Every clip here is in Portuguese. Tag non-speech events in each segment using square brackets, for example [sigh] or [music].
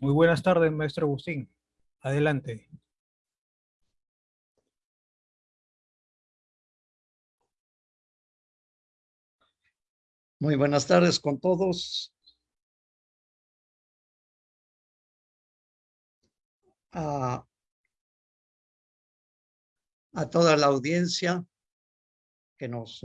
Muy buenas tardes, maestro Agustín. Adelante. Muy buenas tardes con todos. A, toda la audiencia que nos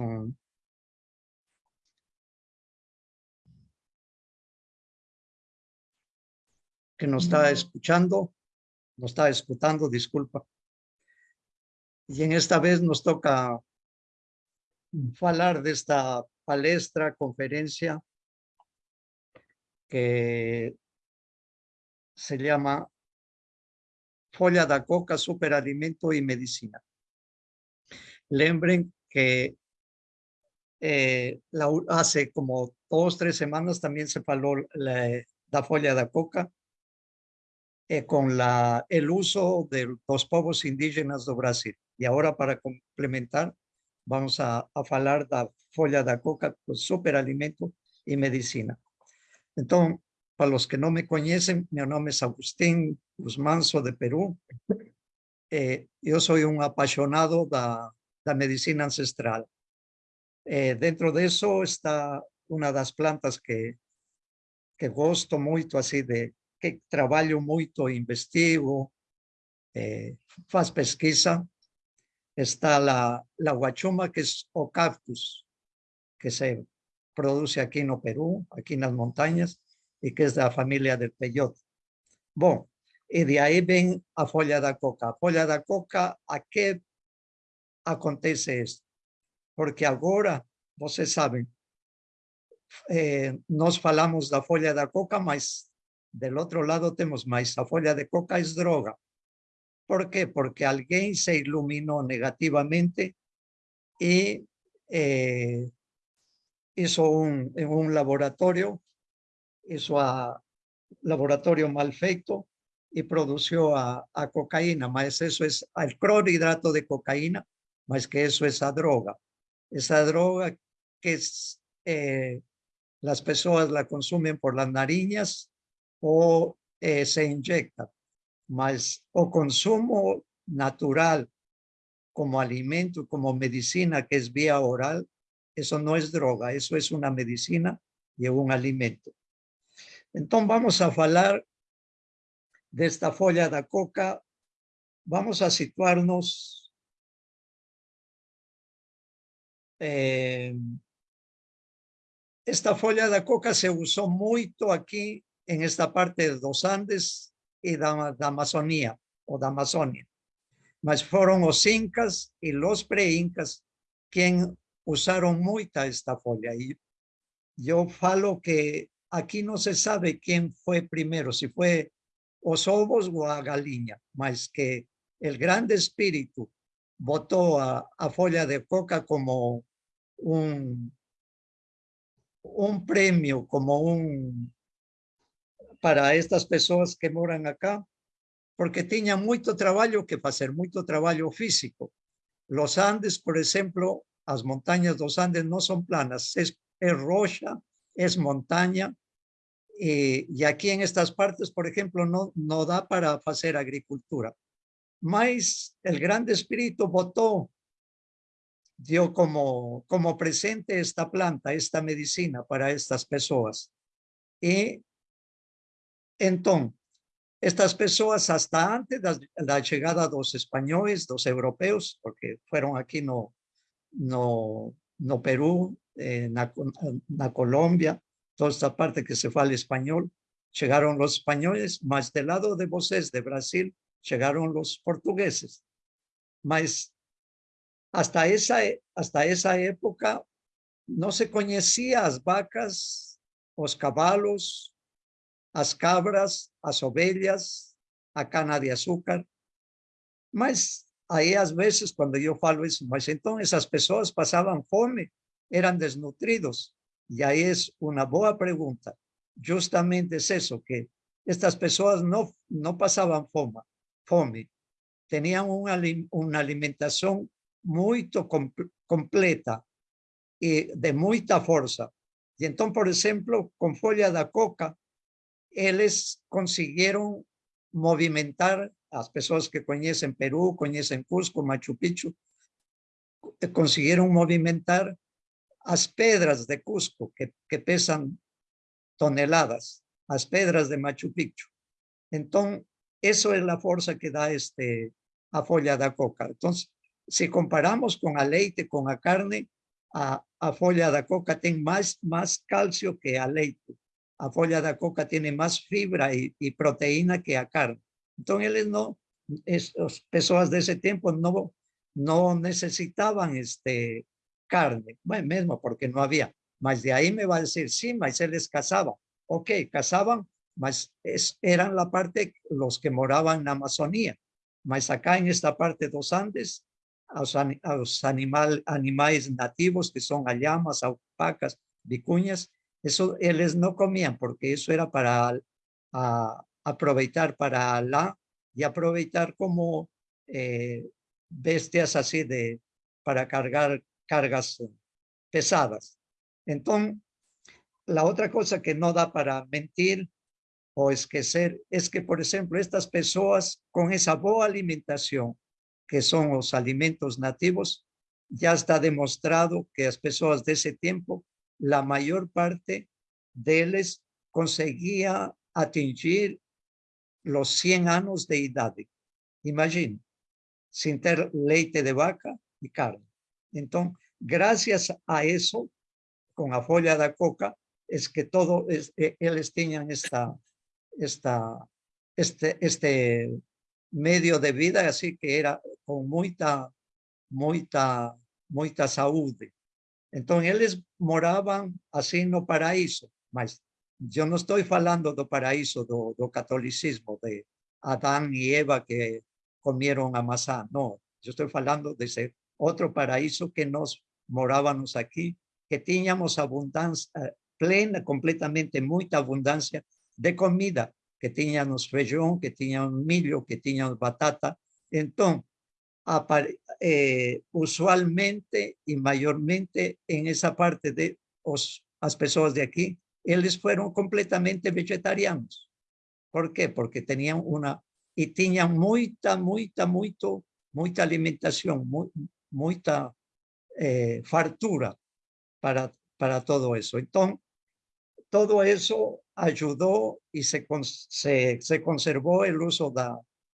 que nos está escuchando, nos está escuchando, disculpa. Y en esta vez nos toca hablar de esta palestra, conferencia, que se llama Folla da Coca, Superalimento y Medicina. Lembren que eh, hace como dos, tres semanas también se faló la, la folla da coca eh, con la, el uso de los povos indígenas de Brasil. Y ahora para complementar, vamos a, a falar da folha da coca, superalimento y medicina. Entonces, para los que no me conocen, mi nombre es Agustín Guzmán, de Perú. Eh, yo soy un apasionado da, da medicina ancestral. Eh, dentro de eso está una de las plantas que, que gosto mucho así de, que trabalho muito, investigo, eh, faz pesquisa. Está la, la guachuma, que es o cactus, que se produce aquí no Perú, aquí en las montañas, y que es de la familia del peyote. Bom, y de ahí ven a folha da coca. A folha da coca, a qué acontece esto? Porque agora, vocês sabem, eh, nós falamos da folha da coca, mas del otro lado tenemos maíz. La folla de coca es droga. ¿Por qué? Porque alguien se iluminó negativamente y eh, hizo un, un laboratorio, hizo a laboratorio mal feito y produjo a, cocaína, más eso es el clorhidrato de cocaína, más que eso es a droga. Esa droga que eh, las personas la consumen por las narinas o eh, se inyecta, mas o consumo natural como alimento, como medicina que es vía oral, eso no es droga, eso es una medicina y un alimento. Entonces vamos a hablar de esta folla de coca, vamos a situarnos eh, esta folla de coca se usó mucho aquí en esta parte de los Andes y de la Amazonía o de Amazonia. Mas fueron los incas y los pre-incas quien usaron mucho esta folla. Y yo falo que aquí no se sabe quién fue primero, si fue os ovos o a galinha, mas que el grande espíritu votó a, a folla de coca como un, un premio, como un, para estas personas que moran acá, porque tenía mucho trabajo que hacer, mucho trabajo físico. Los Andes, por ejemplo, las montañas de los Andes no son planas, es, rocha, es montaña, y, aquí en estas partes, por ejemplo, no, no da para hacer agricultura. Mas el Grande Espíritu votó, dio como, como presente esta planta, esta medicina para estas personas. Y entonces, estas personas hasta antes de la llegada de los españoles, los europeos, porque fueron aquí no, no, no Perú, en la Colombia, toda esta parte que se fue al español, llegaron los españoles, más del lado de voces de Brasil, llegaron los portugueses. Mas hasta esa, hasta esa época no se conocía las vacas, los caballos, as cabras, as ovelhas, a cana de açúcar. Mas aí às vezes quando eu falo isso, mas então essas pessoas passavam fome, eram desnutridos. E aí é uma boa pergunta. Justamente é isso que estas pessoas não não passavam fome, fome. Tinham uma uma alimentação muito completa e de muita força. E então, por exemplo, com folha da coca, eles conseguiram movimentar as pessoas que conhecem Peru, conhecem Cusco, Machu Picchu, conseguiram movimentar as pedras de Cusco, que, que pesam toneladas, as pedras de Machu Picchu. Então, eso é a força que dá este, a folha da coca. Então, se comparamos com a leite, com a carne, a, a folha da coca tem mais, mais cálcio que a leite. A folha da coca tem mais fibra e, e proteína que a carne. Então, eles não, as pessoas desse tempo não, não necessitavam este, carne, bueno, mesmo porque não havia. Mas de aí me vai dizer, sim, mas eles caçavam. Ok, caçavam, mas es, eran la parte, los que moraban na Amazonía. Mas acá en esta parte dos Andes, aos, aos animal, animais nativos, que son llamas, alpacas, vicuñas, eso eles no comían porque eso era para a, aproveitar para la y aproveitar como eh, bestias así de para cargar cargas pesadas. Entonces, la otra cosa que no da para mentir o esquecer es que, por ejemplo, estas personas con esa boa alimentación, que son los alimentos nativos, ya está demostrado que las personas de ese tiempo, la mayor parte de ellos conseguía atingir los 100 años de edad. Imagina, sin tener leite de vaca y carne. Entonces, gracias a eso, con la folla de coca, es que todo, es, eh, ellos tenían esta, esta, este, este medio de vida, así que era con mucha, mucha, mucha saúde. Entonces, eles moraban así no paraíso, mas yo no estoy falando do paraíso do, do catolicismo, de Adán y Eva que comieron a maçã, no, yo estoy falando de ese otro paraíso que nos morábamos aquí, que teníamos abundancia, plena, completamente, mucha abundancia de comida, que teníamos feijão, que teníamos milho, que teníamos batata. Então, eh, usualmente y mayormente en esa parte de os, as pessoas de aquí, eles fueron completamente vegetarianos. ¿Por qué? Porque tenían una, y tenían mucha, mucha, mucho, mucha alimentación, mucha eh, fartura para, para todo eso. Entonces, todo eso ayudó y se, se, se conservó el uso de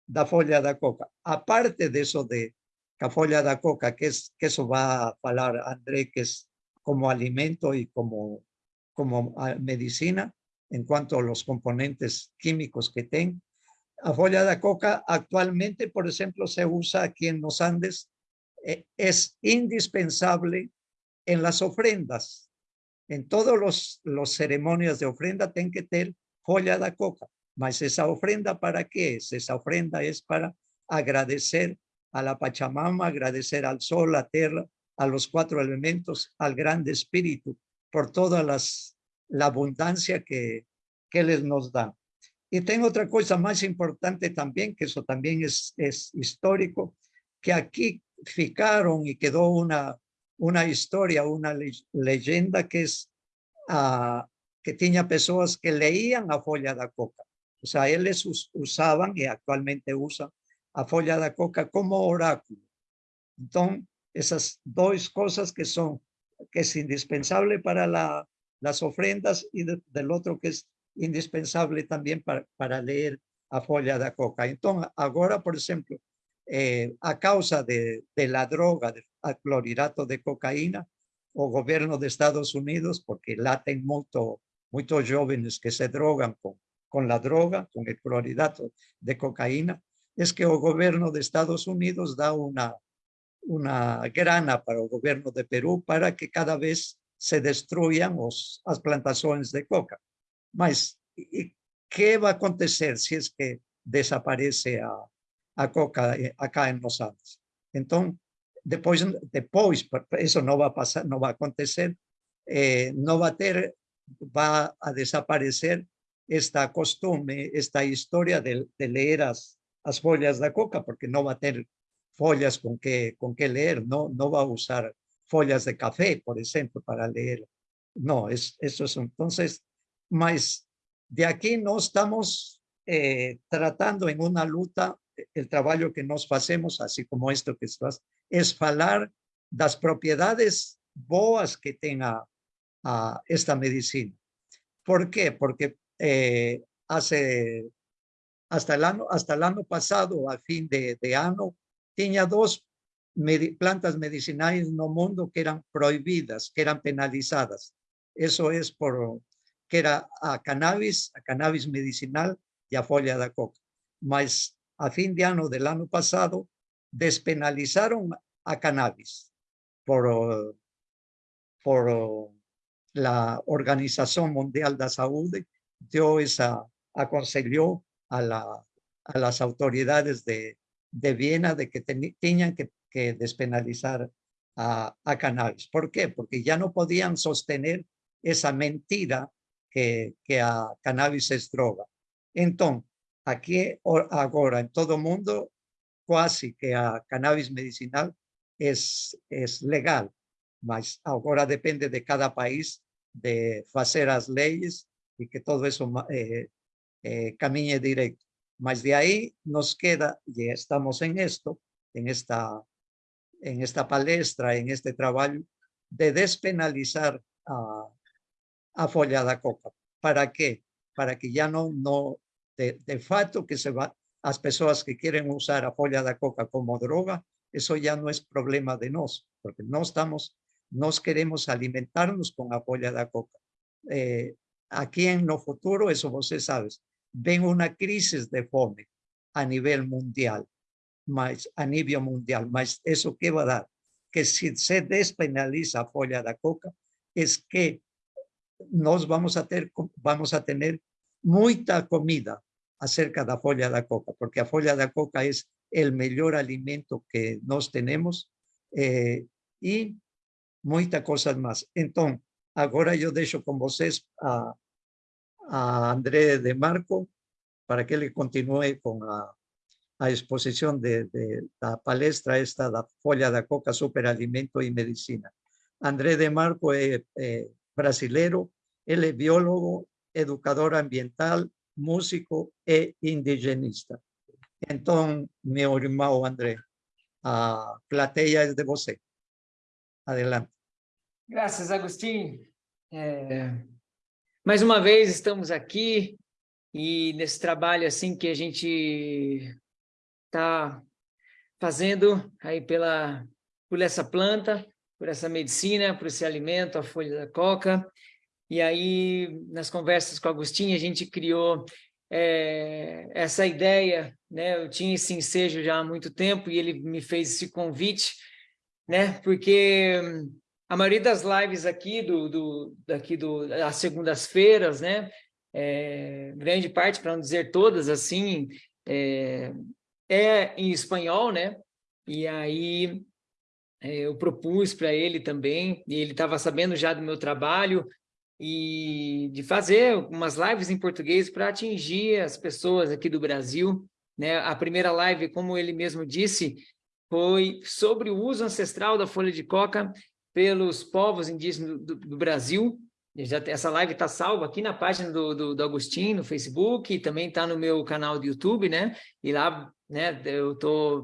la folla de coca. Aparte de eso de la folla de coca, que, es, que eso va a hablar André, que es como alimento y como, como ah, medicina en cuanto a los componentes químicos que tiene. La folla de coca actualmente, por ejemplo, se usa aquí en los Andes, eh, es indispensable en las ofrendas en todos los, los ceremonias de ofrenda tienen que tener joya de coca. Mas esa ofrenda para qué es? Esa ofrenda es para agradecer a la Pachamama, agradecer al sol, la tierra, a los cuatro elementos, al grande espíritu, por toda las, la abundancia que, que les nos da. Y tengo otra cosa más importante también, que eso también es, es histórico, que aquí ficaron y quedó una, una historia, una leyenda que es uh, que tenía personas que leían a folla da coca. O sea, ellos usaban y actualmente usan a folla da coca como oráculo. Entonces, esas dos cosas que son, que es indispensable para la, las ofrendas y del otro que es indispensable también para, para leer a folla da coca. Entonces, ahora, por ejemplo, eh, a causa de, de la droga, del clorhidrato de cocaína, o gobierno de Estados Unidos, porque laten mucho, muchos jóvenes que se drogan con, con la droga, con el clorhidrato de cocaína, es que el gobierno de Estados Unidos da una, una grana para el gobierno de Perú para que cada vez se destruyan los, las plantaciones de coca. Mas, ¿qué va a acontecer si es que desaparece a, a coca eh, acá en los Andes. Entonces, después, después eso no va a pasar, no va a acontecer, eh, no va a ter, va a desaparecer esta costumbre, esta historia de, de leer las, las follas de coca, porque no va a tener follas con que, con que leer, no, no va a usar follas de café, por ejemplo, para leer. No, es, eso es entonces, más de aquí nós estamos eh, tratando en una luta, el trabalho que nós fazemos, assim como esto que estás, es falar das propiedades boas que tem a, a esta medicina. ¿Por qué? Porque eh, hace hasta el año hasta el año pasado, a fin de, de año, tenía dos plantas medicinales no mundo que eran prohibidas, que eran penalizadas. Eso es por que era a cannabis, a cannabis medicinal y a folla de coca. Mas a fin de año del año pasado despenalizaron a cannabis por, por la Organización Mundial de Salud dio esa, aconsejó a, la, a las autoridades de, de Viena de que tenían que, despenalizar a, a, cannabis. ¿Por qué? Porque ya no podían sostener esa mentira que, que a cannabis es droga. Entonces, aquí ahora en todo el mundo, casi que a cannabis medicinal es, es legal, mas ahora depende de cada país de hacer las leyes y que todo eso eh, eh, camine directo. Mas de ahí nos queda, y estamos en esto, en esta, en esta palestra, en este trabajo, de despenalizar a, a folla coca. ¿Para qué? Para que ya no, no de, de facto que se va, las personas que quieren usar a folla da coca como droga, eso ya no es problema de nos, porque no estamos, nos queremos alimentarnos con a folla da coca. Eh, aquí en lo futuro, eso vos sabes, ven una crisis de fome a nivel mundial, más a nivel mundial, más eso que va a dar, que si se despenaliza folla de coca, es que nos vamos a, ter, vamos a tener mucha comida acerca de la folla de coca, porque la folla de coca es el mejor alimento que nos tenemos eh, y muchas cosas más. Entonces, ahora yo dejo con vosotros a, a André de Marco para que le continúe con la, exposición de, la palestra esta, la folla de coca, superalimento y medicina. André de Marco es eh, brasilero, él es biólogo, educador ambiental, músico e indigenista. Entonces, mi hermano André, a plateia es de você. Adelante. Gracias, Agustín. Mais uma vez estamos aqui e nesse trabalho assim que a gente está fazendo aí pela por essa planta, por essa medicina, por esse alimento, a folha da coca. E aí, nas conversas com o Agostinho, a gente criou é, essa ideia, né? Eu tinha esse ensejo já há muito tempo e ele me fez esse convite, né? Porque a maioria das lives aqui, do, do, daqui do, das segundas-feiras, né? É, grande parte, para não dizer todas, assim, é, é em espanhol, né? E aí é, eu propus para ele também, e ele estava sabendo já do meu trabalho, e de fazer umas lives em português para atingir as pessoas aqui do Brasil. Né? A primeira live, como ele mesmo disse, foi sobre o uso ancestral da folha de coca pelos povos indígenas do, do Brasil. Já, essa live está salva aqui na página do, do, do Agostinho, no Facebook, e também está no meu canal do YouTube, né? E lá né, eu estou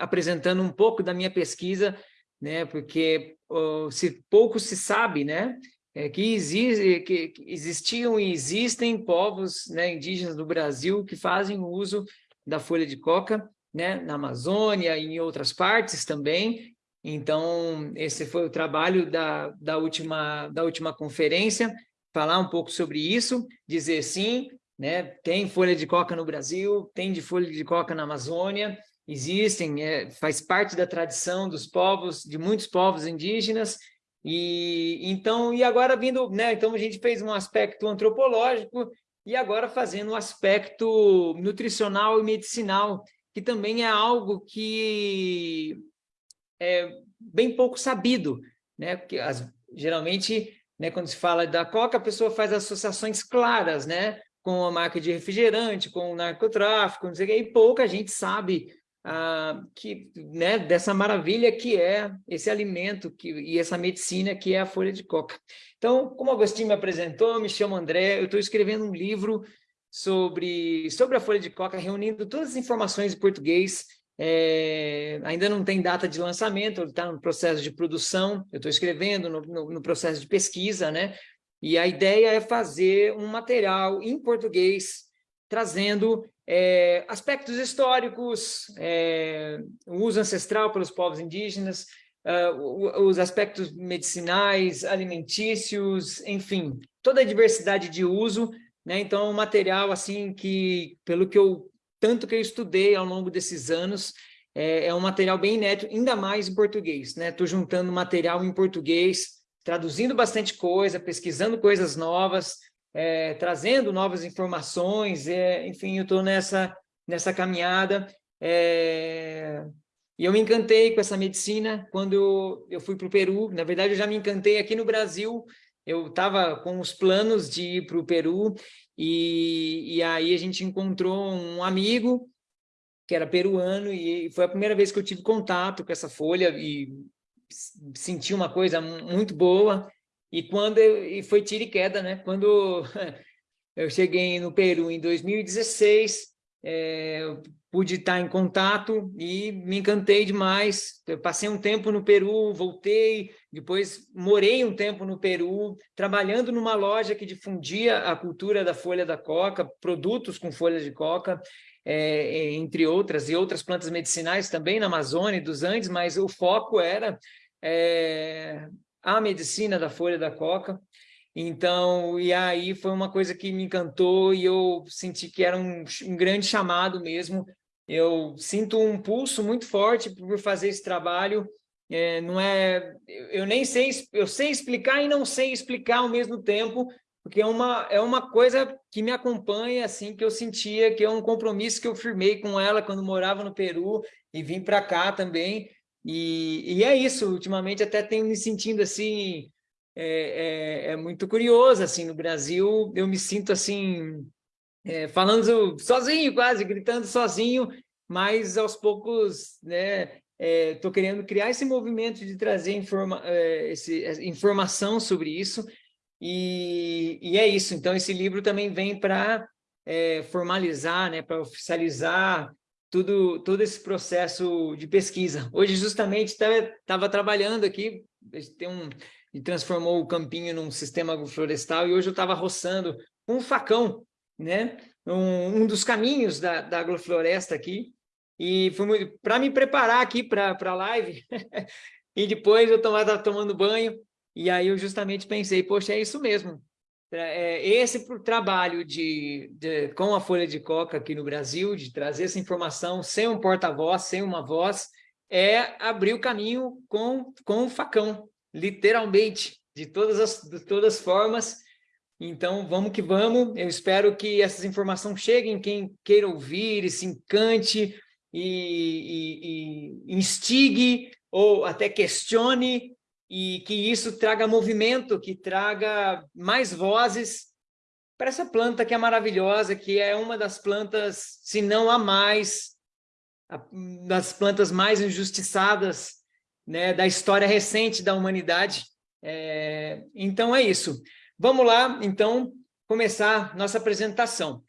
apresentando um pouco da minha pesquisa, né? Porque oh, se pouco se sabe, né? É que, existe, que existiam e existem povos né, indígenas do Brasil que fazem uso da folha de coca, né, na Amazônia e em outras partes também, então, esse foi o trabalho da, da, última, da última conferência, falar um pouco sobre isso, dizer sim, né, tem folha de coca no Brasil, tem de folha de coca na Amazônia, existem, é, faz parte da tradição dos povos, de muitos povos indígenas, e então, e agora vindo, né, então a gente fez um aspecto antropológico, e agora fazendo um aspecto nutricional e medicinal, que também é algo que é bem pouco sabido, né? Porque as, geralmente, né, quando se fala da coca, a pessoa faz associações claras, né? Com a marca de refrigerante, com o narcotráfico, não sei o que, e pouca gente sabe ah, que, né, dessa maravilha que é esse alimento que, e essa medicina que é a folha de coca. Então, como Agostinho me apresentou, me chamo André, eu estou escrevendo um livro sobre, sobre a folha de coca, reunindo todas as informações em português, é, ainda não tem data de lançamento, está no processo de produção, eu estou escrevendo no, no, no, processo de pesquisa, né? E a ideia é fazer um material em português, trazendo é, aspectos históricos, é, o uso ancestral pelos povos indígenas, uh, os aspectos medicinais, alimentícios, enfim, toda a diversidade de uso, né? Então, um material assim que, pelo que eu tanto que eu estudei ao longo desses anos, é, é um material bem inédito, ainda mais em português, né? Estou juntando material em português, traduzindo bastante coisa, pesquisando coisas novas, é, trazendo novas informações, é, enfim, eu estou nessa, nessa caminhada. É, e eu me encantei com essa medicina quando eu fui para o Peru. Na verdade, eu já me encantei aqui no Brasil. Eu estava com os planos de ir para o Peru e, e aí a gente encontrou um amigo que era peruano e foi a primeira vez que eu tive contato com essa folha e senti uma coisa muito boa. E quando eu, e foi tiro e queda, né? Quando [laughs] eu cheguei no Peru em 2016, é, pude estar em contato e me encantei demais. Eu passei um tempo no Peru, voltei, depois morei um tempo no Peru, trabalhando numa loja que difundia a cultura da folha da coca, produtos com folha de coca, é, entre outras, e outras plantas medicinais também na Amazônia dos Andes, mas o foco era é, a medicina da folha da coca. Então, e aí foi uma coisa que me encantou e eu senti que era um, um grande chamado mesmo. Eu sinto um pulso muito forte por fazer esse trabalho. É, não é, eu nem sei, eu sei explicar e não sei explicar ao mesmo tempo, porque é uma, é uma coisa que me acompanha, assim, que eu sentia que é um compromisso que eu firmei com ela quando morava no Peru e vim para cá também, e, e é isso, ultimamente até tenho me sentindo assim, é, é, é, muito curioso, assim, no Brasil eu me sinto assim, é, falando sozinho quase, gritando sozinho, mas aos poucos, né, estou é, querendo criar esse movimento de trazer informa é, esse, informação sobre isso, e, e, é isso, então esse livro também vem para é, formalizar, né, para oficializar tudo, todo esse processo de pesquisa. Hoje, justamente, estava trabalhando aqui, tem um, e transformou o campinho num sistema agroflorestal, e hoje eu estava roçando com um facão, né? um, um dos caminhos da, da agrofloresta aqui, e para me preparar aqui para a live, [laughs] e depois eu estava tomando banho, e aí eu justamente pensei, poxa, é isso mesmo, é, esse trabalho de, de, com a Folha de Coca aqui no Brasil, de trazer essa informação sem um porta-voz, sem uma voz, é abrir o caminho com, com o facão, literalmente, de todas as, de todas as formas. Então, vamos que vamos. Eu espero que essas informações cheguem quem queira ouvir e se encante e, e, e instigue ou até questione e que isso traga movimento, que traga mais vozes para essa planta que é maravilhosa, que é uma das plantas, se não a mais, das plantas mais injustiçadas né, da história recente da humanidade. É, então é isso. Vamos lá, então, começar nossa apresentação.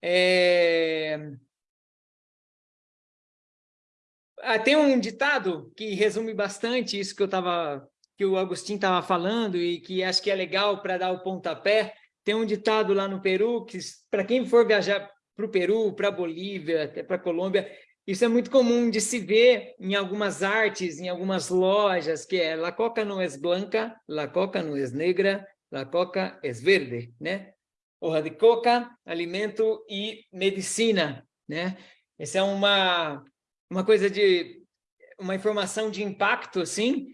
É, Ah, tem um ditado que resume bastante isso que eu que o Agostinho estava falando e que acho que é legal para dar o pontapé. Tem um ditado lá no Peru que, para quem for viajar para o Peru, para a Bolívia, até para a Colômbia, isso é muito comum de se ver em algumas artes, em algumas lojas, que é la coca no es blanca, la coca no es negra, la coca es verde, né? Hoja de coca, alimento e medicina, né? Essa é uma uma coisa de uma informação de impacto, assim,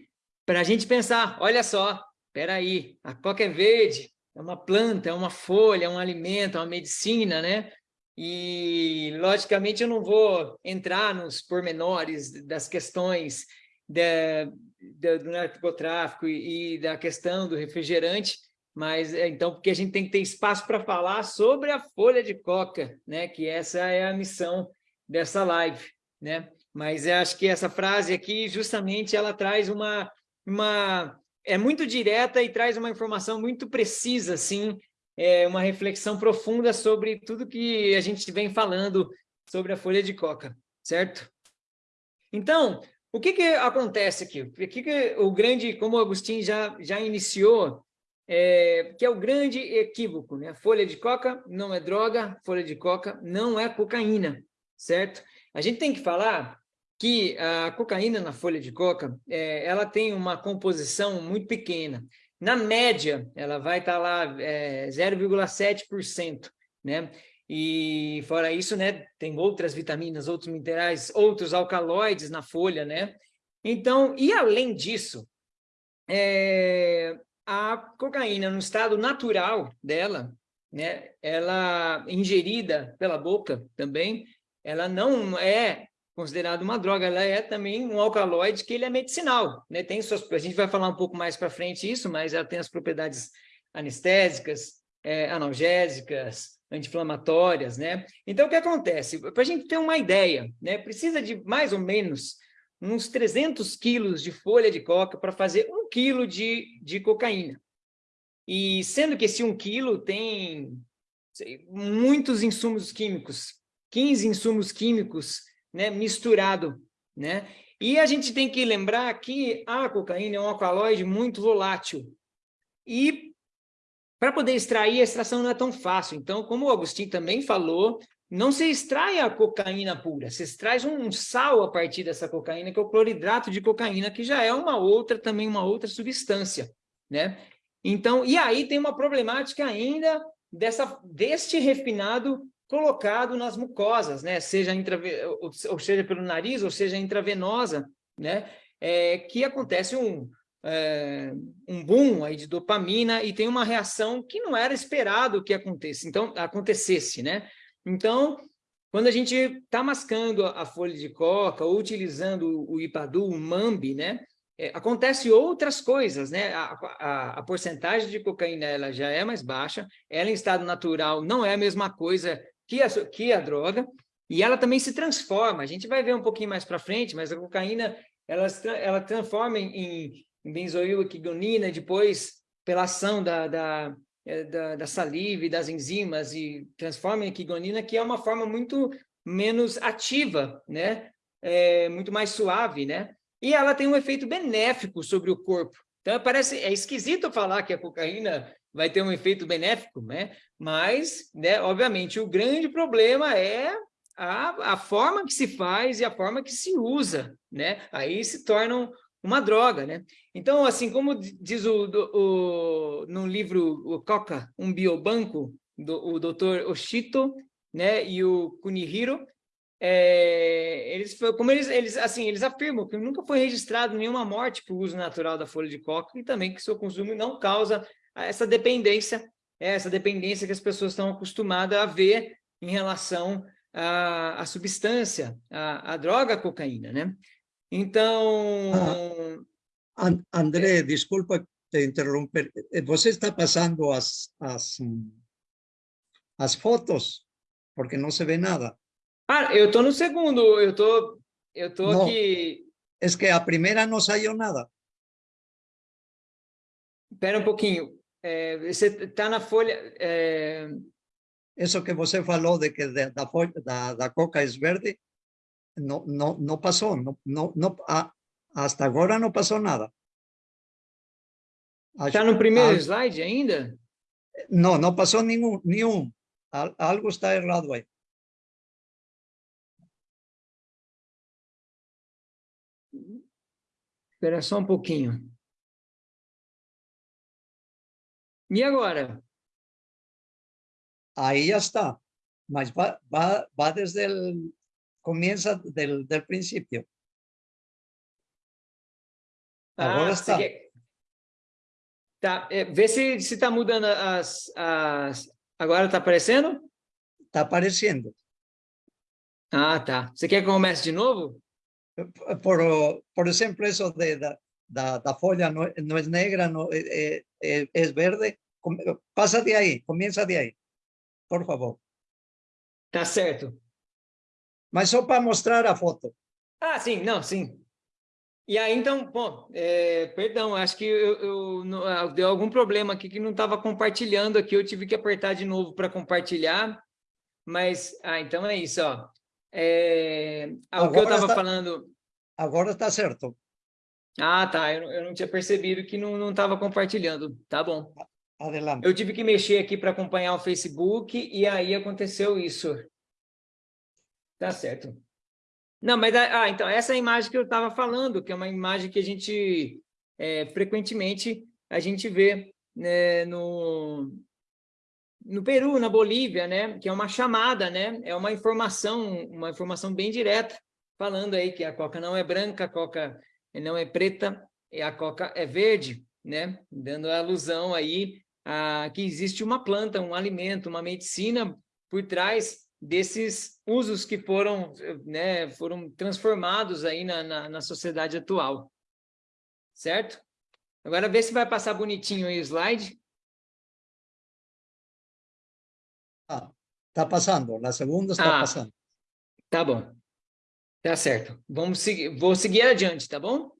para a gente pensar, olha só, espera aí, a coca é verde, é uma planta, é uma folha, é um alimento, é uma medicina, né? E, logicamente, eu não vou entrar nos pormenores das questões do narcotráfico e, e da questão do refrigerante, mas, é, então, porque a gente tem que ter espaço para falar sobre a folha de coca, né? Que essa é a missão dessa live, né? Mas eu acho que essa frase aqui, justamente, ela traz uma, uma... É muito direta e traz uma informação muito precisa, assim, é uma reflexão profunda sobre tudo que a gente vem falando sobre a folha de coca, certo? Então, o que, que acontece aqui? O que, que o grande, como o Agostinho já, já iniciou, é, que é o grande equívoco, né? Folha de coca não é droga, folha de coca não é cocaína, certo? A gente tem que falar que a cocaína na folha de coca, é, ela tem uma composição muito pequena. Na média, ela vai estar tá lá é, 0,7%, né? E fora isso, né, tem outras vitaminas, outros minerais, outros alcaloides na folha, né? Então, e além disso, é, a cocaína no estado natural dela, né, ela ingerida pela boca também, ela não é considerada uma droga, ela é também um alcaloide que ele é medicinal, né? Tem suas, a gente vai falar um pouco mais para frente isso, mas ela tem as propriedades anestésicas, é, analgésicas, anti-inflamatórias, né? Então, o que acontece? Para a gente ter uma ideia, né? Precisa de mais ou menos uns 300 quilos de folha de coca para fazer um quilo de, de cocaína. E sendo que esse um quilo tem sei, muitos insumos químicos, 15 insumos químicos né, misturado, né? E a gente tem que lembrar que a cocaína é um alcaloide muito volátil. E para poder extrair, a extração não é tão fácil. Então, como o Agostinho também falou, não se extrai a cocaína pura, se extrai um sal a partir dessa cocaína, que é o cloridrato de cocaína, que já é uma outra, também uma outra substância, né? Então, e aí tem uma problemática ainda dessa, deste refinado colocado nas mucosas, né? Seja, ou seja pelo nariz, ou seja intravenosa, né? É, que acontece um, é, um boom aí de dopamina e tem uma reação que não era esperado que acontecesse, então, acontecesse, né? Então, quando a gente está mascando a, folha de coca ou utilizando o ipadu, o mambi, né? É, acontece outras coisas, né? A, a, a, porcentagem de cocaína ela já é mais baixa, ela em estado natural não é a mesma coisa que a, que a droga, e ela também se transforma. A gente vai ver um pouquinho mais para frente, mas a cocaína ela, ela transforma em, em benzoiloquigonina, depois pela ação da, da, é, da, da, saliva e das enzimas e transforma em quigonina, que é uma forma muito menos ativa, né? É, muito mais suave, né? E ela tem um efeito benéfico sobre o corpo. Então, parece, é esquisito falar que a cocaína vai ter um efeito benéfico, né? Mas, né, obviamente, o grande problema é a, a forma que se faz e a forma que se usa, né? Aí se tornam uma droga, né? Então, assim, como diz o, o no livro o Coca, um biobanco, do, o doutor Oshito, né, e o Kunihiro, é, eles, como eles, eles, assim, eles afirmam que nunca foi registrado nenhuma morte por uso natural da folha de coca e também que seu consumo não causa essa dependência, essa dependência que as pessoas estão acostumadas a ver em relação à, à substância, à, à droga à cocaína, né? Então... Ah, André, desculpa te interromper. Eh, você está passando as, as, as fotos, porque não se vê nada. Ah, eu estou no segundo, eu tô, eu tô não, aqui... É que a primeira não saiu nada. Espera um pouquinho. É, você está na folha... É... Isso que você falou de que da, da, da, da coca é verde, no, no pasó, no, no, no, a, hasta agora não passou nada. Está no primeiro slide ainda? Não, não passou nenhum, nenhum. Algo está errado aí. Espera só um pouquinho. E agora? Aí já está. Mas vai, vai, vai desde o comienza del, del principio. Agora ah, está. Quer... Tá, é, vê se está mudando as, as... Agora está aparecendo? Está aparecendo. Ah, tá. Você quer que eu comece de novo? Por, por exemplo, isso de, da, da, da folha não, não é negra, não, é, é, é verde. Passa de aí, começa de aí, por favor. Tá certo. Mas só para mostrar a foto. Ah, sim, não, sim. E aí, então, bom, é, perdão, acho que eu, eu, eu, ah, deu algum problema aqui que não estava compartilhando aqui, eu tive que apertar de novo para compartilhar, mas, ah, então é isso, ó. É, o que eu estava falando... Agora está certo. Ah, tá, eu, eu não tinha percebido que não estava compartilhando, tá bom. Adelante. Eu tive que mexer aqui para acompanhar o Facebook e aí aconteceu isso. Tá certo. Não, mas ah, então essa é a imagem que eu estava falando, que é uma imagem que a gente é, frequentemente a gente vê né, no, no Peru, na Bolívia, né, que é uma chamada, né, é uma informação, uma informação bem direta, falando aí que a coca não é branca, a coca não é preta, e a coca é verde, né, dando alusão aí a que existe uma planta, um alimento, uma medicina por trás desses usos que foram, né, foram transformados aí na, na, na sociedade atual. Certo? Agora, vê se vai passar bonitinho aí o slide. Ah, tá passando. Na segunda está ah, passando. Tá bom. Tá certo. Vamos seguir, vou seguir adiante, tá bom?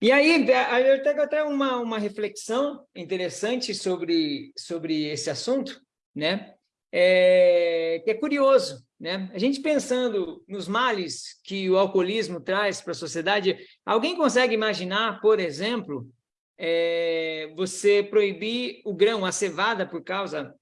E aí, eu tenho até uma, uma reflexão interessante sobre, sobre esse assunto, né? É, que é curioso, né? A gente pensando nos males que o alcoolismo traz para a sociedade, alguém consegue imaginar, por exemplo, é, você proibir o grão, a cevada por causa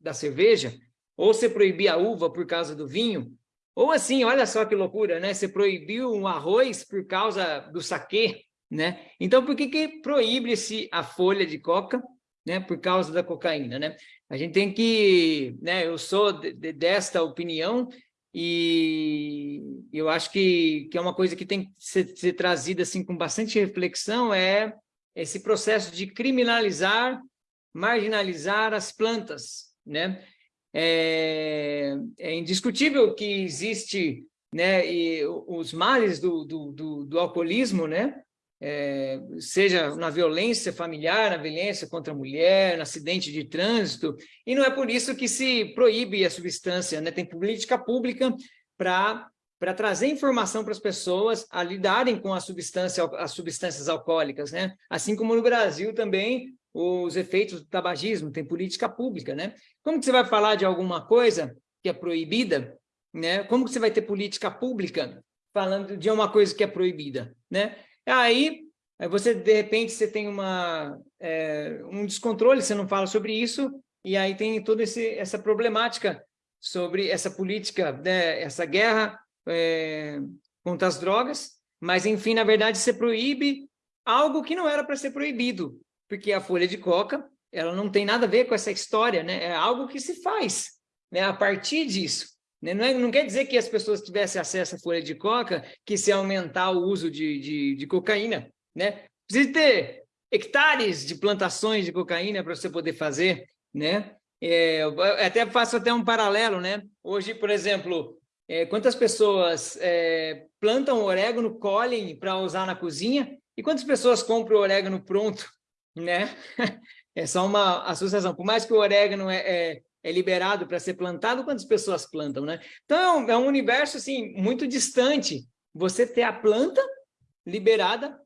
da cerveja, ou você proibir a uva por causa do vinho, ou assim, olha só que loucura, né? Você proibiu um arroz por causa do saquê, né? Então, por que, que proíbe-se a folha de coca? Né? Por causa da cocaína, né? A gente tem que... Né? Eu sou de, de, desta opinião e eu acho que, que é uma coisa que tem que ser, ser trazida assim, com bastante reflexão, é esse processo de criminalizar, marginalizar as plantas, né? É, é indiscutível que existe né, e os males do, do, do, do alcoolismo, né? é, seja na violência familiar, na violência contra a mulher, no acidente de trânsito, e não é por isso que se proíbe a substância, né? tem política pública para para trazer informação para as pessoas a lidarem com a substância, as substâncias alcoólicas, né? Assim como no Brasil também os efeitos do tabagismo, tem política pública, né? Como que você vai falar de alguma coisa que é proibida, né? Como que você vai ter política pública falando de uma coisa que é proibida, né? Aí, você, de repente, você tem uma, é, um descontrole, você não fala sobre isso, e aí tem toda esse, essa problemática sobre essa política, né, essa guerra é, contra as drogas, mas, enfim, na verdade, você proíbe algo que não era para ser proibido, porque a folha de coca, ela não tem nada a ver com essa história, né? é algo que se faz né, a partir disso. Né? Não, é, não quer dizer que as pessoas tivessem acesso à folha de coca, que se aumentar o uso de, de, de cocaína. Né? Precisa ter hectares de plantações de cocaína para você poder fazer. Né? É, até faço até um paralelo. Né? Hoje, por exemplo, é, quantas pessoas é, plantam orégano, colhem para usar na cozinha, e quantas pessoas compram o orégano pronto? Né? [laughs] É só uma associação. Por mais que o orégano é, é é liberado para ser plantado, quantas pessoas plantam, né? Então, é um universo, assim, muito distante. Você ter a planta liberada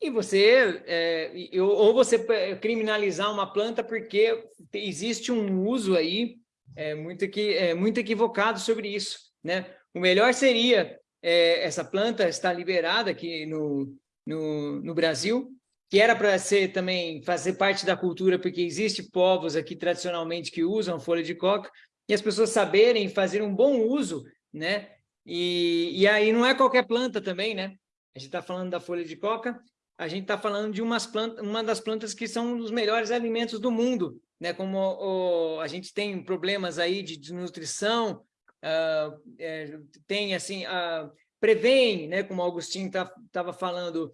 e você, é, ou você criminalizar uma planta porque existe um uso aí é, muito, equi, é, muito equivocado sobre isso, né? O melhor seria é, essa planta estar liberada aqui no, no, no Brasil, que era para ser também fazer parte da cultura, porque existe povos aqui tradicionalmente que usam folha de coca, e as pessoas saberem fazer um bom uso, né? E, e aí não é qualquer planta também, né? A gente está falando da folha de coca, a gente está falando de umas plantas, uma das plantas que são os melhores alimentos do mundo, né? Como o, a gente tem problemas aí de desnutrição, uh, é, tem assim, uh, prevém, né? Como o Augustinho estava tá, falando,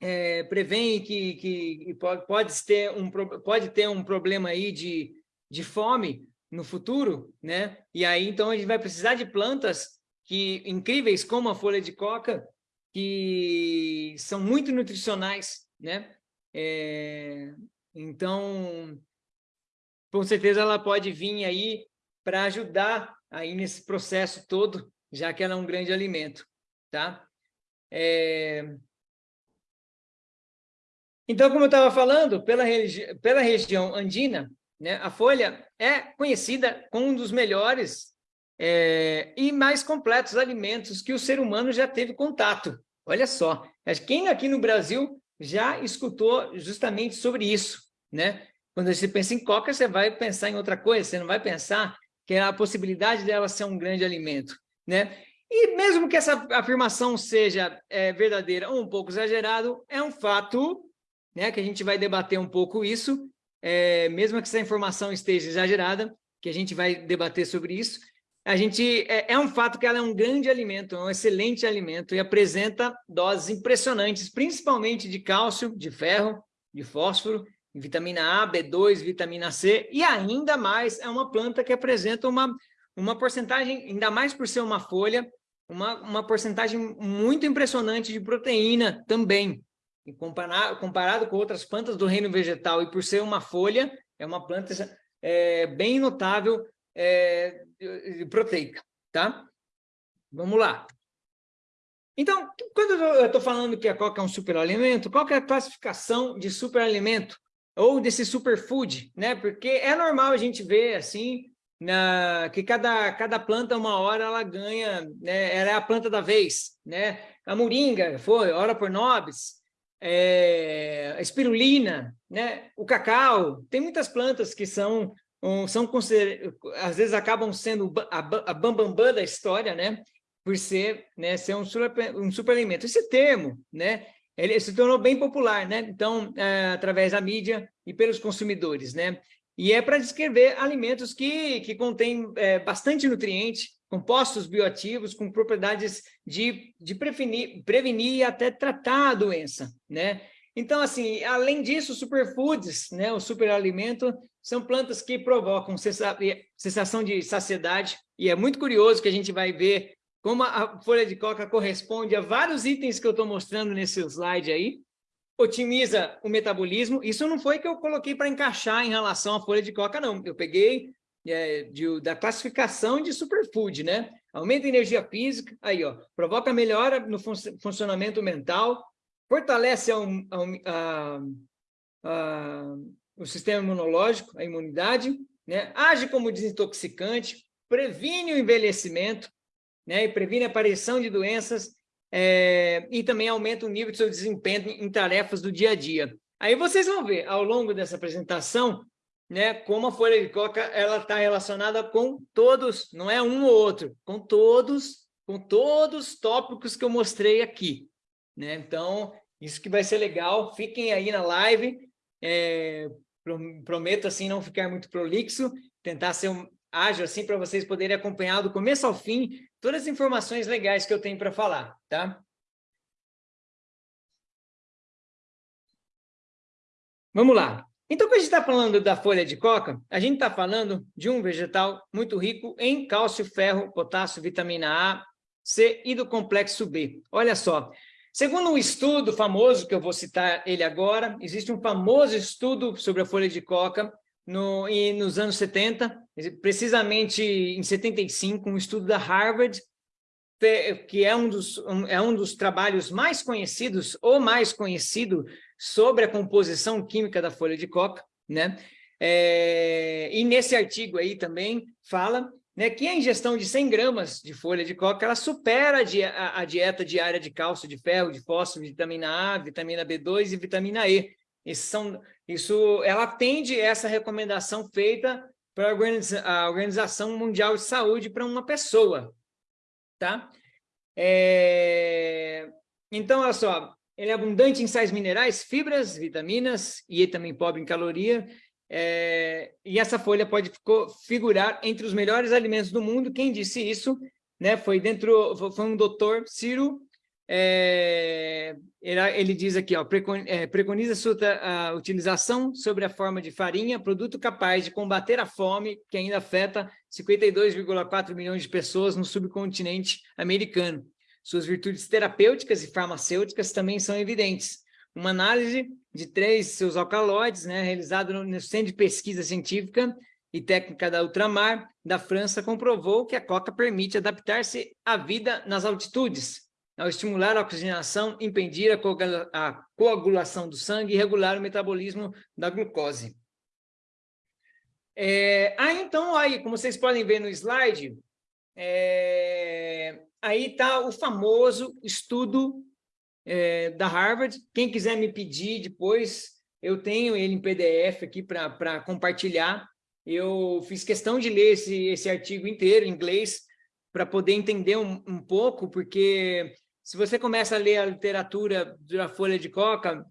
é, prevêem que, que pode, ter um, pode ter um problema aí de, de fome no futuro, né? E aí, então, a gente vai precisar de plantas que incríveis como a folha de coca, que são muito nutricionais, né? É, então, com certeza ela pode vir aí para ajudar aí nesse processo todo, já que ela é um grande alimento, tá? É... Então, como eu estava falando, pela, regi pela região andina, né, a folha é conhecida como um dos melhores é, e mais completos alimentos que o ser humano já teve contato. Olha só, quem aqui no Brasil já escutou justamente sobre isso, né? Quando você pensa em coca, você vai pensar em outra coisa, você não vai pensar que é a possibilidade dela ser um grande alimento, né? E mesmo que essa afirmação seja é, verdadeira ou um pouco exagerado, é um fato né, que a gente vai debater um pouco isso, é, mesmo que essa informação esteja exagerada, que a gente vai debater sobre isso, a gente é, é, um fato que ela é um grande alimento, é um excelente alimento e apresenta doses impressionantes, principalmente de cálcio, de ferro, de fósforo, vitamina A, B2, vitamina C, e ainda mais é uma planta que apresenta uma, uma porcentagem, ainda mais por ser uma folha, uma, uma porcentagem muito impressionante de proteína também. Comparado, com outras plantas do reino vegetal e por ser uma folha, é uma planta é, bem notável é, proteica, tá? Vamos lá. Então, quando eu estou falando que a coca é um superalimento, qual é a classificação de superalimento? Ou desse superfood, né? Porque é normal a gente ver, assim, na, que cada, cada planta, uma hora, ela ganha, né? Ela é a planta da vez, né? A moringa foi, ora por nobis, é, a espirulina, né? o cacau, tem muitas plantas que são, um, são às vezes acabam sendo a, a bambambam bam, bam da história, né? por ser, né, ser um, super, um superalimento. Esse termo, né, ele se tornou bem popular, né? Então, é, através da mídia e pelos consumidores, né? E é para descrever alimentos que, que contêm é, bastante nutriente, compostos bioativos com propriedades de, de prevenir, prevenir e até tratar a doença, né? Então, assim, além disso, superfoods, né, o superalimento, são plantas que provocam sensação de saciedade, e é muito curioso que a gente vai ver como a folha de coca corresponde a vários itens que eu estou mostrando nesse slide aí, otimiza o metabolismo, isso não foi que eu coloquei para encaixar em relação à folha de coca, não, eu peguei é, de, da classificação de superfood, né? Aumenta a energia física, aí, ó, provoca melhora no fun funcionamento mental, fortalece a, a, a, o sistema imunológico, a imunidade, né? age como desintoxicante, previne o envelhecimento, né? e previne a aparição de doenças, é, e também aumenta o nível de seu desempenho em tarefas do dia a dia. Aí vocês vão ver, ao longo dessa apresentação, né, como a folha de coca ela está relacionada com todos, não é um ou outro, com todos, com todos os tópicos que eu mostrei aqui. Né? Então, isso que vai ser legal, fiquem aí na live, é, prometo assim não ficar muito prolixo, tentar ser um, ágil assim para vocês poderem acompanhar do começo ao fim todas as informações legais que eu tenho para falar, tá? Vamos lá. Então, quando a gente está falando da folha de coca, a gente está falando de um vegetal muito rico em cálcio, ferro, potássio, vitamina A, C e do complexo B. Olha só, segundo um estudo famoso, que eu vou citar ele agora, existe um famoso estudo sobre a folha de coca no, e nos anos 70, precisamente em 75, um estudo da Harvard, que é um dos, um, é um dos trabalhos mais conhecidos, ou mais conhecido, sobre a composição química da folha de coca, né? É, e nesse artigo aí também fala né, que a ingestão de 100 gramas de folha de coca, ela supera a, a, dieta diária de cálcio, de ferro, de fósforo, vitamina A, vitamina B2 e vitamina E. Isso, são, isso ela atende essa recomendação feita para a Organização Mundial de Saúde para uma pessoa, tá? É, então, olha só, ele é abundante em sais minerais, fibras, vitaminas e também pobre em caloria. É, e essa folha pode figurar entre os melhores alimentos do mundo. Quem disse isso né, foi, dentro, foi um doutor, Ciro, é, ele, diz aqui, ó, é, preconiza sua utilização sobre a forma de farinha, produto capaz de combater a fome, que ainda afeta 52,4 milhões de pessoas no subcontinente americano. Suas virtudes terapêuticas e farmacêuticas também são evidentes. uma análise de três seus alcaloides, né, realizado no, no Centro de Pesquisa Científica e Técnica da Ultramar da França, comprovou que a coca permite adaptar-se à vida nas altitudes, ao estimular a oxigenação, impedir a coagulação do sangue e regular o metabolismo da glucose. É, ah, então, aí, como vocês podem ver no slide, é, aí está o famoso estudo é, da Harvard. Quem quiser me pedir depois, eu tenho ele em PDF aqui para compartilhar. Eu fiz questão de ler esse, esse artigo inteiro em inglês para poder entender um, um pouco, porque se você começa a ler a literatura da Folha de Coca,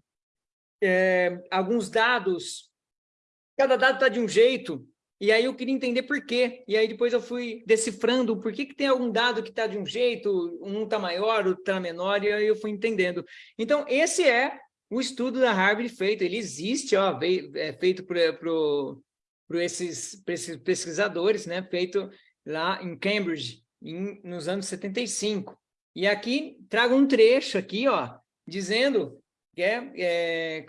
é, alguns dados, cada dado está de um jeito, e aí eu queria entender por quê. E aí depois eu fui decifrando por que, que tem algum dado que está de um jeito, um está maior, outro está menor, e aí eu fui entendendo. Então, esse é o estudo da Harvard feito. Ele existe, ó, é feito por, esses, esses pesquisadores, né? feito lá em Cambridge, em, nos anos 75. E aqui trago um trecho aqui, ó, dizendo que é, é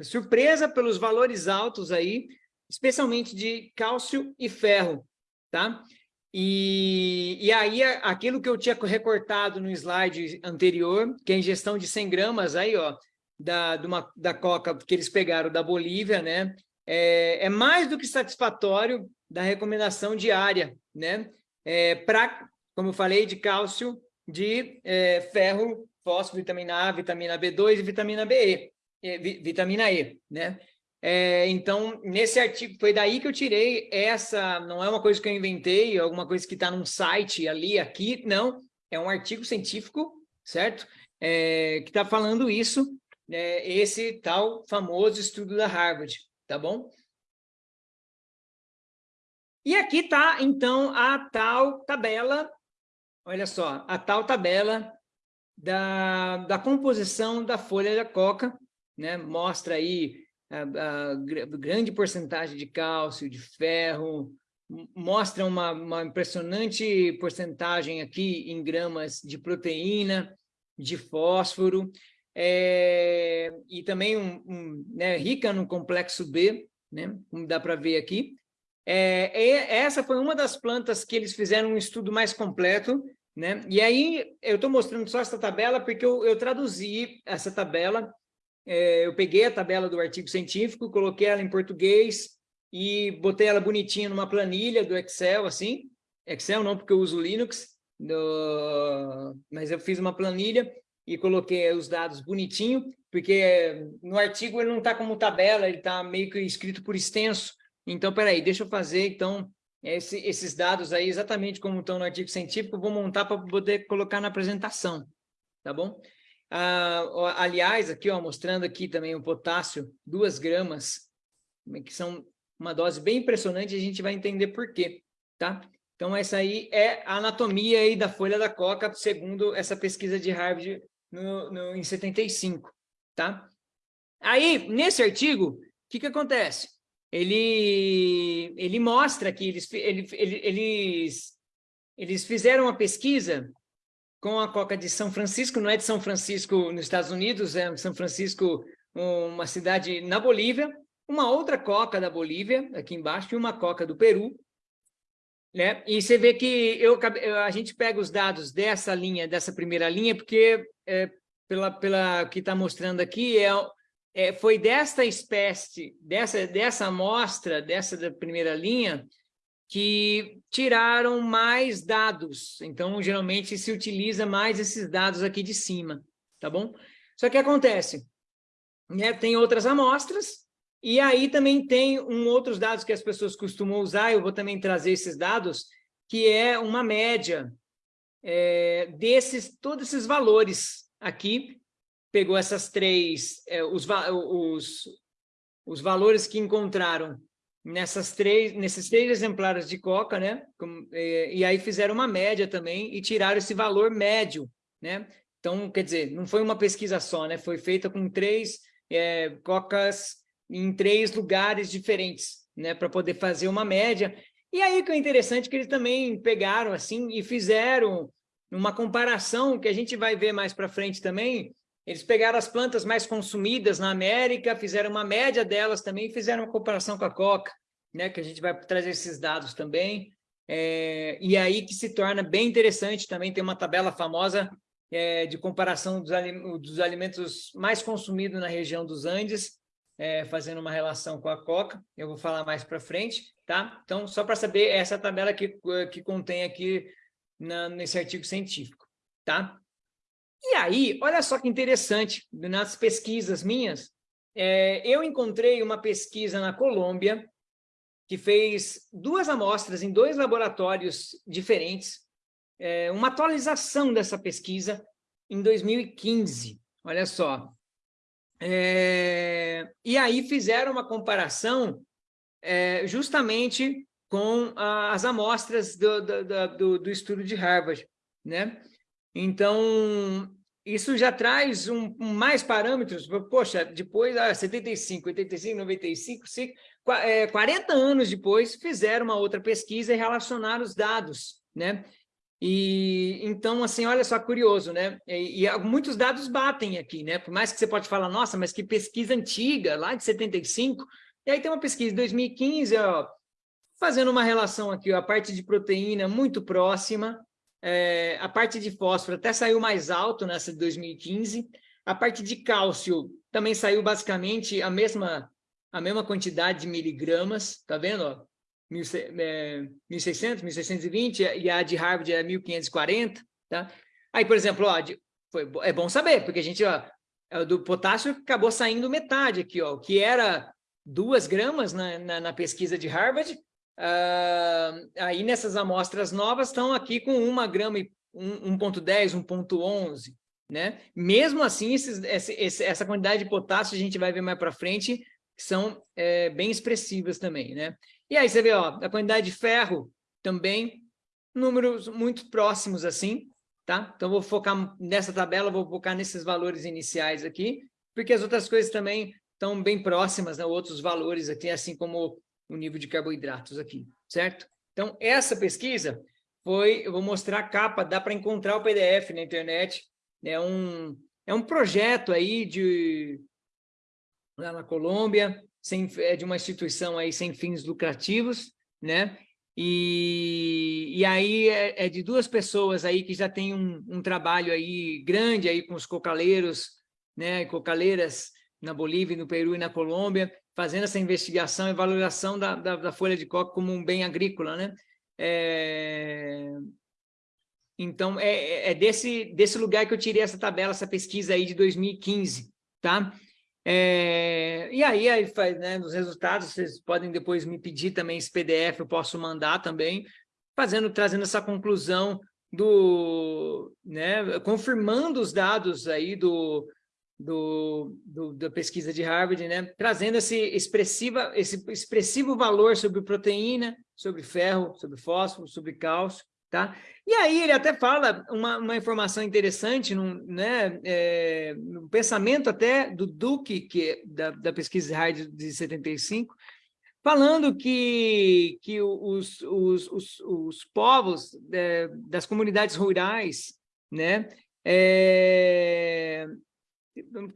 surpresa pelos valores altos aí especialmente de cálcio e ferro, tá? E, e aí, aquilo que eu tinha recortado no slide anterior, que é a ingestão de 100 gramas aí, ó, da, de uma, da coca que eles pegaram da Bolívia, né? É, é mais do que satisfatório da recomendação diária, né? É, Para, como eu falei, de cálcio, de é, ferro, fósforo, vitamina A, vitamina B2 e vitamina BE, vitamina E, né? É, então, nesse artigo, foi daí que eu tirei essa, não é uma coisa que eu inventei, é alguma coisa que está num site ali, aqui, não, é um artigo científico, certo? É, que está falando isso, é, esse tal famoso estudo da Harvard, tá bom? E aqui está, então, a tal tabela, olha só, a tal tabela da, da composição da folha da coca, né? mostra aí a, a grande porcentagem de cálcio, de ferro, mostra uma, uma impressionante porcentagem aqui em gramas de proteína, de fósforo, é, e também um, um, né, rica no complexo B, né, como dá para ver aqui. É, essa foi uma das plantas que eles fizeram um estudo mais completo, né? E aí eu estou mostrando só essa tabela porque eu, eu traduzi essa tabela é, eu peguei a tabela do artigo científico, coloquei ela em português e botei ela bonitinha numa planilha do Excel, assim. Excel não, porque eu uso Linux, do... mas eu fiz uma planilha e coloquei os dados bonitinho, porque no artigo ele não está como tabela, ele está meio que escrito por extenso. Então, peraí, deixa eu fazer, então, esse, esses dados aí, exatamente como estão no artigo científico, vou montar para poder colocar na apresentação, tá bom? Ah, aliás, aqui, ó, mostrando aqui também o potássio, duas gramas, que são uma dose bem impressionante, a gente vai entender por quê, tá? Então, essa aí é a anatomia aí da folha da coca, segundo essa pesquisa de Harvard no, no, em 75, tá? Aí, nesse artigo, o que, que acontece? Ele, ele mostra que eles, ele, ele, eles, eles fizeram uma pesquisa com a Coca de São Francisco, não é de São Francisco nos Estados Unidos, é São Francisco, uma cidade na Bolívia, uma outra Coca da Bolívia, aqui embaixo, e uma Coca do Peru. Né? E você vê que eu, a gente pega os dados dessa linha, dessa primeira linha, porque é, pela, pela que está mostrando aqui, é, é, foi desta espécie, dessa, dessa amostra, dessa da primeira linha, que tiraram mais dados. Então, geralmente, se utiliza mais esses dados aqui de cima, tá bom? Só que acontece, né? tem outras amostras, e aí também tem um outros dados que as pessoas costumam usar, eu vou também trazer esses dados, que é uma média é, desses, todos esses valores aqui, pegou essas três, é, os, os, os valores que encontraram nessas três, nesses três exemplares de coca, né? e, e aí fizeram uma média também e tiraram esse valor médio, né? Então, quer dizer, não foi uma pesquisa só, né? Foi feita com três é, cocas em três lugares diferentes, né? Para poder fazer uma média. E aí que é interessante que eles também pegaram assim e fizeram uma comparação que a gente vai ver mais para frente também Eles pegaram as plantas mais consumidas na América, fizeram uma média delas também, fizeram uma comparação com a coca, né, que a gente vai trazer esses dados também. É, e aí que se torna bem interessante também, tem uma tabela famosa é, de comparação dos, dos, alimentos mais consumidos na região dos Andes, é, fazendo uma relação com a coca, eu vou falar mais para frente, tá? Então, só para saber, essa tabela que, que contém aqui na, nesse artigo científico, tá? E aí, olha só que interessante, nas pesquisas minhas, é, eu encontrei uma pesquisa na Colômbia, que fez duas amostras em dois laboratórios diferentes, é, uma atualização dessa pesquisa em 2015, olha só. É, e aí fizeram uma comparação é, justamente com as amostras do, do, do, do estudo de Harvard, né? Então, isso já traz um, mais parâmetros, poxa, depois, ah, 75, 85, 95, 5, é, 40 anos depois, fizeram uma outra pesquisa e relacionaram os dados, né? E, então, assim, olha só, curioso, né? E, e, muitos dados batem aqui, né? Por mais que você pode falar, nossa, mas que pesquisa antiga, lá de 75, e aí tem uma pesquisa de 2015, ó, fazendo uma relação aqui, ó, a parte de proteína muito próxima, é, a parte de fósforo até saiu mais alto nessa de 2015. A parte de cálcio também saiu basicamente a mesma, a mesma quantidade de miligramas, tá vendo? Ó? 1.600, 1.620, e a de Harvard é 1.540, tá? Aí, por exemplo, ó, de, foi, é bom saber, porque a gente, ó, é do potássio acabou saindo metade aqui, ó, que era 2 gramas na, na, na pesquisa de Harvard, Uh, aí nessas amostras novas estão aqui com 1 grama e 1.10, 1.11, né? Mesmo assim, esses, esse, essa quantidade de potássio a gente vai ver mais para frente, são é, bem expressivas também, né? E aí você vê, ó, a quantidade de ferro também, números muito próximos assim, tá? Então vou focar nessa tabela, vou focar nesses valores iniciais aqui, porque as outras coisas também estão bem próximas, né? Outros valores aqui, assim como o nível de carboidratos aqui, certo? Então, essa pesquisa foi, eu vou mostrar a capa, dá para encontrar o PDF na internet, é um, é um projeto aí de, lá na Colômbia, sem, é de uma instituição aí sem fins lucrativos, né? E, e aí é, é de duas pessoas aí que já tem um, um trabalho aí grande aí com os cocaleiros, né? Cocaleiras na Bolívia, no Peru e na Colômbia, fazendo essa investigação e valoração da, da, da folha de coca como um bem agrícola, né? É... Então, é, é, é desse, desse lugar que eu tirei essa tabela, essa pesquisa aí de 2015, tá? É, e aí, aí faz, né, nos resultados, vocês podem depois me pedir também esse PDF, eu posso mandar também, fazendo, trazendo essa conclusão do, né, confirmando os dados aí do, do, do, da pesquisa de Harvard, né, trazendo esse, expressiva, esse expressivo valor sobre proteína, sobre ferro, sobre fósforo, sobre cálcio, tá? E aí ele até fala uma, uma informação interessante, num, né, é, no pensamento até do Duke, que, da, da pesquisa de Harvard de 75, falando que, que os, os, os, os povos é, das comunidades rurais, né, é,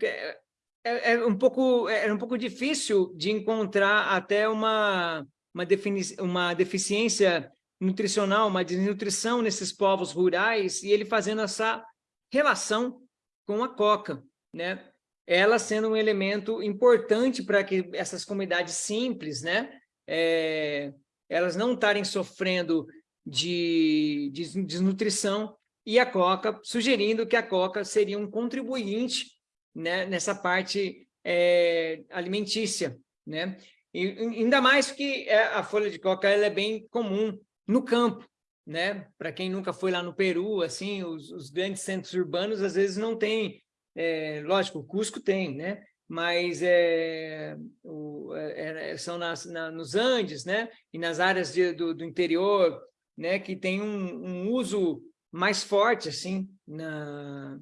é, é, é, um pouco é um pouco difícil de encontrar até uma uma, defini uma deficiência nutricional, uma desnutrição nesses povos rurais e ele fazendo essa relação com a coca, né? Ela sendo um elemento importante para que essas comunidades simples, né? É, elas não estarem sofrendo de, de desnutrição e a coca, sugerindo que a coca seria um contribuinte né, nessa parte é, alimentícia, né? E, ainda mais que é, a folha de coca ela é bem comum no campo, né? Para quem nunca foi lá no Peru, assim, os, os grandes centros urbanos às vezes não tem, é, lógico, o Cusco tem, né? Mas é, o, é, é, são nas, na, nos Andes, né? E nas áreas de, do, do, interior, né? Que tem um, um uso mais forte, assim, na,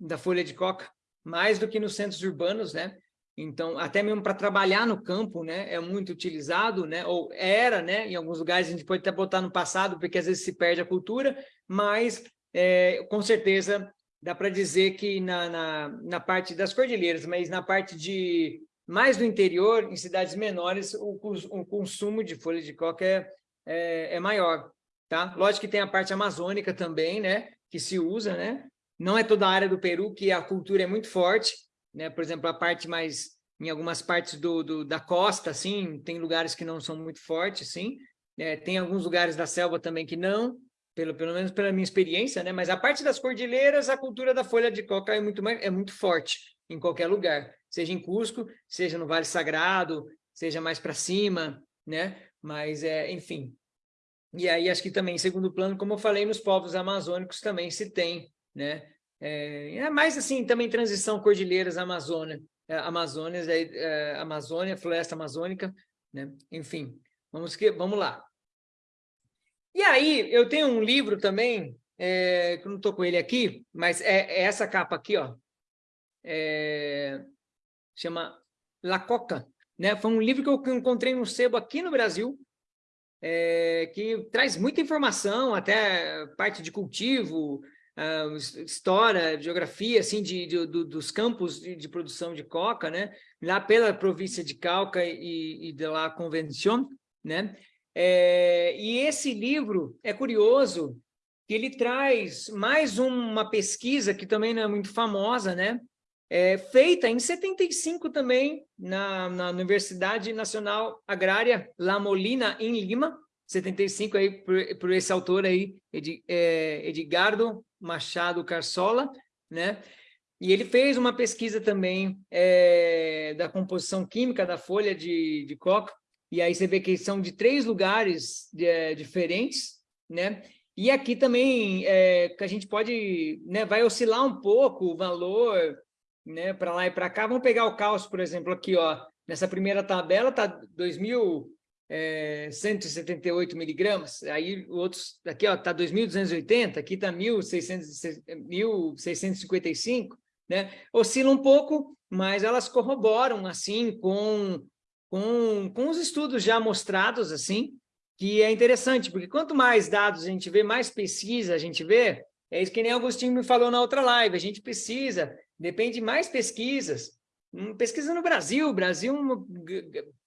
da folha de coca mais do que nos centros urbanos, né? Então, até mesmo para trabalhar no campo, né, é muito utilizado, né, ou era, né, em alguns lugares a gente pode até botar no passado, porque às vezes se perde a cultura, mas é, com certeza dá para dizer que na, na, na, parte das cordilheiras, mas na parte de mais do interior, em cidades menores, o, o consumo de folha de coca é, é, é, maior, tá? Lógico que tem a parte amazônica também, né, que se usa, né? Não é toda a área do Peru que a cultura é muito forte, né? Por exemplo, a parte mais em algumas partes do, do da costa, assim, tem lugares que não são muito fortes, sim. É, tem alguns lugares da selva também que não, pelo, pelo menos pela minha experiência, né? Mas a parte das cordilheiras, a cultura da folha de coca é muito, é muito forte em qualquer lugar, seja em Cusco, seja no Vale Sagrado, seja mais para cima, né? Mas, é, enfim. E aí, acho que também, em segundo plano, como eu falei, nos povos amazônicos também se tem, né? É, é mais assim, também transição cordilheiras Amazônia, é, Amazônia, é, Amazônia, floresta amazônica, né? Enfim, vamos, que, vamos lá. E aí, eu tenho um livro também, é, que eu não estou com ele aqui, mas é, é, essa capa aqui, ó. É, chama La Coca, né? Foi um livro que eu encontrei no sebo aqui no Brasil, é, que traz muita informação, até parte de cultivo, uh, história, geografia, assim, de, de do, dos campos de, de, produção de coca, né? Lá pela província de Cauca e, e de la Convención, né? É, e esse livro é curioso, que ele traz mais uma pesquisa que também não é muito famosa, né? É, feita em 75 também na, na Universidade Nacional Agrária La Molina, em Lima, 75 aí por, por esse autor aí, Ed, é, Edgardo Machado Carsola, né? E ele fez uma pesquisa também é, da composição química da folha de, de coca, e aí você vê que são de três lugares é, diferentes, né? E aqui também é, que a gente pode, né, vai oscilar um pouco o valor, né, para lá e para cá. Vamos pegar o cálcio, por exemplo, aqui, ó, nessa primeira tabela tá 2.178 é, miligramas, aí outros, aqui, ó, tá 2.280, aqui tá 1.655, né? Oscila um pouco, mas elas corroboram, assim, com com, com os estudos já mostrados, assim, que é interessante, porque quanto mais dados a gente vê, mais pesquisa a gente vê, é isso que nem Agostinho me falou na outra live, a gente precisa, depende de mais pesquisas, hum, pesquisa no Brasil, Brasil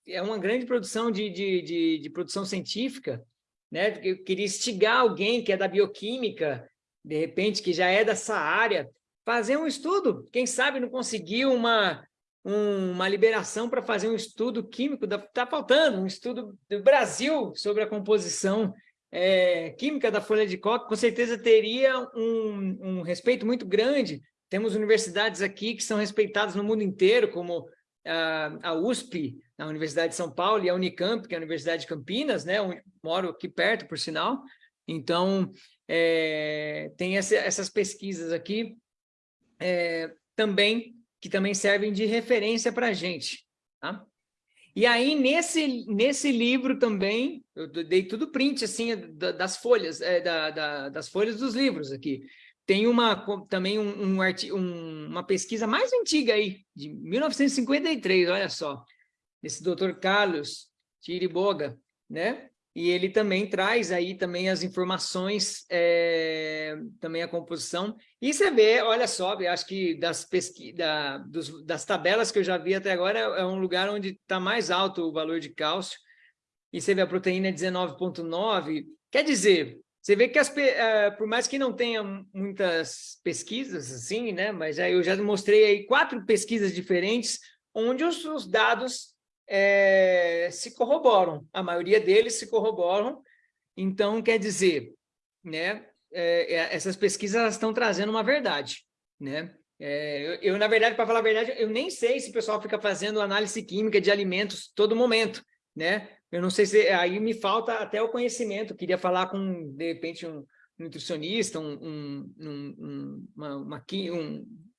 é uma grande produção de, de, de, de produção científica, né? Eu queria instigar alguém que é da bioquímica, de repente, que já é dessa área, fazer um estudo, quem sabe não conseguir uma, um, uma liberação para fazer um estudo químico, está faltando um estudo do Brasil sobre a composição é, química da folha de coca, com certeza teria um, um, respeito muito grande. Temos universidades aqui que são respeitadas no mundo inteiro, como a, a USP, a Universidade de São Paulo, e a Unicamp, que é a Universidade de Campinas, né? Eu moro aqui perto, por sinal. Então, é, tem essa, essas pesquisas aqui é, também que também servem de referência para a gente. Tá? E aí, nesse, nesse livro também, eu dei tudo print, assim, das folhas, é, da, da, das folhas dos livros aqui. Tem uma, também um, um, um, uma pesquisa mais antiga aí, de 1953, olha só, desse doutor Carlos Tiriboga, né? e ele também traz aí também as informações, é, também a composição. E você vê, olha só, acho que das, pesqui da, dos, das tabelas que eu já vi até agora, é, é um lugar onde está mais alto o valor de cálcio. E você vê a proteína 19,9. Quer dizer, você vê que, as, uh, por mais que não tenha muitas pesquisas, assim, né? Mas aí eu já mostrei aí quatro pesquisas diferentes, onde os, os dados é, se corroboram, a maioria deles se corroboram, então quer dizer, né, é, essas pesquisas estão trazendo uma verdade, né? É, eu, eu, na verdade, para falar a verdade, eu nem sei se o pessoal fica fazendo análise química de alimentos todo momento, né? Eu não sei se aí me falta até o conhecimento. Queria falar com de repente um nutricionista, um, um, um uma, uma,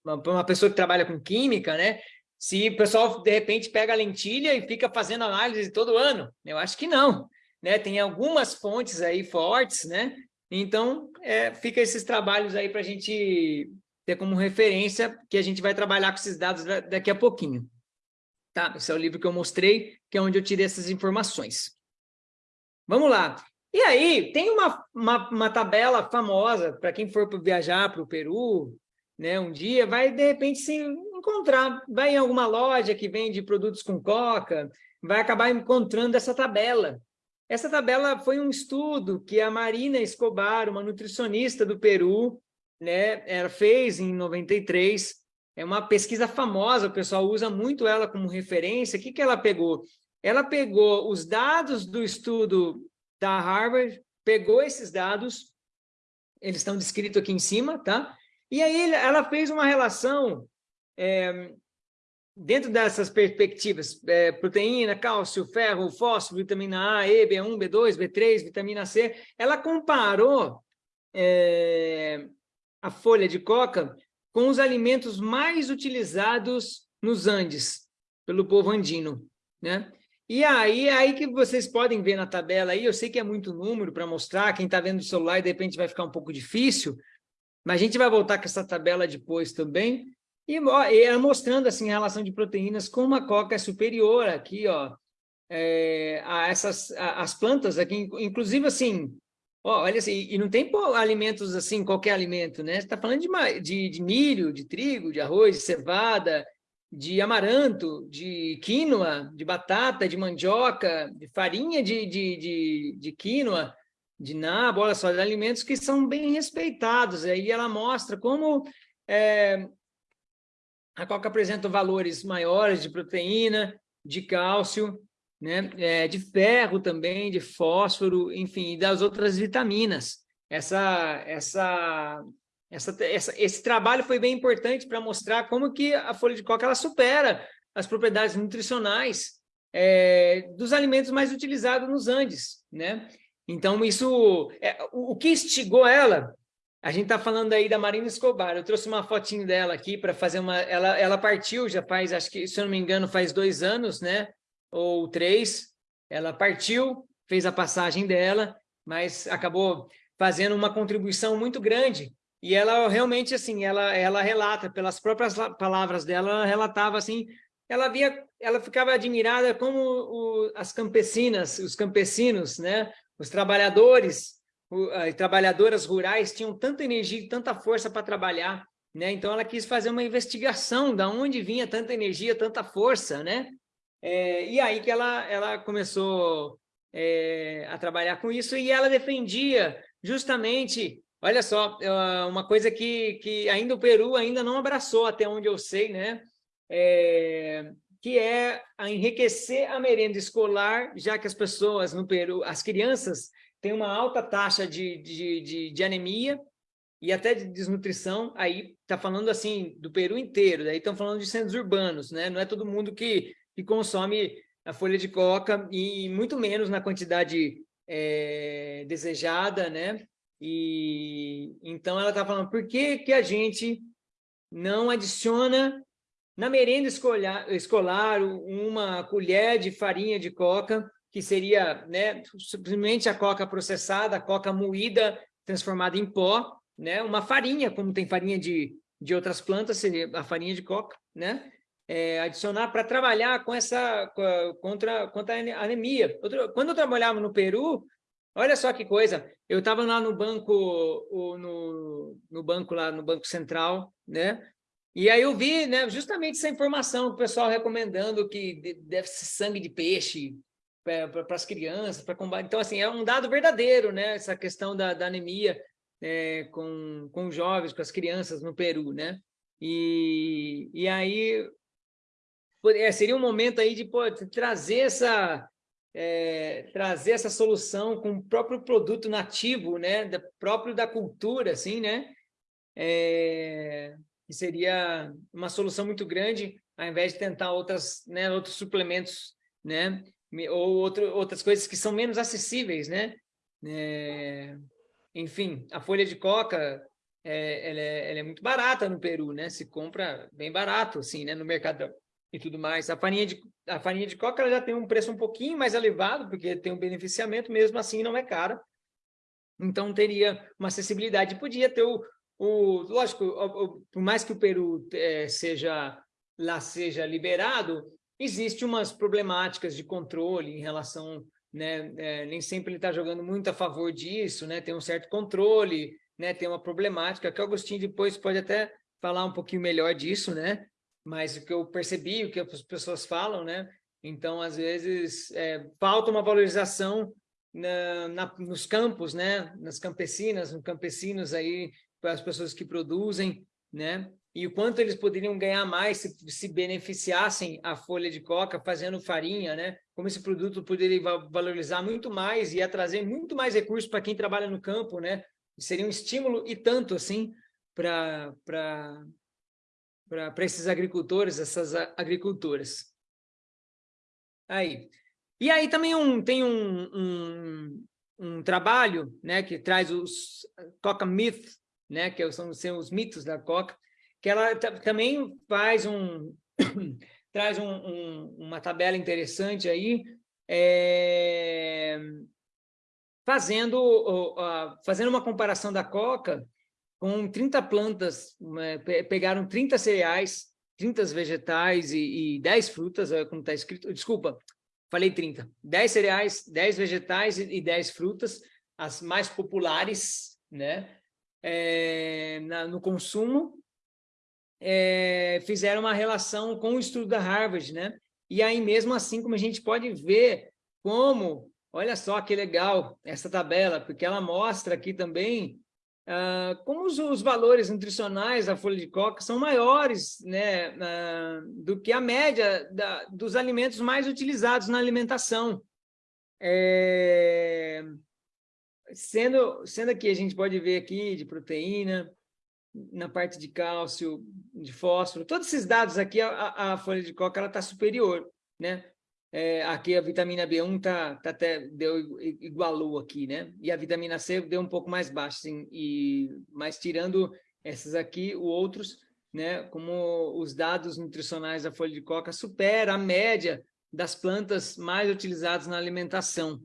uma, uma pessoa que trabalha com química, né? Se o pessoal, de repente, pega a lentilha e fica fazendo análise todo ano. Eu acho que não. Né? Tem algumas fontes aí fortes, né? Então, é, fica esses trabalhos aí para a gente ter como referência que a gente vai trabalhar com esses dados daqui a pouquinho. Tá? Esse é o livro que eu mostrei, que é onde eu tirei essas informações. Vamos lá. E aí, tem uma, uma, uma tabela famosa para quem for viajar para o Peru, né, um dia, vai de repente se encontrar, vai em alguma loja que vende produtos com coca, vai acabar encontrando essa tabela. Essa tabela foi um estudo que a Marina Escobar, uma nutricionista do Peru, né, ela fez em 93, é uma pesquisa famosa, o pessoal usa muito ela como referência. O que, que ela pegou? Ela pegou os dados do estudo da Harvard, pegou esses dados, eles estão descritos aqui em cima, tá? E aí ela fez uma relação é, dentro dessas perspectivas, é, proteína, cálcio, ferro, fósforo, vitamina A, E, B1, B2, B3, vitamina C, ela comparou é, a folha de coca com os alimentos mais utilizados nos Andes, pelo povo andino, né? E aí, aí que vocês podem ver na tabela aí, eu sei que é muito número para mostrar, quem está vendo o celular de repente vai ficar um pouco difícil, mas a gente vai voltar com essa tabela depois também, e, ó, e mostrando assim a relação de proteínas como a coca é superior aqui, ó, é, a essas a, as plantas aqui, inclusive assim, ó, olha assim, e não tem pô, alimentos assim, qualquer alimento, né? Você está falando de, de, de milho, de trigo, de arroz, de cevada, de amaranto, de quinoa, de batata, de mandioca, de farinha de, de, de, de quinoa, de nabo, olha só, de alimentos que são bem respeitados. Aí ela mostra como é, a coca apresenta valores maiores de proteína, de cálcio, né? É, de ferro também, de fósforo, enfim, e das outras vitaminas. Essa, essa, essa, essa, esse trabalho foi bem importante para mostrar como que a folha de coca ela supera as propriedades nutricionais é, dos alimentos mais utilizados nos Andes, né? Então, isso, é, o, o que instigou ela a gente está falando aí da Marina Escobar. Eu trouxe uma fotinho dela aqui para fazer uma. Ela, ela partiu já faz, acho que, se eu não me engano, faz dois anos, né? Ou três. Ela partiu, fez a passagem dela, mas acabou fazendo uma contribuição muito grande. E ela realmente, assim, ela, ela relata, pelas próprias palavras dela, ela relatava assim. Ela via, ela ficava admirada como o, as campesinas, os campesinos, né? Os trabalhadores trabalhadoras rurais tinham tanta energia e tanta força para trabalhar, né? Então ela quis fazer uma investigação da onde vinha tanta energia, tanta força, né? É, e aí que ela, ela começou é, a trabalhar com isso e ela defendia justamente, olha só, é, uma coisa que, que ainda o Peru ainda não abraçou, até onde eu sei, né? É, que é a enriquecer a merenda escolar, já que as pessoas no Peru, as crianças tem uma alta taxa de, de, de, de anemia e até de desnutrição, aí está falando assim do Peru inteiro, daí estão falando de centros urbanos, né? Não é todo mundo que, que consome a folha de coca e muito menos na quantidade é, desejada, né? E então ela está falando por que, que a gente não adiciona na merenda escolar, escolar uma colher de farinha de coca que seria né, simplesmente a coca processada, a coca moída, transformada em pó, né, uma farinha, como tem farinha de, de outras plantas, seria a farinha de coca, né, é, adicionar para trabalhar com essa contra, contra a anemia. Quando eu trabalhava no Peru, olha só que coisa, eu estava lá no banco, no, no banco lá, no Banco Central, né, e aí eu vi, né, justamente essa informação, o pessoal recomendando que deve ser sangue de peixe, para as crianças, para combater. Então, assim, é um dado verdadeiro, né? Essa questão da, da anemia é, com, com jovens, com as crianças no Peru, né? E, e aí é, seria um momento aí de pô, trazer essa é, trazer essa solução com o próprio produto nativo, né? Da, próprio da cultura, assim, né? É, que seria uma solução muito grande, ao invés de tentar outras, né, outros suplementos, né? Ou outro, outras coisas que são menos acessíveis, né? É, enfim, a folha de coca, é, ela, é, ela, é, muito barata no Peru, né? Se compra bem barato, assim, né? No mercado e tudo mais. A farinha de, a farinha de coca já tem um preço um pouquinho mais elevado, porque tem um beneficiamento, mesmo assim não é cara. Então teria uma acessibilidade. Podia ter o, o lógico, o, o, por mais que o Peru é, seja lá seja liberado, Existe umas problemáticas de controle em relação, né, é, nem sempre ele está jogando muito a favor disso, né, tem um certo controle, né, tem uma problemática que o Agostinho depois pode até falar um pouquinho melhor disso, né? Mas o que eu percebi, o que as pessoas falam, né? Então, às vezes, é, falta uma valorização na, na, nos campos, né? Nas campesinas, nos campesinos aí, para as pessoas que produzem, né? E o quanto eles poderiam ganhar mais se, se beneficiassem a folha de coca fazendo farinha, né? Como esse produto poderia valorizar muito mais e ia trazer muito mais recursos para quem trabalha no campo, né? Seria um estímulo e tanto assim para esses agricultores, essas agricultoras. Aí. E aí também um, tem um, um, um trabalho né, que traz os Coca Myth, né, que são, são os mitos da Coca, que ela também faz um [coughs] traz um, um, uma tabela interessante aí, é, fazendo, fazendo uma comparação da coca com 30 plantas, é, pegaram 30 cereais, 30 vegetais e, e 10 frutas, como está escrito, desculpa, falei 30, 10 cereais, 10 vegetais e, e 10 frutas, as mais populares, né, é, na, no consumo, é, fizeram uma relação com o estudo da Harvard, né? E aí, mesmo assim, como a gente pode ver como, olha só que legal essa tabela, porque ela mostra aqui também ah, como os, os, valores nutricionais da folha de coca são maiores né, ah, do que a média da, dos alimentos mais utilizados na alimentação. É, sendo, sendo que a gente pode ver aqui de proteína, na parte de cálcio, de fósforo, todos esses dados aqui, a, a folha de coca está superior, né? É, aqui a vitamina B1 tá, tá até deu igualou aqui, né? E a vitamina C deu um pouco mais baixo, assim, e mas tirando essas aqui, os outros, né? Como os dados nutricionais da folha de coca supera a média das plantas mais utilizadas na alimentação.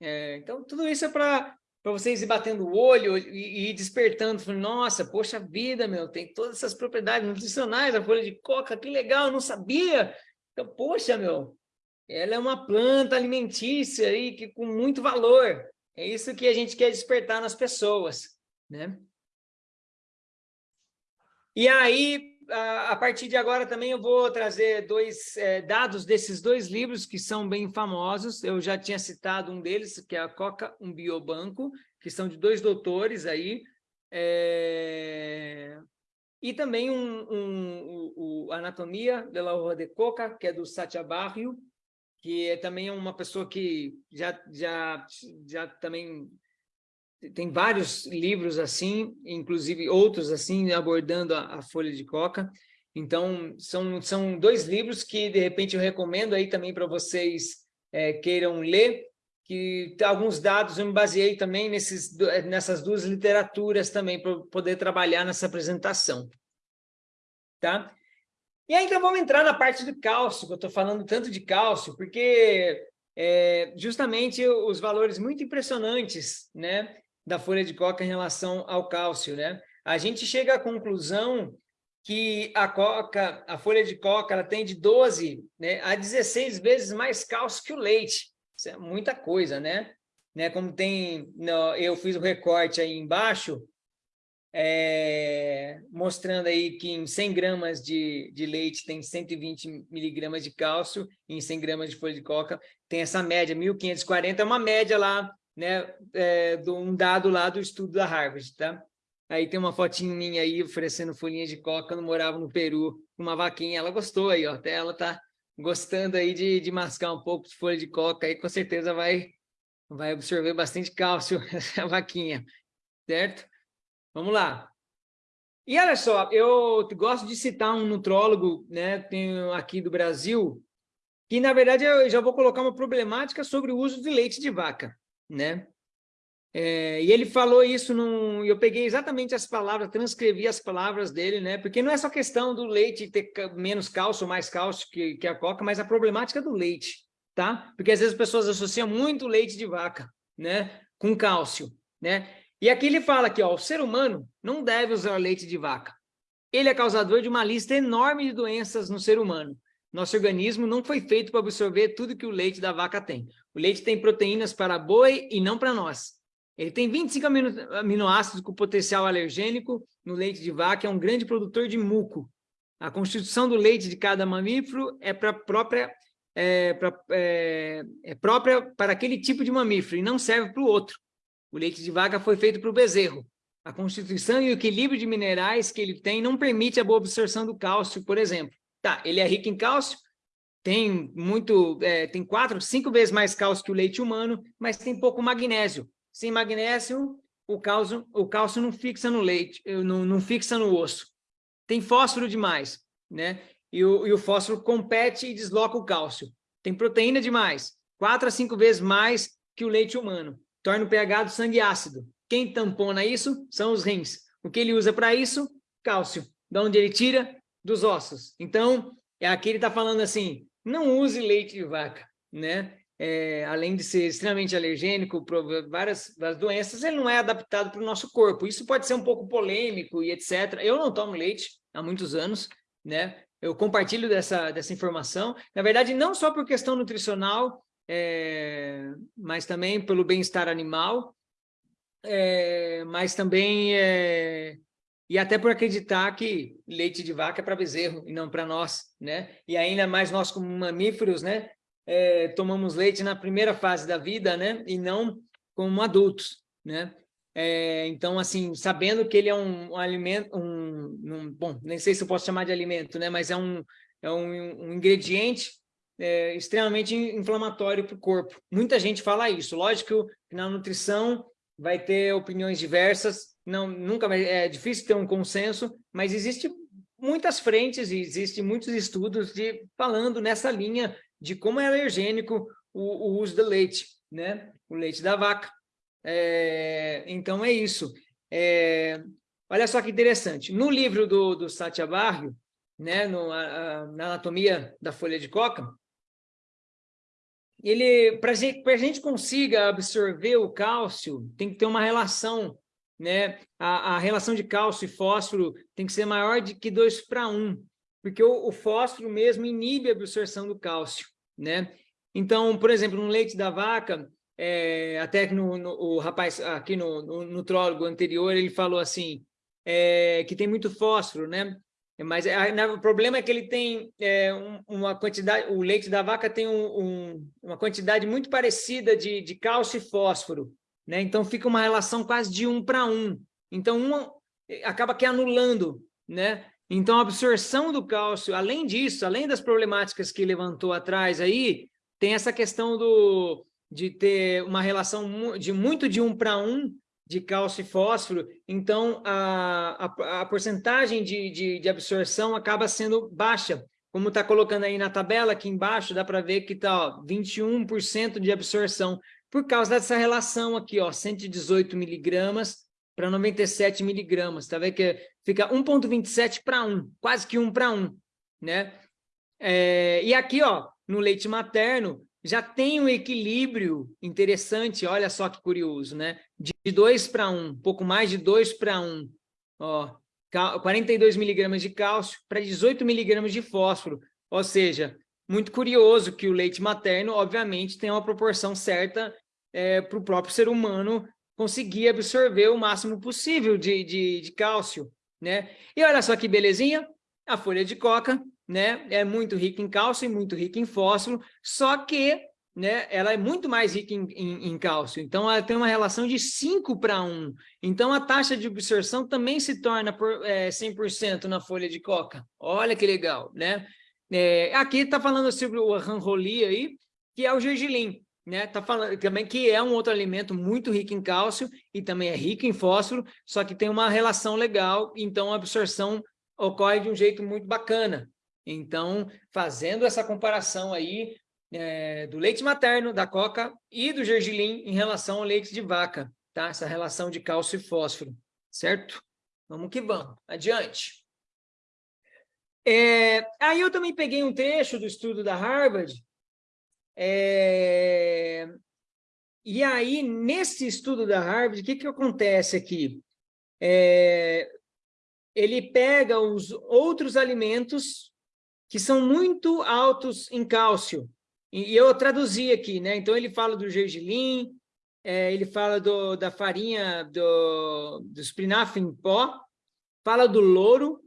É, então tudo isso é para para vocês ir batendo o olho e, ir despertando, falando, nossa, poxa vida, meu, tem todas essas propriedades nutricionais, a folha de coca, que legal, não sabia. Então, poxa, meu, ela é uma planta alimentícia aí que com muito valor. É isso que a gente quer despertar nas pessoas, né? E aí, a partir de agora também eu vou trazer dois é, dados desses dois livros que são bem famosos. Eu já tinha citado um deles, que é a Coca, um biobanco, que são de dois doutores aí. É... E também um, um, o Anatomia de la Hoja de Coca, que é do Satya Barrio, que é também uma pessoa que já, já, já também tem vários livros assim, inclusive outros assim, abordando a, a, folha de coca. Então, são, são dois livros que, de repente, eu recomendo aí também para vocês é, queiram ler, que alguns dados eu me baseei também nesses, nessas duas literaturas também, para poder trabalhar nessa apresentação. Tá? E aí, então, vamos entrar na parte do cálcio, que eu estou falando tanto de cálcio, porque é, justamente os valores muito impressionantes, né? Da folha de coca em relação ao cálcio, né? A gente chega à conclusão que a coca, a folha de coca, ela tem de 12 né, a 16 vezes mais cálcio que o leite. Isso é muita coisa, né? né como tem, no, eu fiz o recorte aí embaixo, é, mostrando aí que em 100 gramas de, de leite tem 120 miligramas de cálcio, e em 100 gramas de folha de coca tem essa média, 1.540, é uma média lá né, é, de um dado lá do estudo da Harvard, tá? Aí tem uma fotinha minha aí oferecendo folhinha de coca quando morava no Peru, uma vaquinha, ela gostou aí, ó, até ela tá gostando aí de, de mascar um pouco de folha de coca, aí com certeza vai, vai absorver bastante cálcio [laughs] essa vaquinha, certo? Vamos lá. E olha só, eu gosto de citar um nutrólogo, né, aqui do Brasil, que na verdade eu já vou colocar uma problemática sobre o uso de leite de vaca né? É, e ele falou isso, num, eu peguei exatamente as palavras, transcrevi as palavras dele, né? Porque não é só questão do leite ter menos cálcio ou mais cálcio que, que a coca, mas a problemática do leite, tá? Porque às vezes as pessoas associam muito leite de vaca, né? Com cálcio, né? E aqui ele fala que ó, o ser humano não deve usar leite de vaca. Ele é causador de uma lista enorme de doenças no ser humano. Nosso organismo não foi feito para absorver tudo que o leite da vaca tem. O leite tem proteínas para boi e não para nós. Ele tem 25 amino, aminoácidos com potencial alergênico no leite de vaca, é um grande produtor de muco. A constituição do leite de cada mamífero é, pra própria, é, pra, é, é própria para aquele tipo de mamífero e não serve para o outro. O leite de vaca foi feito para o bezerro. A constituição e o equilíbrio de minerais que ele tem não permite a boa absorção do cálcio, por exemplo. Tá, ele é rico em cálcio, tem muito, é, tem quatro, cinco vezes mais cálcio que o leite humano, mas tem pouco magnésio. Sem magnésio, o cálcio, o cálcio não fixa no leite, não, não fixa no osso. Tem fósforo demais, né? E o, e o fósforo compete e desloca o cálcio. Tem proteína demais, quatro a cinco vezes mais que o leite humano. Torna o pH do sangue ácido. Quem tampona isso são os rins. O que ele usa para isso? Cálcio. De onde ele tira? Dos ossos. Então, é aqui ele está falando assim, não use leite de vaca, né? É, além de ser extremamente alergênico, várias, várias doenças, ele não é adaptado para o nosso corpo. Isso pode ser um pouco polêmico e etc. Eu não tomo leite há muitos anos, né? Eu compartilho dessa, dessa informação. Na verdade, não só por questão nutricional, é, mas também pelo bem-estar animal, é, mas também é, e até por acreditar que leite de vaca é para bezerro e não para nós, né? E ainda mais nós como mamíferos, né? É, tomamos leite na primeira fase da vida, né? E não como adultos, né? É, então, assim, sabendo que ele é um, um alimento, um, um, bom, nem sei se eu posso chamar de alimento, né? Mas é um, é um, um ingrediente é, extremamente inflamatório para o corpo. Muita gente fala isso. Lógico que na nutrição vai ter opiniões diversas, não, nunca é difícil ter um consenso, mas existe muitas frentes e existe muitos estudos de, falando nessa linha de como é alergênico o, o uso do leite, né? O leite da vaca. É, então é isso. É, olha só que interessante. No livro do, do Satya Barrio, né, no, a, a, na anatomia da folha de coca, ele para gente, a gente consiga absorver o cálcio, tem que ter uma relação né, a, a, relação de cálcio e fósforo tem que ser maior de que 2 para 1, porque o, o, fósforo mesmo inibe a absorção do cálcio, né? Então, por exemplo, no leite da vaca, é, até que no, no, o rapaz aqui no, no nutrólogo anterior, ele falou assim, é, que tem muito fósforo, né? Mas é, o problema é que ele tem é, um, uma quantidade, o leite da vaca tem um, um, uma quantidade muito parecida de, de cálcio e fósforo, né? Então, fica uma relação quase de um para um. Então, um acaba que anulando, né? Então, a absorção do cálcio, além disso, além das problemáticas que levantou atrás aí, tem essa questão do, de ter uma relação de muito de um para um de cálcio e fósforo, então a, a, a porcentagem de, de, de, absorção acaba sendo baixa. Como está colocando aí na tabela, aqui embaixo, dá para ver que está 21% de absorção por causa dessa relação aqui, ó, 118 miligramas para 97 miligramas, tá vendo que fica 1,27 para 1, quase que 1 para 1, né? É, e aqui, ó, no leite materno, já tem um equilíbrio interessante, olha só que curioso, né? De 2 para 1, pouco mais de 2 para 1, ó, 42 miligramas de cálcio para 18 miligramas de fósforo, ou seja, muito curioso que o leite materno, obviamente, tem uma proporção certa é, para o próprio ser humano conseguir absorver o máximo possível de, de, de cálcio, né? E olha só que belezinha, a folha de coca, né? É muito rica em cálcio e muito rica em fósforo, só que né, ela é muito mais rica em, em, em, cálcio. Então, ela tem uma relação de 5 para 1. Então, a taxa de absorção também se torna por, é, 100% na folha de coca. Olha que legal, né? É, aqui está falando sobre o ranroli aí, que é o gergelim né? Tá falando também que é um outro alimento muito rico em cálcio e também é rico em fósforo, só que tem uma relação legal, então a absorção ocorre de um jeito muito bacana. Então, fazendo essa comparação aí é, do leite materno, da coca e do gergelim em relação ao leite de vaca, tá? Essa relação de cálcio e fósforo, certo? Vamos que vamos. Adiante. É, aí eu também peguei um trecho do estudo da Harvard, é... E aí, nesse estudo da Harvard, o que, que acontece aqui? É... Ele pega os outros alimentos que são muito altos em cálcio, e eu traduzi aqui, né? Então, ele fala do gergelim, é, ele fala do, da farinha do, do espinafre em pó, fala do louro,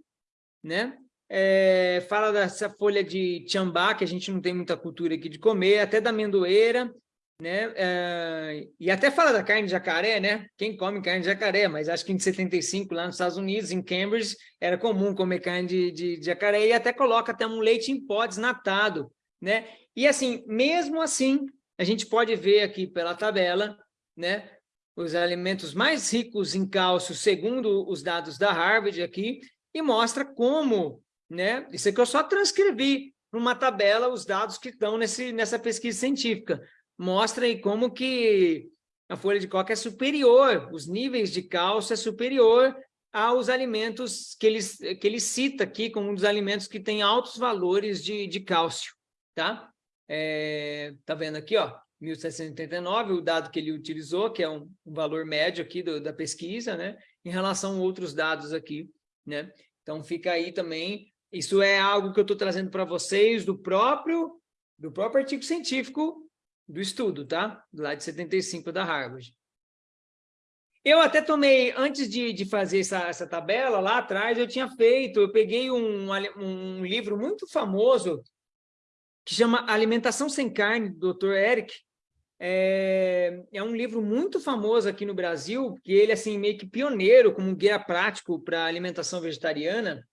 né? É, fala dessa folha de tiambá, que a gente não tem muita cultura aqui de comer, até da amendoeira, né? É, e até fala da carne de jacaré, né? Quem come carne de jacaré, mas acho que em 75, lá nos Estados Unidos, em Cambridge, era comum comer carne de, de, de jacaré, e até coloca até um leite em pó desnatado, né? E assim, mesmo assim, a gente pode ver aqui pela tabela, né? Os alimentos mais ricos em cálcio, segundo os dados da Harvard aqui, e mostra como, né? Isso aqui eu só transcrevi numa tabela os dados que estão nesse, nessa pesquisa científica. Mostra aí como que a folha de coca é superior, os níveis de cálcio é superior aos alimentos que ele, que ele cita aqui como um dos alimentos que tem altos valores de, de cálcio, tá? É, tá vendo aqui, ó, 1789, o dado que ele utilizou, que é um, um valor médio aqui do, da pesquisa, né, em relação a outros dados aqui, né? Então fica aí também, isso é algo que eu estou trazendo para vocês do próprio, do próprio artigo científico do estudo, tá? Lado de 75 da Harvard. Eu até tomei, antes de, de fazer essa, essa tabela, lá atrás eu tinha feito, eu peguei um, um livro muito famoso, que chama Alimentação Sem Carne, do Dr. Eric, é, é, um livro muito famoso aqui no Brasil, que ele assim meio que pioneiro como guia prático para alimentação vegetariana.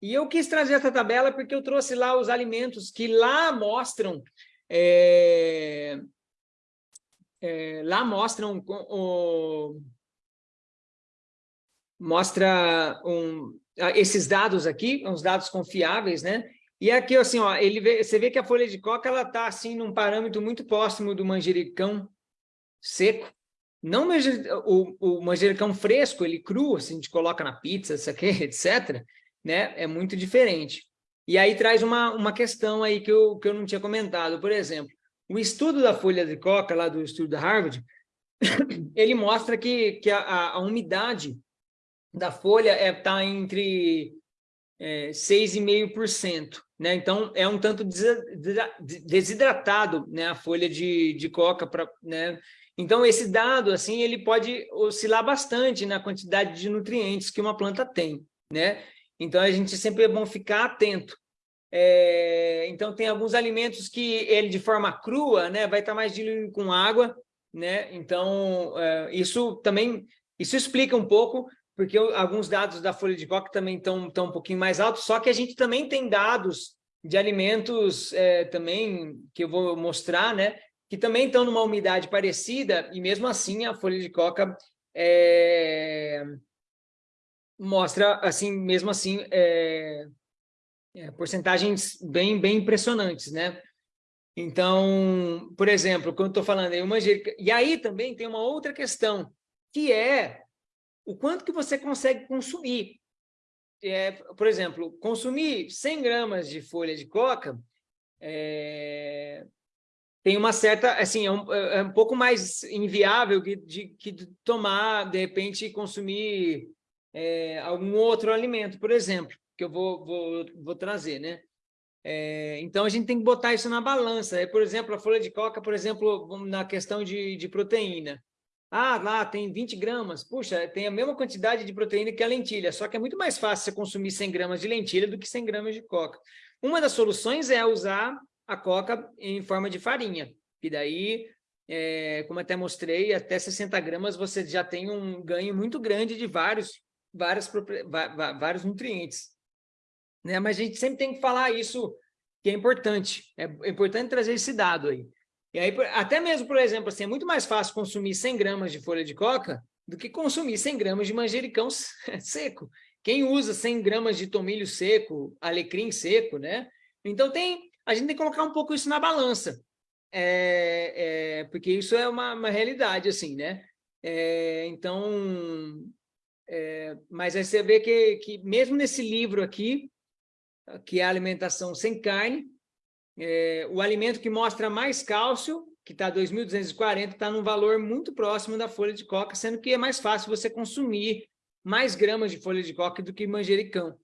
E eu quis trazer essa tabela porque eu trouxe lá os alimentos que lá mostram é, é, lá mostram o, mostra um, esses dados aqui, uns dados confiáveis, né? E aqui, assim, ó, ele vê, você vê que a folha de coca ela está assim num parâmetro muito próximo do manjericão seco. Não o, o manjericão fresco, ele cru, assim, a gente coloca na pizza, isso aqui, [laughs] etc. Né? É muito diferente. E aí traz uma, uma questão aí que eu, que eu não tinha comentado. Por exemplo, o estudo da folha de coca, lá do estudo da Harvard, [coughs] ele mostra que, que a, a umidade da folha está é, tá entre é, 6,5%. Né? Então, é um tanto desidratado né? a folha de, de coca. Pra, né? Então, esse dado assim, ele pode oscilar bastante na quantidade de nutrientes que uma planta tem. Né? Então, a gente sempre é bom ficar atento. É, então, tem alguns alimentos que ele, de forma crua, né, vai estar mais diluído com água. Né? Então, é, isso também isso explica um pouco porque alguns dados da folha de coca também estão um pouquinho mais altos, só que a gente também tem dados de alimentos é, também, que eu vou mostrar, né, que também estão numa umidade parecida, e mesmo assim a folha de coca é, mostra, assim, mesmo assim, é, é, porcentagens bem, bem impressionantes, né? Então, por exemplo, quando estou falando aí, uma e aí também tem uma outra questão, que é o quanto que você consegue consumir. É, por exemplo, consumir 100 gramas de folha de coca é, tem uma certa, assim, é um, é um pouco mais inviável que de, que tomar, de repente, consumir é, algum outro alimento, por exemplo, que eu vou, vou, vou trazer, né? É, então, a gente tem que botar isso na balança. É, por exemplo, a folha de coca, por exemplo, na questão de, de proteína. Ah, lá tem 20 gramas. Puxa, tem a mesma quantidade de proteína que a lentilha, só que é muito mais fácil você consumir 100 gramas de lentilha do que 100 gramas de coca. Uma das soluções é usar a coca em forma de farinha, e daí, é, como até mostrei, até 60 gramas você já tem um ganho muito grande de vários, vários, vários nutrientes. Né? Mas a gente sempre tem que falar isso, que é importante. É importante trazer esse dado aí. E aí, até mesmo, por exemplo, assim, é muito mais fácil consumir 100 gramas de folha de coca do que consumir 100 gramas de manjericão [laughs] seco. Quem usa 100 gramas de tomilho seco, alecrim seco, né? Então, tem, a gente tem que colocar um pouco isso na balança, é, é, porque isso é uma, uma realidade, assim, né? É, então, é, mas aí você vê que, que mesmo nesse livro aqui, que é Alimentação Sem Carne, é, o alimento que mostra mais cálcio, que está 2.240, está num valor muito próximo da folha de coca, sendo que é mais fácil você consumir mais gramas de folha de coca do que manjericão,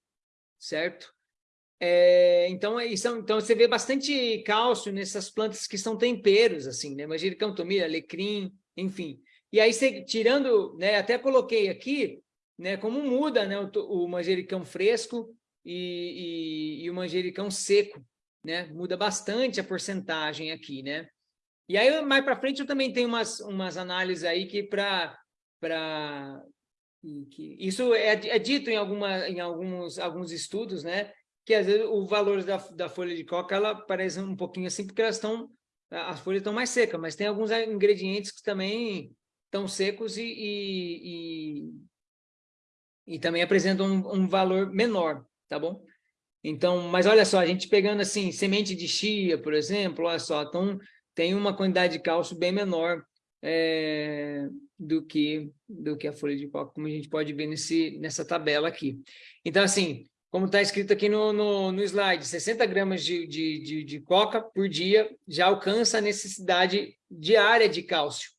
certo? É, então, é isso, então, você vê bastante cálcio nessas plantas que são temperos, assim, né? Manjericão, tomilho, alecrim, enfim. E aí, você, tirando, né, até coloquei aqui, né, como muda né, o, o manjericão fresco e, e, e, o manjericão seco, né? Muda bastante a porcentagem aqui, né? E aí, mais para frente, eu também tenho umas, umas análises aí que para... Isso é, é dito em, alguma, em alguns, alguns estudos, né? Que às vezes o valor da, da folha de coca, ela parece um pouquinho assim, porque elas estão... As folhas estão mais secas, mas tem alguns ingredientes que também estão secos e, e, e, também apresentam um, um valor menor, tá bom? Então, mas olha só, a gente pegando assim, semente de chia, por exemplo, olha só, então tem uma quantidade de cálcio bem menor é, do, que, do que a folha de coca, como a gente pode ver nesse, nessa tabela aqui. Então, assim, como está escrito aqui no, no, no, slide, 60 gramas de, de, de, de coca por dia já alcança a necessidade diária de cálcio.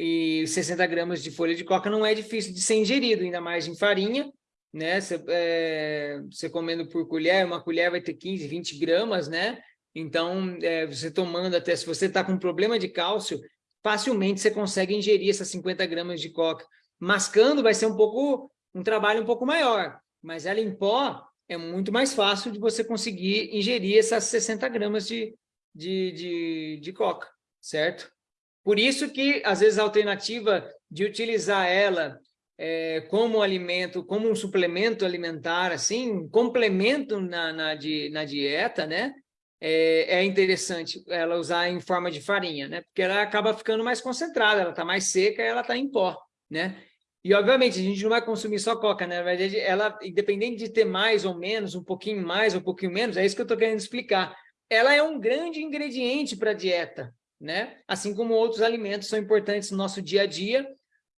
E 60 gramas de folha de coca não é difícil de ser ingerido, ainda mais em farinha, né? Você, é, comendo por colher, uma colher vai ter 15, 20 gramas, né? Então, é, você tomando até, se você está com problema de cálcio, facilmente você consegue ingerir essas 50 gramas de coca. Mascando vai ser um pouco, um trabalho um pouco maior, mas ela em pó é muito mais fácil de você conseguir ingerir essas 60 gramas de, de, de, de coca, certo? Por isso que, às vezes, a alternativa de utilizar ela é, como alimento, como um suplemento alimentar, assim, um complemento na, na, na dieta, né? É, é, interessante ela usar em forma de farinha, né? Porque ela acaba ficando mais concentrada, ela está mais seca, ela está em pó, né? E, obviamente, a gente não vai consumir só coca, né? Na verdade, ela, independente de ter mais ou menos, um pouquinho mais ou um pouquinho menos, é isso que eu estou querendo explicar. Ela é um grande ingrediente para a dieta, né? Assim como outros alimentos são importantes no nosso dia a dia,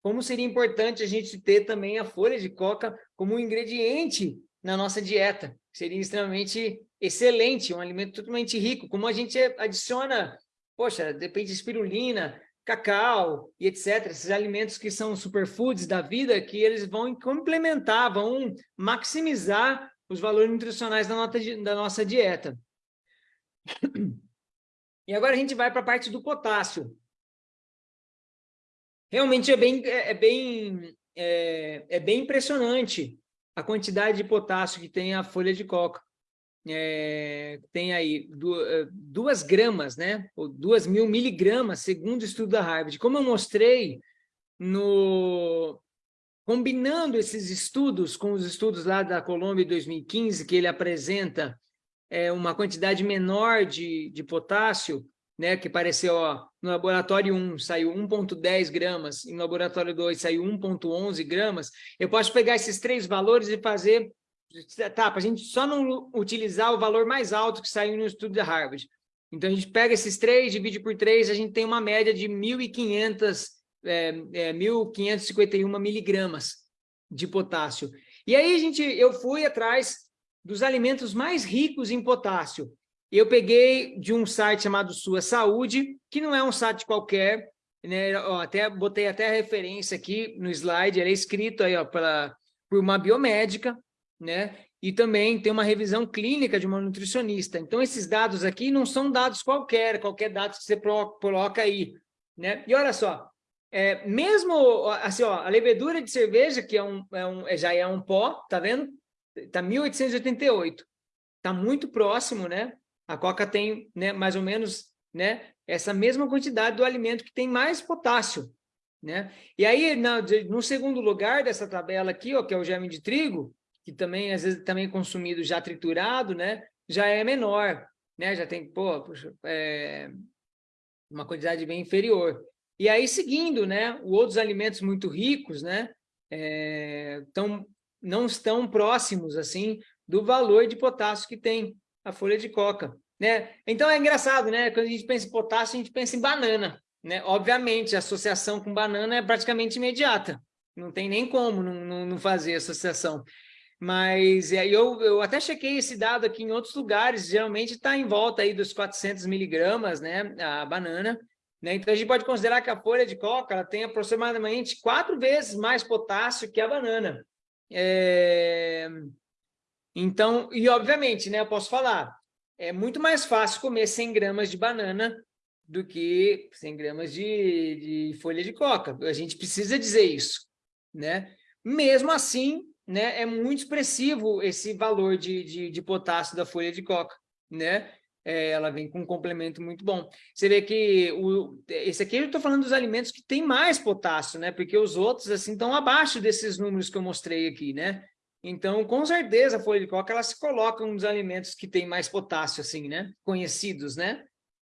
como seria importante a gente ter também a folha de coca como um ingrediente na nossa dieta. Seria extremamente excelente, um alimento totalmente rico, como a gente adiciona, poxa, depende de espirulina, cacau e etc. Esses alimentos que são superfoods da vida, que eles vão complementar, vão maximizar os valores nutricionais da, da nossa dieta. E agora a gente vai para a parte do potássio. Realmente é bem, é, é, bem, é, é bem impressionante a quantidade de potássio que tem a folha de coca. É, tem aí é, duas gramas, né? Ou duas mil miligramas, segundo o estudo da Harvard. Como eu mostrei, no, combinando esses estudos com os estudos lá da Colômbia em 2015, que ele apresenta é, uma quantidade menor de, de potássio, né, que pareceu, ó, no laboratório 1 saiu 1,10 gramas, e no laboratório 2 saiu 1,11 gramas, eu posso pegar esses três valores e fazer, tá, para a gente só não utilizar o valor mais alto que saiu no estudo da Harvard. Então, a gente pega esses três, divide por três, a gente tem uma média de 1.500, é, é, 1.551 miligramas de potássio. E aí, gente, eu fui atrás dos alimentos mais ricos em potássio, eu peguei de um site chamado Sua Saúde, que não é um site qualquer, né? Até botei até a referência aqui no slide, ele é escrito aí ó, pela, por uma biomédica, né? E também tem uma revisão clínica de uma nutricionista. Então, esses dados aqui não são dados qualquer, qualquer dado que você coloca aí, né? E olha só, é, mesmo assim, ó, a levedura de cerveja, que é um, é um, já é um pó, tá vendo? Tá 1888. Tá muito próximo, né? A coca tem né, mais ou menos né, essa mesma quantidade do alimento que tem mais potássio. Né? E aí, no segundo lugar dessa tabela aqui, ó, que é o germe de trigo, que também, às vezes, também é consumido já triturado, né, já é menor, né, já tem, pô, puxa, é, uma quantidade bem inferior. E aí, seguindo, né, outros alimentos muito ricos, né, é, tão, não estão próximos, assim, do valor de potássio que tem a folha de coca. Né? Então é engraçado, né? Quando a gente pensa em potássio, a gente pensa em banana. Né? Obviamente, a associação com banana é praticamente imediata. Não tem nem como não, não, não fazer associação. Mas é, eu, eu até chequei esse dado aqui em outros lugares, geralmente está em volta aí dos 400 miligramas, né, a banana. Né? Então, a gente pode considerar que a folha de coca ela tem aproximadamente quatro vezes mais potássio que a banana. É... Então, e obviamente, né, eu posso falar, é muito mais fácil comer 100 gramas de banana do que 100 gramas de, de folha de coca. A gente precisa dizer isso, né? Mesmo assim, né, é muito expressivo esse valor de, de, de potássio da folha de coca, né? É, ela vem com um complemento muito bom. Você vê que o, esse aqui eu estou falando dos alimentos que tem mais potássio, né? Porque os outros, assim, estão abaixo desses números que eu mostrei aqui, né? Então, com certeza, a folha de coca, ela se coloca nos alimentos que tem mais potássio, assim, né? Conhecidos, né?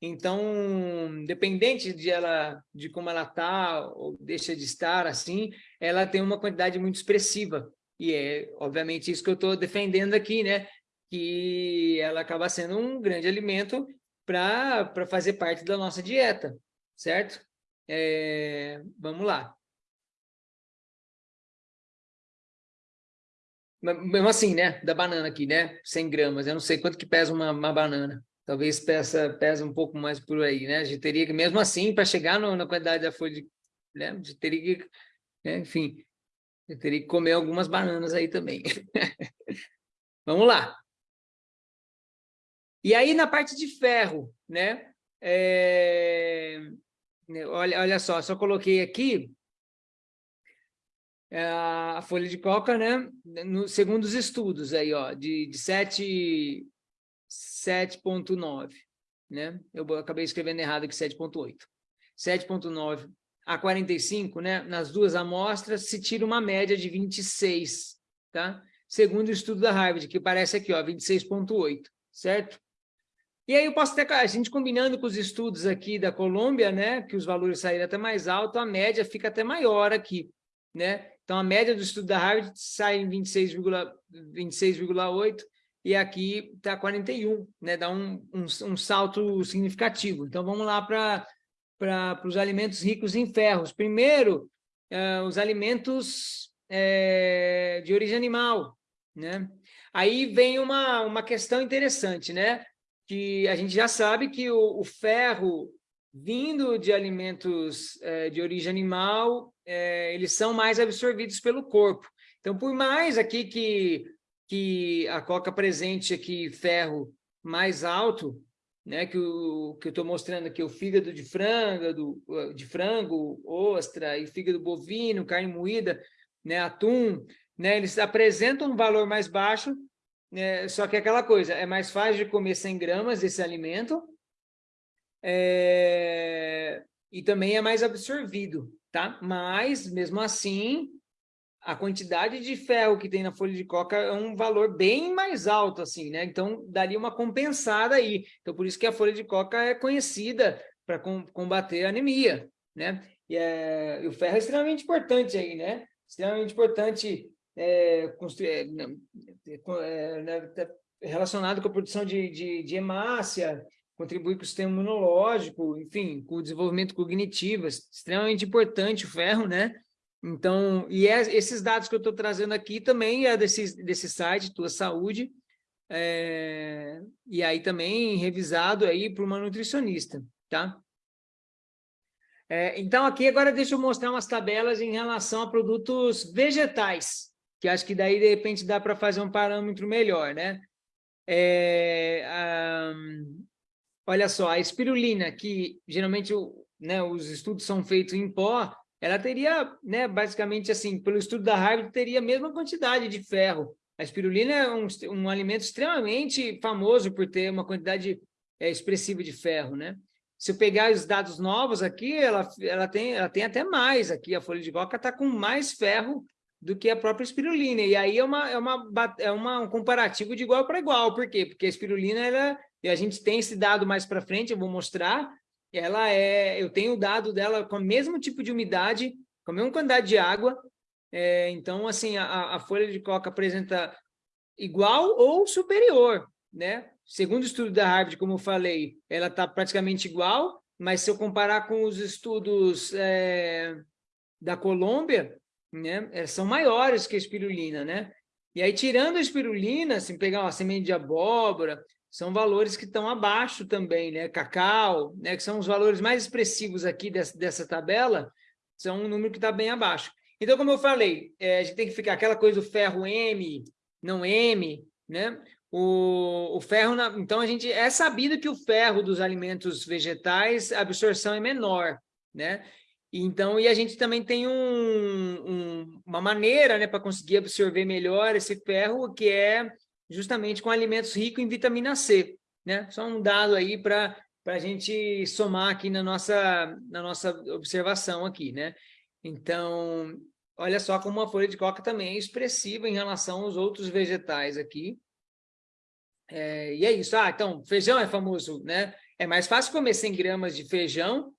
Então, dependente de ela, de como ela está ou deixa de estar, assim, ela tem uma quantidade muito expressiva. E é, obviamente, isso que eu estou defendendo aqui, né? Que ela acaba sendo um grande alimento para fazer parte da nossa dieta, certo? É, vamos lá. Mesmo assim, né? Da banana aqui, né? 100 gramas. Eu não sei quanto que pesa uma, uma banana. Talvez peça, pesa um pouco mais por aí, né? A gente teria que, mesmo assim, para chegar no, na quantidade da folha de... Né? A gente teria que... Né? Enfim, eu teria que comer algumas bananas aí também. [laughs] Vamos lá. E aí, na parte de ferro, né? É... Olha, olha só, só coloquei aqui é, a folha de coca, né? No, segundo os estudos aí, ó, de, de 7.9, né? Eu acabei escrevendo errado aqui 7.8. 7.9 a 45, né? Nas duas amostras se tira uma média de 26, tá? Segundo o estudo da Harvard, que parece aqui, ó, 26.8, certo? E aí eu posso ter, a gente combinando com os estudos aqui da Colômbia, né, que os valores saíram até mais alto, a média fica até maior aqui, né? Então, a média do estudo da Harvard sai em 26,8 26, e aqui está 41, né? Dá um, um, um, salto significativo. Então, vamos lá para os alimentos ricos em ferros. Primeiro, uh, os alimentos é, de origem animal, né? Aí vem uma, uma questão interessante, né? Que a gente já sabe que o, o ferro vindo de alimentos é, de origem animal, é, eles são mais absorvidos pelo corpo. Então, por mais aqui que, que a coca presente aqui ferro mais alto, né, que, o, que eu estou mostrando aqui, o fígado de frango, do, de frango, ostra e fígado bovino, carne moída, né, atum, né, eles apresentam um valor mais baixo, é, só que é aquela coisa, é mais fácil de comer 100 gramas desse alimento é, e também é mais absorvido, tá? Mas, mesmo assim, a quantidade de ferro que tem na folha de coca é um valor bem mais alto, assim, né? Então, daria uma compensada aí. Então, por isso que a folha de coca é conhecida para com, combater a anemia, né? E, é, e o ferro é extremamente importante aí, né? Extremamente importante é, é, é, relacionado com a produção de, de, de hemácia, contribuir com o sistema imunológico, enfim, com o desenvolvimento cognitivo, extremamente importante o ferro, né? Então, e é, esses dados que eu estou trazendo aqui também é desse, desse site, Tua Saúde, é, e aí também revisado aí por uma nutricionista, tá? É, então, aqui agora deixa eu mostrar umas tabelas em relação a produtos vegetais, que acho que daí, de repente, dá para fazer um parâmetro melhor, né? É, olha só, a espirulina, que geralmente né, os estudos são feitos em pó, ela teria, né, basicamente assim, pelo estudo da Harvard, teria a mesma quantidade de ferro. A espirulina é um, um alimento extremamente famoso por ter uma quantidade é, expressiva de ferro, né? Se eu pegar os dados novos aqui, ela, ela, tem, ela tem até mais aqui, a folha de coca está com mais ferro do que a própria espirulina. E aí é, uma, é, uma, é uma, um comparativo de igual para igual. Por quê? Porque a espirulina, ela, e a gente tem esse dado mais para frente, eu vou mostrar, ela é, eu tenho o dado dela com o mesmo tipo de umidade, com a mesma quantidade de água, é, então, assim, a, a folha de coca apresenta igual ou superior, né? Segundo o estudo da Harvard, como eu falei, ela está praticamente igual, mas se eu comparar com os estudos é, da Colômbia, né, é, são maiores que a espirulina, né? E aí, tirando a espirulina, se pegar uma semente de abóbora, são valores que estão abaixo também, né? Cacau, né? que são os valores mais expressivos aqui dessa, dessa tabela, são um número que está bem abaixo. Então, como eu falei, é, a gente tem que ficar aquela coisa do ferro M, não M, né? O, o ferro, na, então, a gente é sabido que o ferro dos alimentos vegetais, a absorção é menor, né? Então, e a gente também tem um, um, uma maneira né, para conseguir absorver melhor esse ferro, que é justamente com alimentos ricos em vitamina C. Né? Só um dado aí para a gente somar aqui na nossa, na nossa observação aqui. Né? Então, olha só como a folha de coca também é expressiva em relação aos outros vegetais aqui. É, e é isso. Ah, então, feijão é famoso, né? É mais fácil comer 100 gramas de feijão,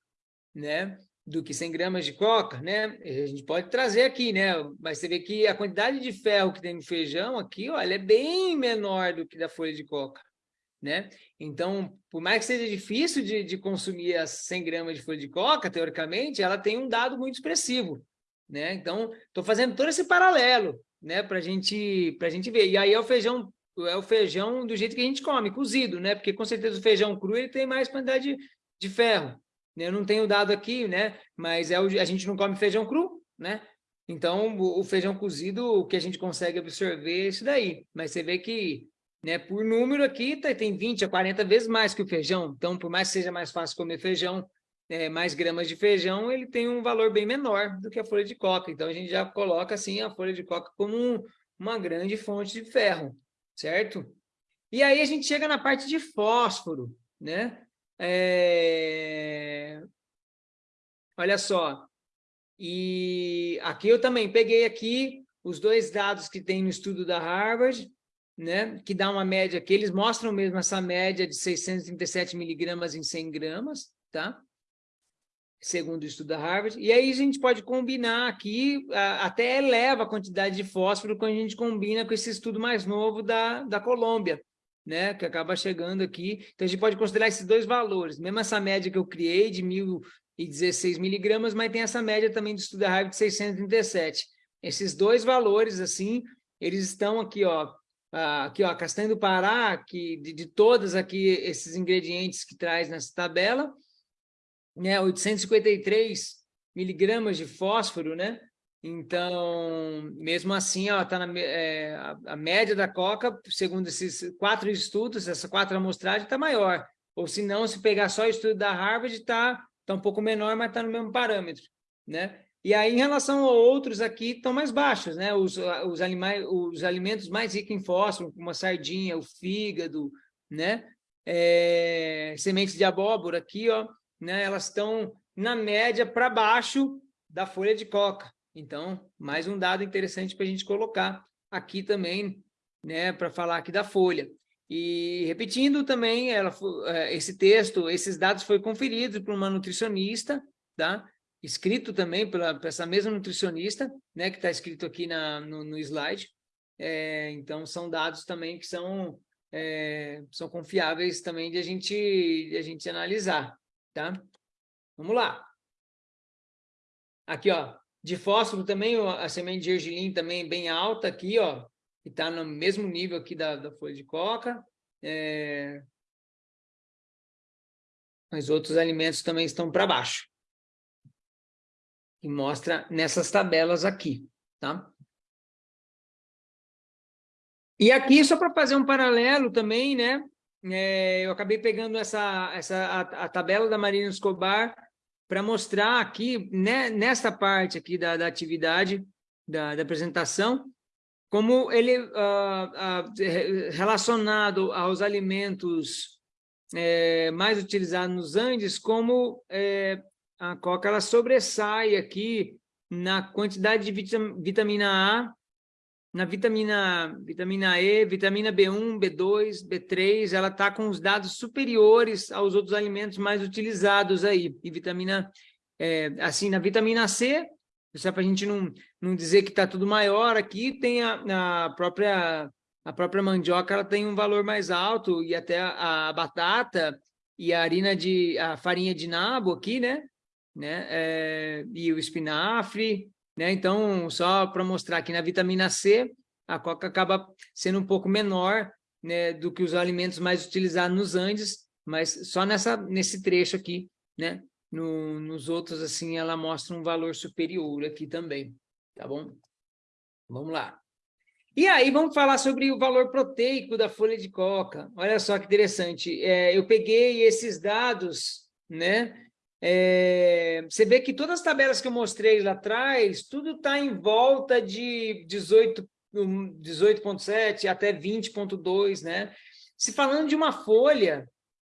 né? Do que 100 gramas de coca, né? A gente pode trazer aqui, né? Mas você vê que a quantidade de ferro que tem no feijão aqui, olha, é bem menor do que da folha de coca, né? Então, por mais que seja difícil de, de consumir as 100 gramas de folha de coca, teoricamente, ela tem um dado muito expressivo, né? Então, estou fazendo todo esse paralelo, né? Para gente, a gente ver. E aí é o feijão é o feijão do jeito que a gente come, cozido, né? Porque com certeza o feijão cru ele tem mais quantidade de, de ferro, eu não tenho dado aqui, né? Mas é o, a gente não come feijão cru, né? Então, o, o feijão cozido, o que a gente consegue absorver é isso daí. Mas você vê que, né, por número aqui, tá, tem 20 a 40 vezes mais que o feijão. Então, por mais que seja mais fácil comer feijão, é, mais gramas de feijão, ele tem um valor bem menor do que a folha de coca. Então, a gente já coloca, assim, a folha de coca como um, uma grande fonte de ferro, certo? E aí a gente chega na parte de fósforo, né? É... Olha só. E aqui eu também peguei aqui os dois dados que tem no estudo da Harvard, né, que dá uma média, que eles mostram mesmo essa média de 637 miligramas em 100 gramas, tá? Segundo o estudo da Harvard. E aí a gente pode combinar aqui, até eleva a quantidade de fósforo quando a gente combina com esse estudo mais novo da, da Colômbia, né, que acaba chegando aqui. Então, a gente pode considerar esses dois valores, mesmo essa média que eu criei de 1.016 miligramas, mas tem essa média também de estudo da raiva de 637. Esses dois valores, assim, eles estão aqui, ó, aqui, ó, castanha do Pará, que de, de todas aqui esses ingredientes que traz nessa tabela, né, 853 miligramas de fósforo, né, então, mesmo assim, ela está na é, a, a, média da coca, segundo esses quatro estudos, essa quatro amostragem está maior. Ou se não, se pegar só o estudo da Harvard, está tá um pouco menor, mas está no mesmo parâmetro, né? E aí, em relação a outros aqui, estão mais baixos, né? Os, os, animais, os alimentos mais ricos em fósforo, como a sardinha, o fígado, né? É, sementes de abóbora aqui, ó, né? Elas estão na média para baixo da folha de coca, então, mais um dado interessante para a gente colocar aqui também, né, para falar aqui da folha. E repetindo também, ela, é, esse texto, esses dados foram conferidos por uma nutricionista, tá? escrito também pela, essa mesma nutricionista, né, que está escrito aqui na, no, no slide. É, então, são dados também que são, é, são confiáveis também de a gente, de a gente analisar. Tá? Vamos lá. Aqui, ó, de fósforo também, a semente de gergelim também bem alta aqui, ó, que está no mesmo nível aqui da, da folha de coca. É... Mas outros alimentos também estão para baixo. E mostra nessas tabelas aqui, tá? E aqui, só para fazer um paralelo também, né? É, eu acabei pegando essa, essa a, a tabela da Marina Escobar para mostrar aqui, né, nesta parte aqui da, da atividade, da, da, apresentação, como ele, uh, uh, relacionado aos alimentos é, mais utilizados nos Andes, como é, a coca ela sobressai aqui na quantidade de vitamina A na vitamina, vitamina E, vitamina B1, B2, B3, ela está com os dados superiores aos outros alimentos mais utilizados aí. E vitamina, é, assim, na vitamina C, só para a gente não, não dizer que está tudo maior, aqui tem a, a, própria, a própria mandioca, ela tem um valor mais alto, e até a, a batata e a harina de, a farinha de nabo aqui, né? né? É, e o espinafre, né? Então, só para mostrar que na vitamina C, a coca acaba sendo um pouco menor né, do que os alimentos mais utilizados nos Andes, mas só nessa, nesse trecho aqui, né? No, nos outros, assim, ela mostra um valor superior aqui também, tá bom? Vamos lá. E aí vamos falar sobre o valor proteico da folha de coca. Olha só que interessante. É, eu peguei esses dados, né? É, você vê que todas as tabelas que eu mostrei lá atrás, tudo está em volta de 18 18.7 até 20.2, né? Se falando de uma folha,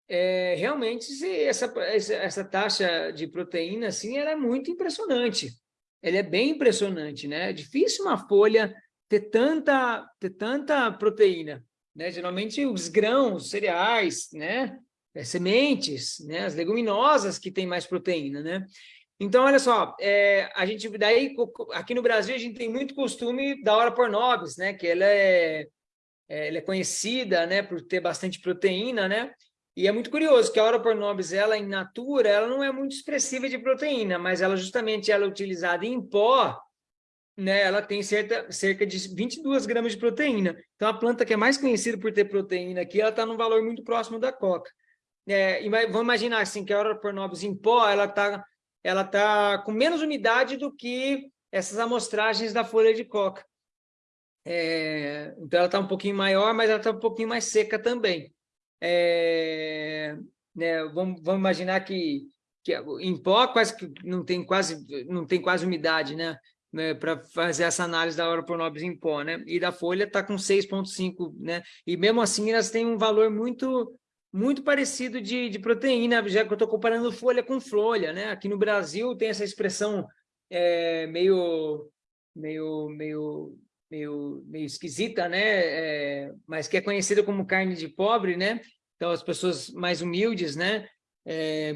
é, realmente essa, essa taxa de proteína, assim, ela é muito impressionante. Ela é bem impressionante, né? É difícil uma folha ter tanta, ter tanta proteína, né? Geralmente os grãos, cereais, né? É, sementes, né? As leguminosas que têm mais proteína, né? Então, olha só, é, a gente daí aqui no Brasil a gente tem muito costume da hora por nobis, né? Que ela é, é, ela é conhecida, né? Por ter bastante proteína, né? E é muito curioso que a hora por nobis, ela em natura, ela não é muito expressiva de proteína, mas ela justamente ela é utilizada em pó, né? Ela tem cerca, cerca de 22 gramas de proteína. Então, a planta que é mais conhecida por ter proteína aqui, ela está num valor muito próximo da coca. É, vamos imaginar assim que a hora por nobis em pó, ela está ela tá com menos umidade do que essas amostragens da folha de coca. É, então, ela está um pouquinho maior, mas ela está um pouquinho mais seca também. É, né, vamos, vamos, imaginar que, que em pó quase que não tem quase não tem quase umidade, né? né para fazer essa análise da hora por nobres em pó, né? E da folha está com 6,5, né? E mesmo assim elas têm um valor muito muito parecido de, de proteína, já que eu estou comparando folha com folha, né? Aqui no Brasil tem essa expressão é, meio, meio, meio, meio, meio esquisita, né? É, mas que é conhecida como carne de pobre, né? Então, as pessoas mais humildes, né? É,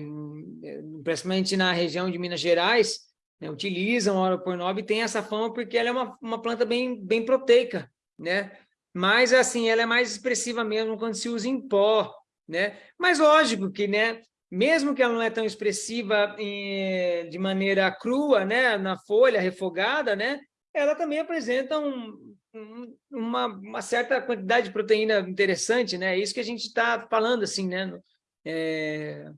principalmente na região de Minas Gerais, né? utilizam a oropornob e tem essa fama porque ela é uma, uma planta bem, bem proteica, né? Mas, assim, ela é mais expressiva mesmo quando se usa em pó, né? Mas lógico que, né, mesmo que ela não é tão expressiva em, de maneira crua, né, na folha refogada, né, ela também apresenta um, um, uma, uma, certa quantidade de proteína interessante, né? É isso que a gente está falando, assim, né? É,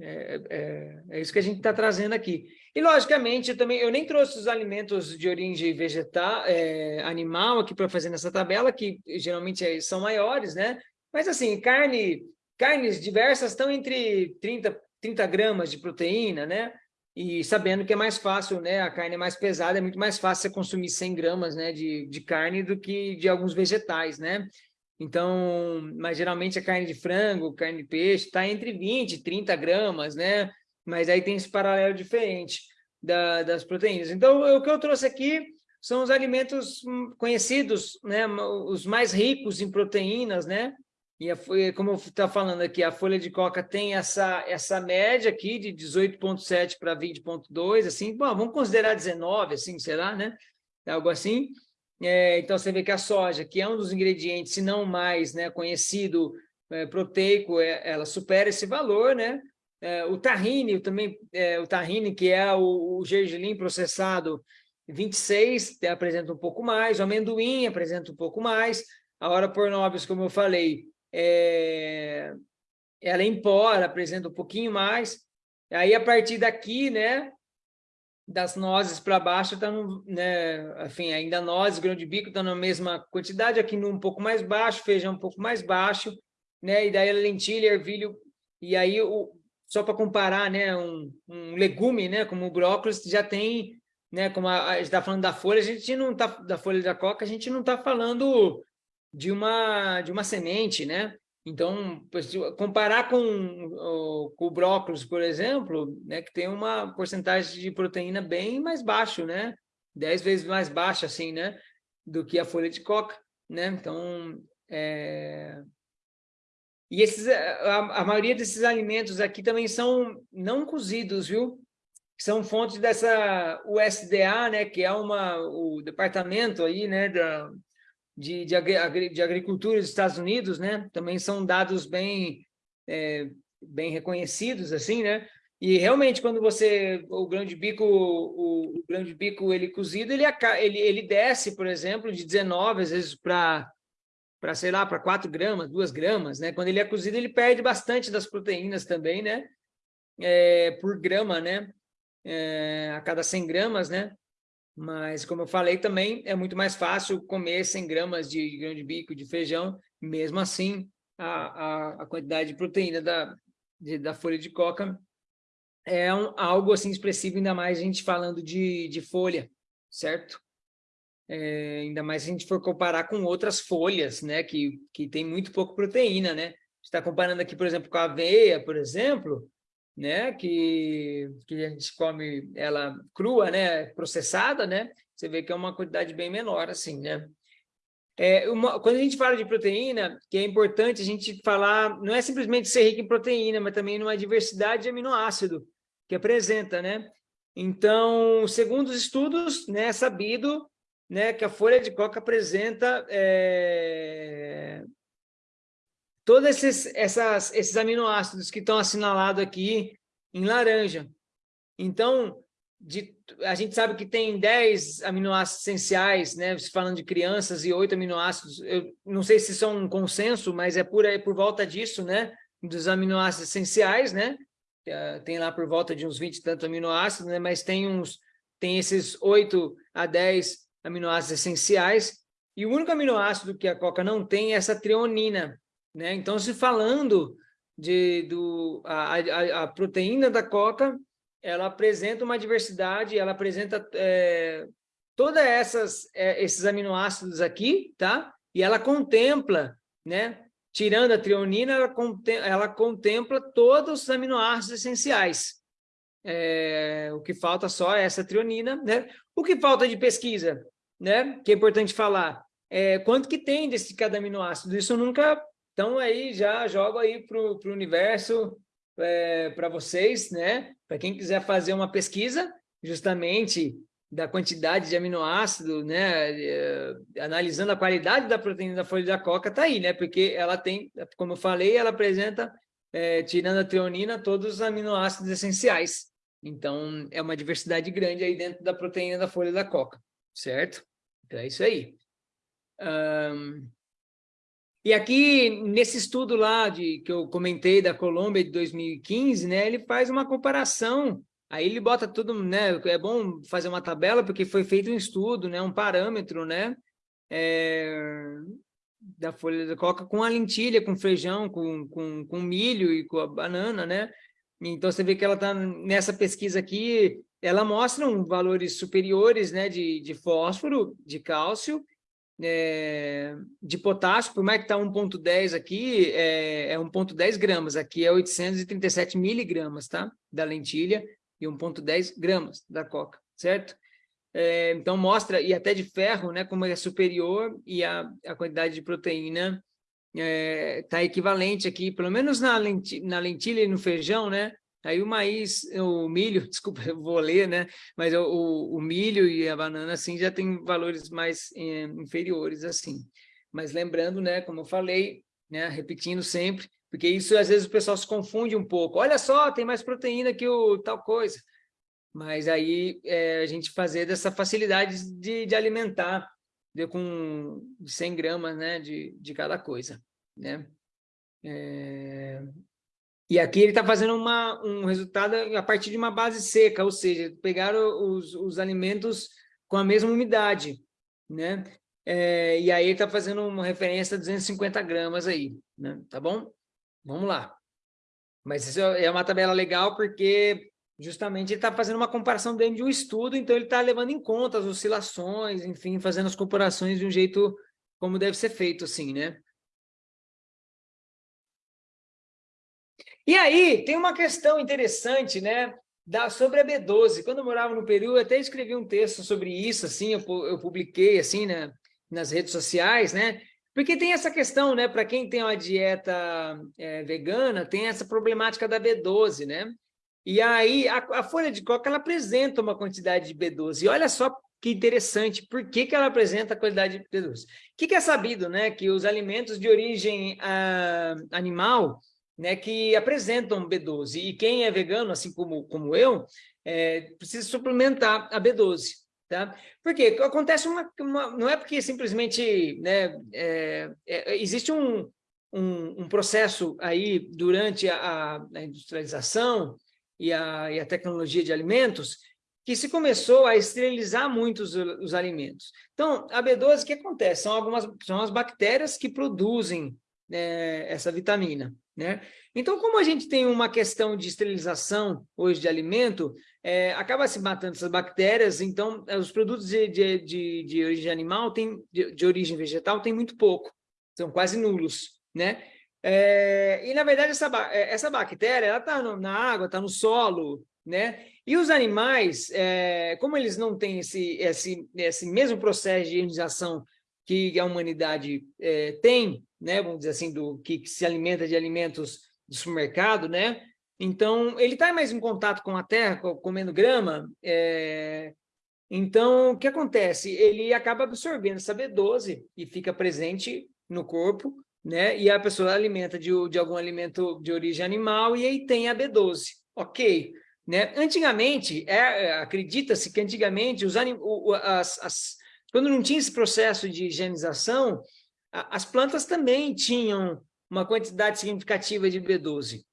é, é, é, isso que a gente está trazendo aqui. E, logicamente, eu também eu nem trouxe os alimentos de origem vegetal, é, animal aqui para fazer nessa tabela, que geralmente são maiores, né? Mas, assim, carne Carnes diversas estão entre 30, 30 gramas de proteína, né? E sabendo que é mais fácil, né? A carne é mais pesada, é muito mais fácil você consumir 100 gramas né, de, de carne do que de alguns vegetais, né? Então, mas geralmente a carne de frango, carne de peixe, está entre 20 e 30 gramas, né? Mas aí tem esse paralelo diferente da, das proteínas. Então, o que eu trouxe aqui são os alimentos hum, conhecidos, né? Os mais ricos em proteínas, né? E a, como está falando aqui, a folha de coca tem essa, essa média aqui de 18,7 para 20,2, assim, bom, vamos considerar 19, assim, será, né? Algo assim. É, então, você vê que a soja, que é um dos ingredientes, se não mais né, conhecido, é, proteico, é, ela supera esse valor, né? É, o tahine, também, é, o tahine, que é o, o gergelim processado, 26, apresenta um pouco mais, o amendoim apresenta um pouco mais, a hora por nobres, como eu falei, é, ela em pó, ela apresenta um pouquinho mais. Aí, a partir daqui, né, das nozes para baixo, tá no, né, enfim, ainda nozes, grão de bico está na mesma quantidade, aqui um pouco mais baixo, feijão um pouco mais baixo, né, e daí lentilha, ervilho, e aí, o, só para comparar, né, um, um legume, né, como o brócolis, já tem, né, como a, a gente está falando da folha, a gente não está, da folha da coca, a gente não está falando de uma, de uma semente, né? Então, comparar com, com o brócolis, por exemplo, né, que tem uma porcentagem de proteína bem mais baixo, né? Dez vezes mais baixa, assim, né? Do que a folha de coca, né? Então, é... E esses, a, a maioria desses alimentos aqui também são não cozidos, viu? São fontes dessa USDA, né? Que é uma, o departamento aí, né? Da, de, de, agri, de agricultura dos Estados Unidos, né? Também são dados bem, é, bem reconhecidos, assim, né? E realmente, quando você o grão de bico, o, o grão de bico ele cozido, ele, ele, ele desce, por exemplo, de 19 às vezes para para sei lá, para 4 gramas, 2 gramas, né? Quando ele é cozido, ele perde bastante das proteínas também, né? É, por grama, né? É, a cada 100 gramas, né? Mas, como eu falei também, é muito mais fácil comer 100 gramas de grão de bico, de feijão, mesmo assim, a, a, a quantidade de proteína da, de, da folha de coca é um, algo assim expressivo, ainda mais a gente falando de, de folha, certo? É, ainda mais se a gente for comparar com outras folhas, né, que, que tem muito pouco proteína, né? está comparando aqui, por exemplo, com a aveia, por exemplo, né, que, que a gente come ela crua, né, processada, né, você vê que é uma quantidade bem menor, assim, né. É uma, quando a gente fala de proteína, que é importante a gente falar, não é simplesmente ser rico em proteína, mas também numa diversidade de aminoácido que apresenta, né. Então, segundo os estudos, né, é sabido né, que a folha de coca apresenta é, todos esses, essas, esses aminoácidos que estão assinalados aqui em laranja. Então, de, a gente sabe que tem 10 aminoácidos essenciais, né? falando de crianças, e 8 aminoácidos. Eu não sei se são um consenso, mas é por, aí, por volta disso, né? Dos aminoácidos essenciais, né? É, tem lá por volta de uns 20 e tantos aminoácidos, né? Mas tem uns tem esses 8 a 10 aminoácidos essenciais, e o único aminoácido que a coca não tem é essa treonina, né? Então, se falando de, do, a, a, a proteína da coca, ela apresenta uma diversidade, ela apresenta é, todas essas é, esses aminoácidos aqui, tá? E ela contempla, né? Tirando a treonina, ela, contempla, ela contempla todos os aminoácidos essenciais. É, o que falta só é essa treonina, né? O que falta de pesquisa, né? Que é importante falar, é quanto que tem desse cada aminoácido. Isso nunca então, aí já jogo aí para o universo é, para vocês, né? Para quem quiser fazer uma pesquisa, justamente da quantidade de aminoácido, né? É, analisando a qualidade da proteína da folha da coca, tá aí, né? Porque ela tem, como eu falei, ela apresenta, é, tirando a treonina, todos os aminoácidos essenciais. Então, é uma diversidade grande aí dentro da proteína da folha da coca, certo? Então, é isso aí. Um, e aqui, nesse estudo lá de, que eu comentei da Colômbia de 2015, né, ele faz uma comparação, aí ele bota tudo, né, é bom fazer uma tabela, porque foi feito um estudo, né, um parâmetro, né, é, da folha de coca com a lentilha, com feijão, com, com, com milho e com a banana, né, então você vê que ela está nessa pesquisa aqui, ela mostra valores superiores, né, de, de fósforo, de cálcio, é, de potássio, por mais que está 1,10 aqui, é, é 1,10 gramas, aqui é 837 miligramas, tá? Da lentilha e 1,10 gramas da coca, certo? É, então mostra, e até de ferro, né, como é superior e a, a quantidade de proteína está é, equivalente aqui, pelo menos na lentilha, na lentilha e no feijão, né? Aí o maíz, o milho, [laughs] desculpa, eu vou ler, né? Mas o, o milho e a banana, assim, já tem valores mais é, inferiores, assim. Mas lembrando, né, como eu falei, né, repetindo sempre, porque isso às vezes o pessoal se confunde um pouco. Olha só, tem mais proteína que o tal coisa. Mas aí é, a gente fazer dessa facilidade de, de alimentar de, com 100 gramas né, de, de cada coisa, né? É, e aqui ele está fazendo uma, um resultado a partir de uma base seca, ou seja, pegaram os, os alimentos com a mesma umidade, né? É, e aí ele está fazendo uma referência a 250 gramas aí, né? Tá bom? Vamos lá. Mas isso é uma tabela legal porque justamente ele está fazendo uma comparação dentro de um estudo, então ele está levando em conta as oscilações, enfim, fazendo as comparações de um jeito como deve ser feito, assim, né? E aí, tem uma questão interessante, né, da, sobre a B12. Quando eu morava no Peru, eu até escrevi um texto sobre isso, assim, eu, eu publiquei, assim, né, nas redes sociais, né, porque tem essa questão, né, para quem tem uma dieta é, vegana, tem essa problemática da B12, né, e aí a, a, folha de coca, ela apresenta uma quantidade de B12, e olha só que interessante, por que, que ela apresenta a quantidade de B12? O que, que é sabido, né, que os alimentos de origem ah, animal, né, que apresentam B12. E quem é vegano, assim como, como eu, é, precisa suplementar a B12. Tá? Porque acontece uma, uma não é porque simplesmente né, é, é, existe um, um, um, processo aí durante a, a industrialização e a, e a, tecnologia de alimentos que se começou a esterilizar muito os, os alimentos. Então, a B12, o que acontece? São algumas são as bactérias que produzem é, essa vitamina, né? Então, como a gente tem uma questão de esterilização hoje de alimento, é, acaba se matando essas bactérias, então é, os produtos de, de, de, de origem animal, tem, de, de, origem vegetal, tem muito pouco, são quase nulos, né? É, e, na verdade, essa, é, essa bactéria, está na água, está no solo, né? E os animais, é, como eles não têm esse, esse, esse mesmo processo de ionização que a humanidade é, tem, né? Vamos dizer assim, do que, que se alimenta de alimentos do supermercado, né? Então, ele está mais em contato com a terra, comendo grama, é... então, o que acontece? Ele acaba absorvendo essa B12 e fica presente no corpo, né? E a pessoa alimenta de, de algum alimento de origem animal e aí tem a B12. Ok. Né? Antigamente, é, acredita-se que antigamente, os anim, as, as, quando não tinha esse processo de higienização, a, as plantas também tinham uma quantidade significativa de B12.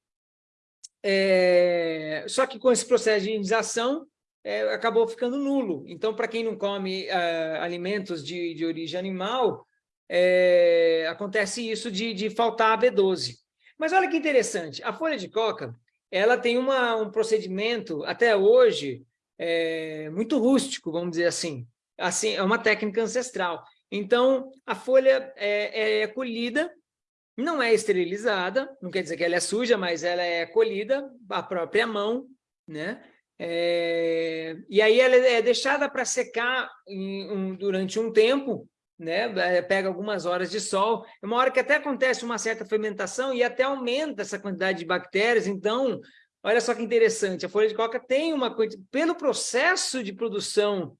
É, só que com esse processo de higienização, é, acabou ficando nulo. Então, para quem não come é, alimentos de, de origem animal, é, acontece isso de, de faltar a B12. Mas olha que interessante, a folha de coca, ela tem uma, um procedimento, até hoje, é, muito rústico, vamos dizer assim. Assim. É uma técnica ancestral. Então, a folha é, é colhida não é esterilizada, não quer dizer que ela é suja, mas ela é colhida à própria mão, né? É, e aí ela é deixada para secar em, um, durante um tempo, né? É, pega algumas horas de sol, é uma hora que até acontece uma certa fermentação e até aumenta essa quantidade de bactérias, então, olha só que interessante, a folha de coca tem uma pelo processo de produção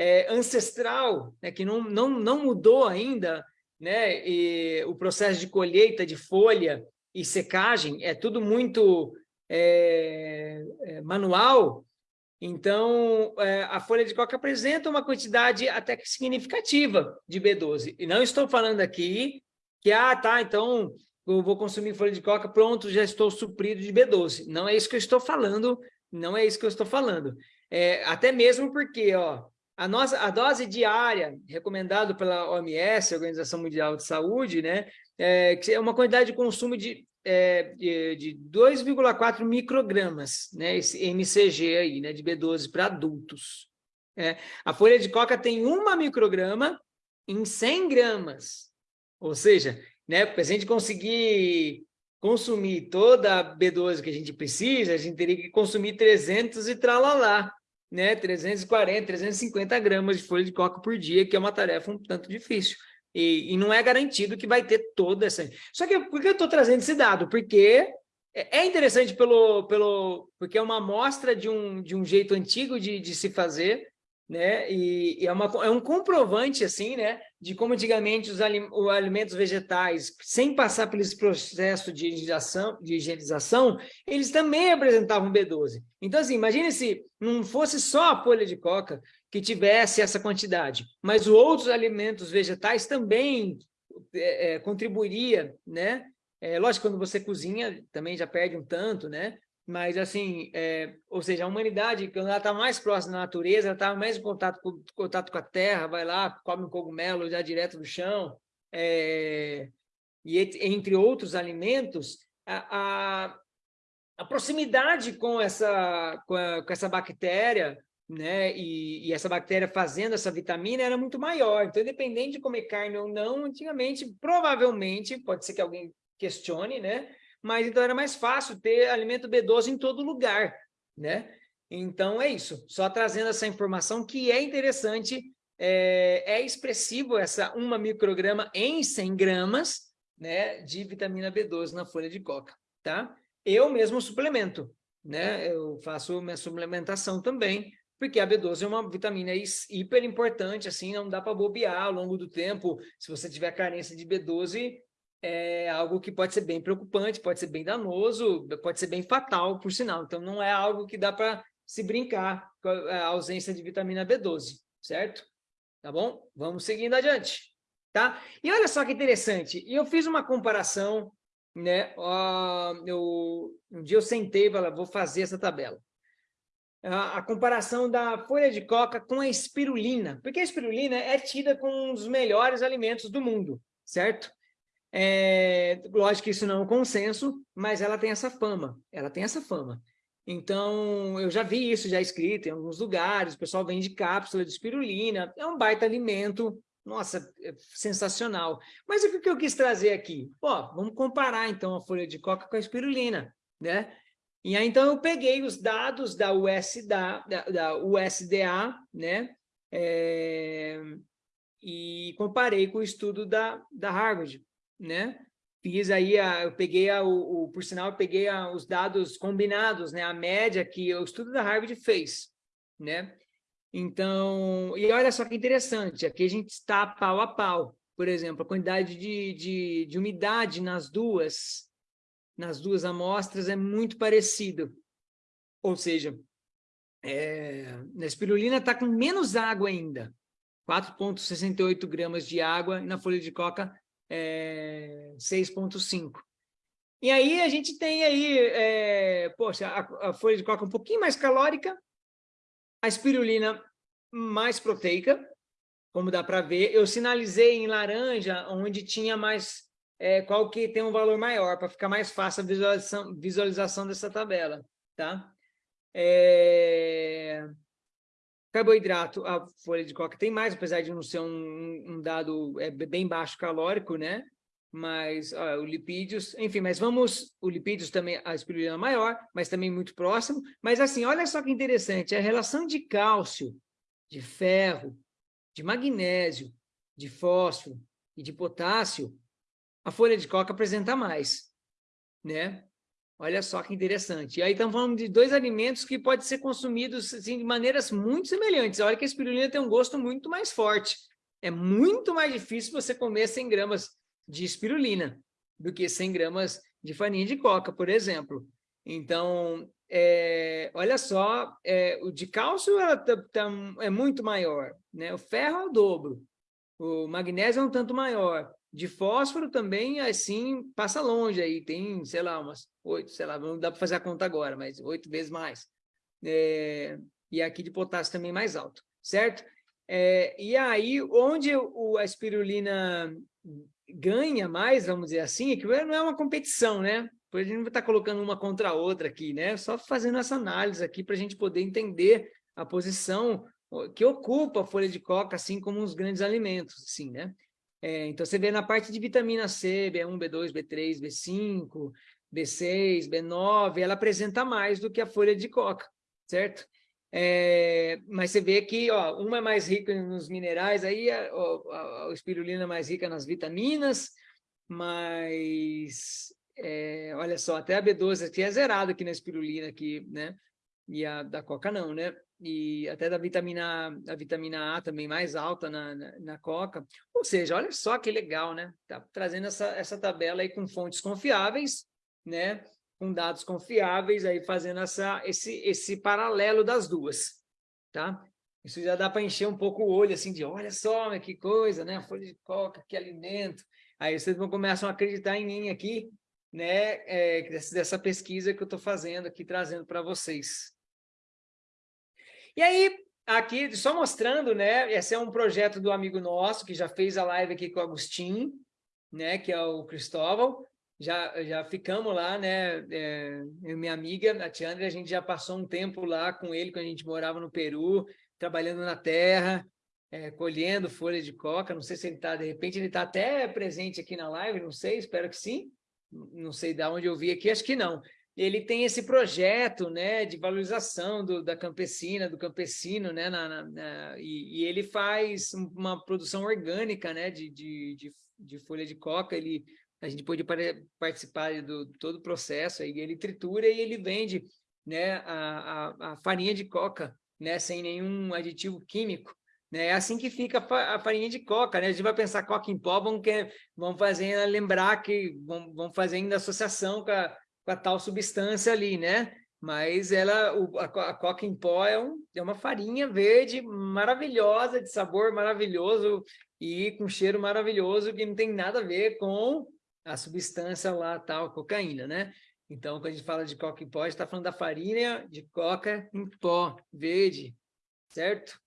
é, ancestral, né, que não, não, não mudou ainda, né? E o processo de colheita de folha e secagem é tudo muito é, é, manual, então é, a folha de coca apresenta uma quantidade até que significativa de B12. E não estou falando aqui que, ah, tá, então eu vou consumir folha de coca, pronto, já estou suprido de B12. Não é isso que eu estou falando, não é isso que eu estou falando. É, até mesmo porque, ó, a, nossa, a dose diária recomendada pela OMS, Organização Mundial de Saúde, né, é, que é uma quantidade de consumo de, é, de 2,4 microgramas, né, esse MCG aí, né, de B12 para adultos. É, a folha de coca tem uma micrograma em 100 gramas. Ou seja, né, para a gente conseguir consumir toda a B12 que a gente precisa, a gente teria que consumir 300 e tralalá né, 340, 350 gramas de folha de coca por dia, que é uma tarefa um tanto difícil. E, e não é garantido que vai ter toda essa... Só que por que eu estou trazendo esse dado? Porque é, é interessante pelo, pelo, porque é uma amostra de um, de um jeito antigo de, de se fazer, né? E, e, é, uma, é um comprovante, assim, né? De como antigamente os, alim, os alimentos vegetais, sem passar esse processo de higienização, de higienização, eles também apresentavam B12. Então, assim, imagine se não fosse só a folha de coca que tivesse essa quantidade, mas os outros alimentos vegetais também é, é, contribuiria, né? É, lógico, quando você cozinha, também já perde um tanto, né? Mas assim, é, ou seja, a humanidade, quando ela está mais próxima da natureza, ela está mais em contato com, contato com a terra, vai lá, come um cogumelo já direto do chão, é, e entre outros alimentos, a, a, a proximidade com essa, com, a, com, essa bactéria, né, e, e, essa bactéria fazendo essa vitamina era muito maior. Então, independente de comer carne ou não, antigamente, provavelmente, pode ser que alguém questione, né, mas então era mais fácil ter alimento B12 em todo lugar, né? Então é isso, só trazendo essa informação que é interessante, é, é expressivo essa uma micrograma em 100 gramas né, de vitamina B12 na folha de coca, tá? Eu mesmo suplemento, né? Eu faço minha suplementação também, porque a B12 é uma vitamina hiper importante, assim, não dá para bobear ao longo do tempo. Se você tiver carência de B12, é algo que pode ser bem preocupante, pode ser bem danoso, pode ser bem fatal, por sinal. Então, não é algo que dá para se brincar com a ausência de vitamina B12, certo? Tá bom? Vamos seguindo adiante, tá? E olha só que interessante, eu fiz uma comparação, né? Uh, eu, um dia eu sentei e falei, vou fazer essa tabela. a, a comparação da folha de coca com a espirulina, porque a espirulina é tida como um dos melhores alimentos do mundo, certo? É, lógico que isso não é um consenso, mas ela tem essa fama, ela tem essa fama. Então, eu já vi isso já escrito em alguns lugares, o pessoal vende cápsula de espirulina, é um baita alimento, nossa, é sensacional. Mas o que eu quis trazer aqui? Ó, vamos comparar então a folha de coca com a espirulina, né? E aí, então, eu peguei os dados da USDA, da, da USDA né? É, e comparei com o estudo da, da Harvard, né? Fiz aí, a, eu peguei, a, o, o, por sinal, eu peguei a, os dados combinados, né? A média que o estudo da Harvard fez, né? Então, e olha só que interessante, aqui a gente está pau a pau. Por exemplo, a quantidade de, de, de umidade nas duas, nas duas amostras é muito parecido. Ou seja, é, na espirulina está com menos água ainda, 4,68 gramas de água, e na folha de coca é, 6,5. E aí a gente tem aí, é, poxa, a, a, folha de coca um pouquinho mais calórica, a espirulina mais proteica, como dá para ver. Eu sinalizei em laranja onde tinha mais, é, qual que tem um valor maior, para ficar mais fácil a visualização, visualização dessa tabela, tá? É... Carboidrato, a folha de coca tem mais, apesar de não ser um, um dado é, bem baixo calórico, né? Mas ó, o lipídios, enfim, mas vamos, o lipídios também, a espirulina maior, mas também muito próximo. Mas assim, olha só que interessante, a relação de cálcio, de ferro, de magnésio, de fósforo e de potássio, a folha de coca apresenta mais, né? Olha só que interessante. E aí estamos falando de dois alimentos que podem ser consumidos assim, de maneiras muito semelhantes. Olha que a espirulina tem um gosto muito mais forte. É muito mais difícil você comer 100 gramas de espirulina do que 100 gramas de farinha de coca, por exemplo. Então, é, olha só, é, o de cálcio tá, tá, é muito maior, né? o ferro é o dobro, o magnésio é um tanto maior, de fósforo também, assim, passa longe aí, tem, sei lá, umas oito, sei lá, não dá para fazer a conta agora, mas oito vezes mais. É, e aqui de potássio também mais alto, certo? É, e aí, onde o, a espirulina ganha mais, vamos dizer assim, é que não é uma competição, né? Depois a gente não estar colocando uma contra a outra aqui, né? Só fazendo essa análise aqui para a gente poder entender a posição que ocupa a folha de coca, assim como os grandes alimentos, assim, né? É, então, você vê na parte de vitamina C, B1, B2, B3, B5, B6, B9, ela apresenta mais do que a folha de coca, certo? É, mas você vê que ó, uma é mais rica nos minerais, aí a, a, a espirulina é mais rica nas vitaminas, mas é, olha só, até a B12 aqui é zerado aqui na espirulina, aqui, né? E a da coca não, né? e até da vitamina, a vitamina A também mais alta na, na, na, coca. Ou seja, olha só que legal, né? Tá trazendo essa, essa tabela aí com fontes confiáveis, né? Com dados confiáveis, aí fazendo essa, esse, esse paralelo das duas, tá? Isso já dá para encher um pouco o olho, assim, de olha só, que coisa, né? Folha de coca, que alimento. Aí vocês vão começam a acreditar em mim aqui, né? É, dessa pesquisa que eu estou fazendo aqui, trazendo para vocês. E aí, aqui, só mostrando, né? Esse é um projeto do amigo nosso, que já fez a live aqui com o Agostinho, né? Que é o Cristóvão. Já, já ficamos lá, né? É, minha amiga, a Tiandra, a gente já passou um tempo lá com ele, quando a gente morava no Peru, trabalhando na terra, é, colhendo folha de coca. Não sei se ele está, de repente, ele está até presente aqui na live, não sei, espero que sim. Não sei de onde eu vi aqui, acho que não ele tem esse projeto né, de valorização do, da campesina, do campesino, né, na, na, na, e, e, ele faz uma produção orgânica né, de, de, de, de, folha de coca, ele, a gente pode participar do todo o processo, aí ele tritura e ele vende né, a, a, a farinha de coca, né, sem nenhum aditivo químico. Né? É assim que fica a farinha de coca, né? A gente vai pensar coca em pó, vamos, quer, vamos fazer lembrar que vamos fazer ainda associação com a, tal substância ali, né? Mas ela, o, a, a coca em pó é, um, é uma farinha verde maravilhosa, de sabor maravilhoso e com cheiro maravilhoso, que não tem nada a ver com a substância lá, tal, cocaína, né? Então, quando a gente fala de coca em pó, a gente está falando da farinha de coca em pó, verde, certo?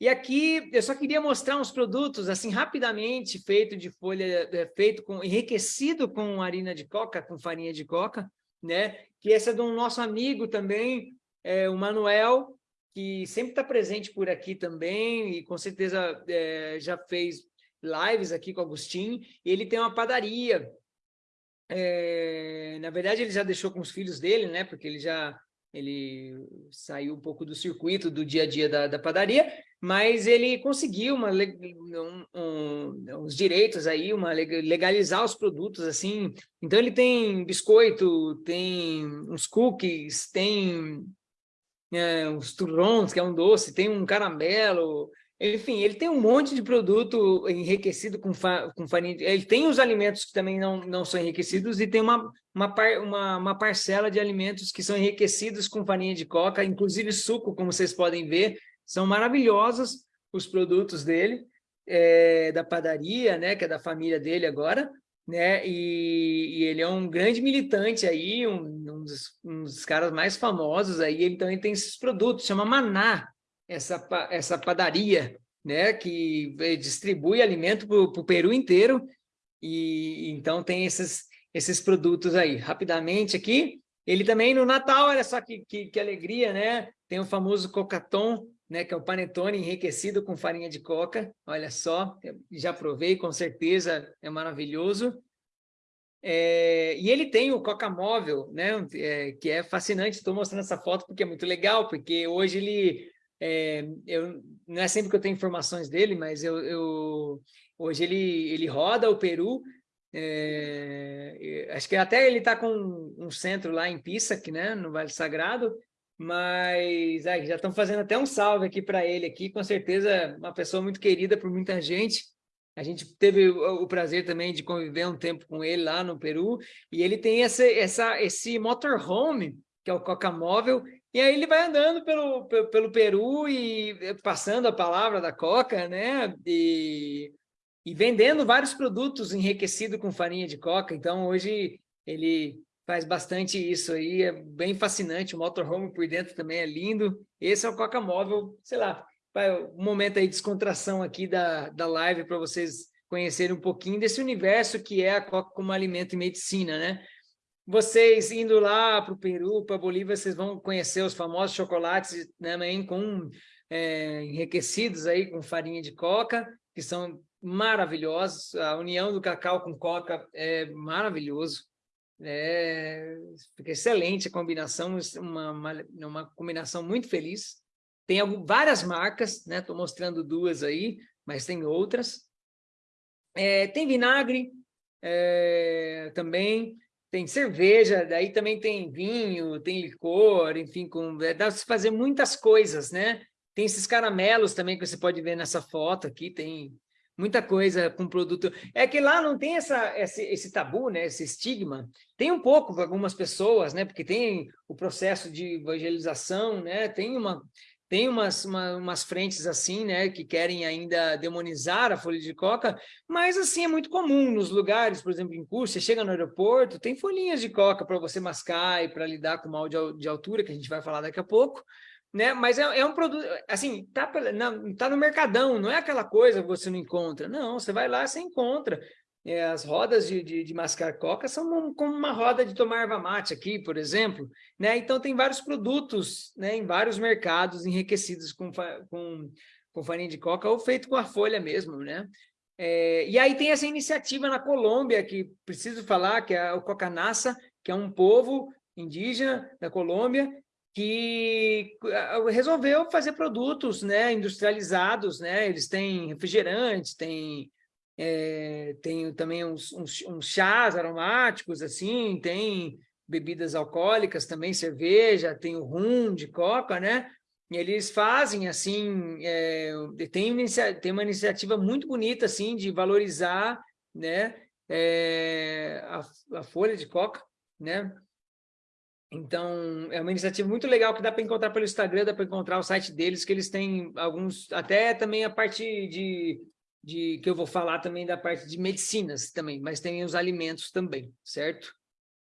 E aqui eu só queria mostrar uns produtos, assim, rapidamente, feito de folha, é, feito com, enriquecido com harina de coca, com farinha de coca, né? Que essa é do nosso amigo também, é, o Manuel, que sempre está presente por aqui também, e com certeza é, já fez lives aqui com o Agostinho, ele tem uma padaria. É, na verdade, ele já deixou com os filhos dele, né? Porque ele já ele saiu um pouco do circuito do dia a dia da, da padaria, mas ele conseguiu uma, um, um, direitos aí, uma legalizar os produtos assim. Então ele tem biscoito, tem uns cookies, tem é, uns turrons, que é um doce, tem um caramelo, enfim, ele tem um monte de produto enriquecido com, fa com farinha. Ele tem os alimentos que também não, não são enriquecidos e tem uma, uma, par uma, uma parcela de alimentos que são enriquecidos com farinha de coca, inclusive suco, como vocês podem ver. São maravilhosos os produtos dele, é, da padaria, né, que é da família dele agora né? E, e, ele é um grande militante aí, um, um, dos, um, dos, caras mais famosos aí, ele tem esses produtos, chama Maná, essa, essa padaria, né? Que eh, distribui alimento para o Peru inteiro, e então tem esses, esses produtos aí. Rapidamente aqui, ele também no Natal, olha só que, que, que alegria, né? Tem o famoso cocaton, né, que é o panetone enriquecido com farinha de coca. Olha só, já provei, com certeza é maravilhoso. É, e ele tem o Coca Móvel, né, é, que é fascinante. Estou mostrando essa foto porque é muito legal, porque hoje ele... É, eu, não é sempre que eu tenho informações dele, mas eu, eu hoje ele, ele roda o Peru, é, acho que até ele está com um centro lá em Pissac, né, no Vale Sagrado, mas já estão fazendo até um salve aqui para ele aqui, com certeza uma pessoa muito querida por muita gente. A gente teve o, o prazer também de conviver um tempo com ele lá no Peru, e ele tem essa, essa, esse motorhome, que é o Coca Móvel, e aí ele vai andando pelo, pelo, Peru e passando a palavra da Coca, né? E, e vendendo vários produtos enriquecidos com farinha de coca. Então, hoje, ele faz bastante isso aí, é bem fascinante, o motorhome por dentro também é lindo. Esse é o Coca Móvel, sei lá, um momento aí de descontração aqui da, da live para vocês conhecerem um pouquinho desse universo que é a Coca como alimento e medicina, né? Vocês indo lá para o Peru, para Bolívia, vocês vão conhecer os famosos chocolates né, também com é, enriquecidos aí com farinha de coca, que são maravilhosos. A união do cacau com coca é maravilhoso. É, excelente a combinação, uma, uma, uma combinação muito feliz. Tem algumas, várias marcas, né? Estou mostrando duas aí, mas tem outras. É, tem vinagre é, também, tem cerveja, daí também tem vinho, tem licor, enfim, com, é, dá para fazer muitas coisas, né? Tem esses caramelos também que você pode ver nessa foto aqui, tem muita coisa com produto. É que lá não tem essa, esse, esse tabu, né? esse estigma. Tem um pouco para algumas pessoas, né? porque tem o processo de evangelização, né? tem uma tem umas, uma, umas frentes assim, né, que querem ainda demonizar a folha de coca, mas assim é muito comum nos lugares, por exemplo, em curso, você chega no aeroporto, tem folhinhas de coca para você mascar e para lidar com mal de, de altura, que a gente vai falar daqui a pouco, né? Mas é, é, um produto, assim, tá, não, tá no mercadão, não é aquela coisa que você não encontra. Não, você vai lá, você encontra. É, as rodas de, de, de, mascar coca são como uma roda de tomar erva mate aqui, por exemplo. Né? Então, tem vários produtos né, em vários mercados enriquecidos com, com, com farinha de coca ou feito com a folha mesmo. Né? É, e aí tem essa iniciativa na Colômbia, que preciso falar, que é o Cocanassa, que é um povo indígena da Colômbia, que resolveu fazer produtos né, industrializados, né? eles têm refrigerantes, têm, é, têm também uns, uns, uns, chás aromáticos, assim, tem bebidas alcoólicas também, cerveja, tem o rum de coca, né? E eles fazem, assim, é, tem, tem uma iniciativa muito bonita, assim, de valorizar né, é, a, a folha de coca, né? Então, é uma iniciativa muito legal que dá para encontrar pelo Instagram, dá para encontrar o site deles, que eles têm alguns, até também a parte de, de, que eu vou falar também da parte de medicinas também, mas tem os alimentos também, certo?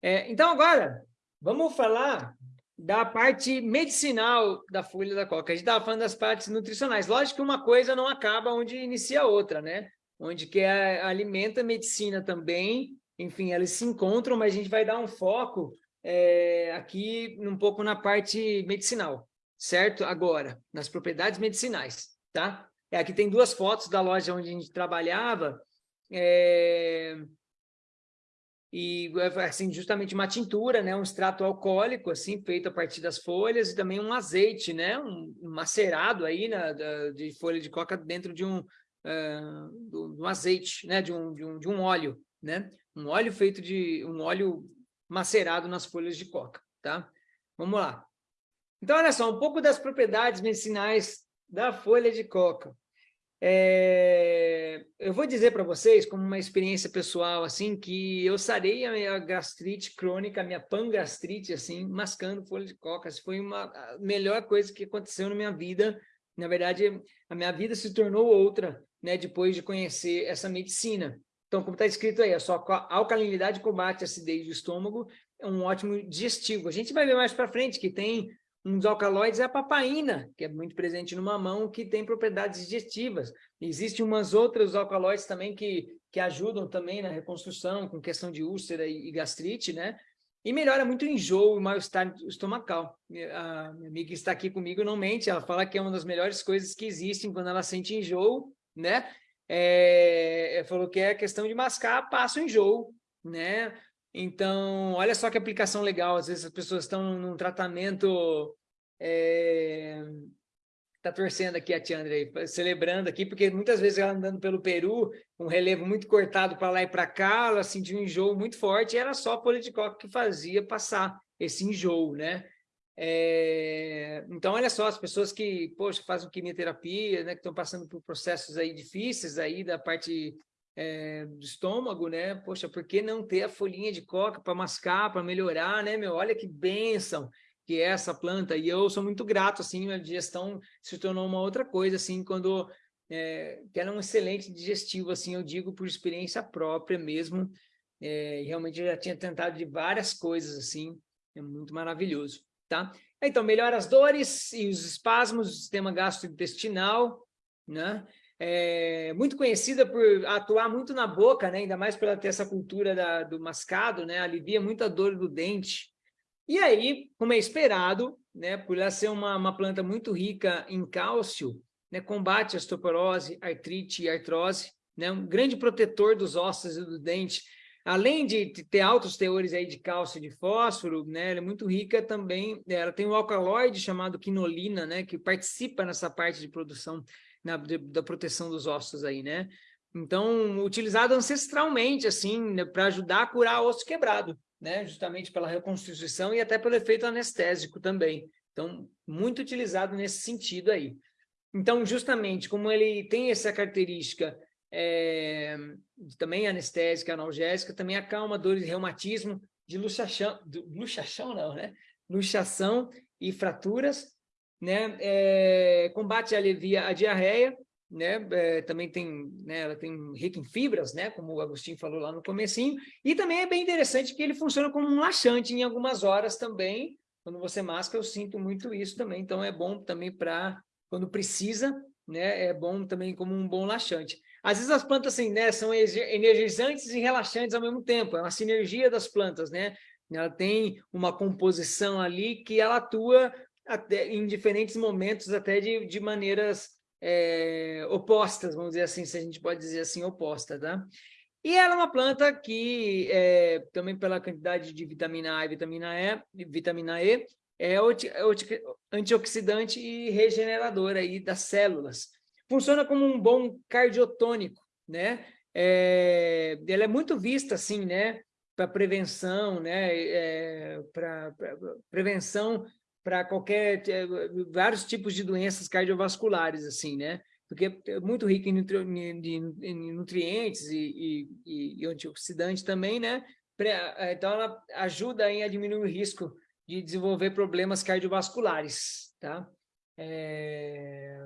É, então, agora, vamos falar da parte medicinal da folha da coca. A gente estava falando das partes nutricionais. Lógico que uma coisa não acaba onde inicia a outra, né? Onde que é, alimenta a medicina também, enfim, elas se encontram, mas a gente vai dar um foco é, aqui um pouco na parte medicinal, certo? Agora, nas propriedades medicinais, tá? É, aqui tem duas fotos da loja onde a gente trabalhava, é, e assim justamente uma tintura, né, um extrato alcoólico assim feito a partir das folhas e também um azeite, né, um, macerado aí na, da, de folha de coca dentro de um, uh, um azeite, né, de um, de um de um óleo, né, um óleo feito de um óleo macerado nas folhas de coca, tá? Vamos lá. Então olha só um pouco das propriedades medicinais da folha de coca. É, eu vou dizer para vocês, como uma experiência pessoal, assim, que eu sarei a minha gastrite crônica, a minha pangastrite, assim, mascando folha de coca. Isso foi uma melhor coisa que aconteceu na minha vida. Na verdade, a minha vida se tornou outra, né, depois de conhecer essa medicina. Então, como está escrito aí, a sua alcalinidade combate a acidez do estômago, é um ótimo digestivo. A gente vai ver mais para frente que tem um dos alcaloides é a papaina, que é muito presente no mamão, que tem propriedades digestivas. Existem umas outras alcaloides também que, que ajudam também na reconstrução, com questão de úlcera e, e gastrite, né? E melhora muito o enjoo e mal-estar estomacal. A minha amiga está aqui comigo não mente, ela fala que é uma das melhores coisas que existem quando ela sente enjoo, né? É, falou que é questão de mascar, passa o enjoo, né? Então, olha só que aplicação legal. Às vezes as pessoas estão num tratamento... É... Tá torcendo aqui a Tiandra celebrando aqui, porque muitas vezes ela andando pelo Peru, um relevo muito cortado para lá e para cá, ela sentiu um enjoo muito forte, e era só a coca que fazia passar esse enjoo, né? É... Então, olha só, as pessoas que, poxa, fazem quimioterapia, né, que estão passando por processos aí difíceis aí da parte é, do estômago, né? Poxa, por que não ter a folhinha de coca para mascar, para melhorar, né, meu? Olha que bênção que é essa planta. E eu sou muito grato, assim, a digestão se tornou uma outra coisa, assim, quando... É, que era um excelente digestivo, assim, eu digo por experiência própria mesmo. É, realmente eu já tinha tentado de várias coisas, assim, é muito maravilhoso, tá? Então, melhora as dores e os espasmos do sistema gastrointestinal, né? É, muito conhecida por atuar muito na boca, né? ainda mais por ela ter essa cultura da, do mascado, né? alivia muito a dor do dente. E aí, como é esperado, né? por ela ser uma, uma planta muito rica em cálcio, né? combate a osteoporose, artrite e artrose, né? um grande protetor dos ossos e do dente, além de ter altos teores aí de cálcio e de fósforo, né, ela é muito rica também, ela tem um alcaloide chamado quinolina, né, que participa nessa parte de produção na, da proteção dos ossos aí, né? Então, utilizado ancestralmente, assim, né, para ajudar a curar osso quebrado, né? Justamente pela reconstituição e até pelo efeito anestésico também. Então, muito utilizado nesse sentido aí. Então, justamente, como ele tem essa característica é, também anestésica, analgésica, também acalma dores de reumatismo, de luxação, luxação não, né? Luxação e fraturas, né? É, combate e alivia a diarreia, né? É, também tem, né? Ela tem rica em fibras, né? Como o Agostinho falou lá no comecinho. E também é bem interessante que ele funciona como um laxante em algumas horas também. Quando você masca, eu sinto muito isso também. Então é bom também para quando precisa, né? É bom também como um bom laxante. Às vezes as plantas assim, né? São energizantes e relaxantes ao mesmo tempo. É uma sinergia das plantas, né? Ela tem uma composição ali que ela atua até, em diferentes momentos, até de, de maneiras é, opostas, vamos dizer assim, se a gente pode dizer assim, oposta, tá? E ela é uma planta que, é, também pela quantidade de vitamina A e vitamina E, vitamina E é antioxidante e regenerador aí das células. Funciona como um bom cardiotônico, né? É, ela é muito vista, assim, né? Para prevenção, né? É, para prevenção para qualquer eh, vários tipos de doenças cardiovasculares assim né? Porque é muito rico em, nutri, em nutrientes e, e, e, antioxidante também né? Eh, então ela ajuda a diminuir o risco de desenvolver problemas cardiovasculares tá? É...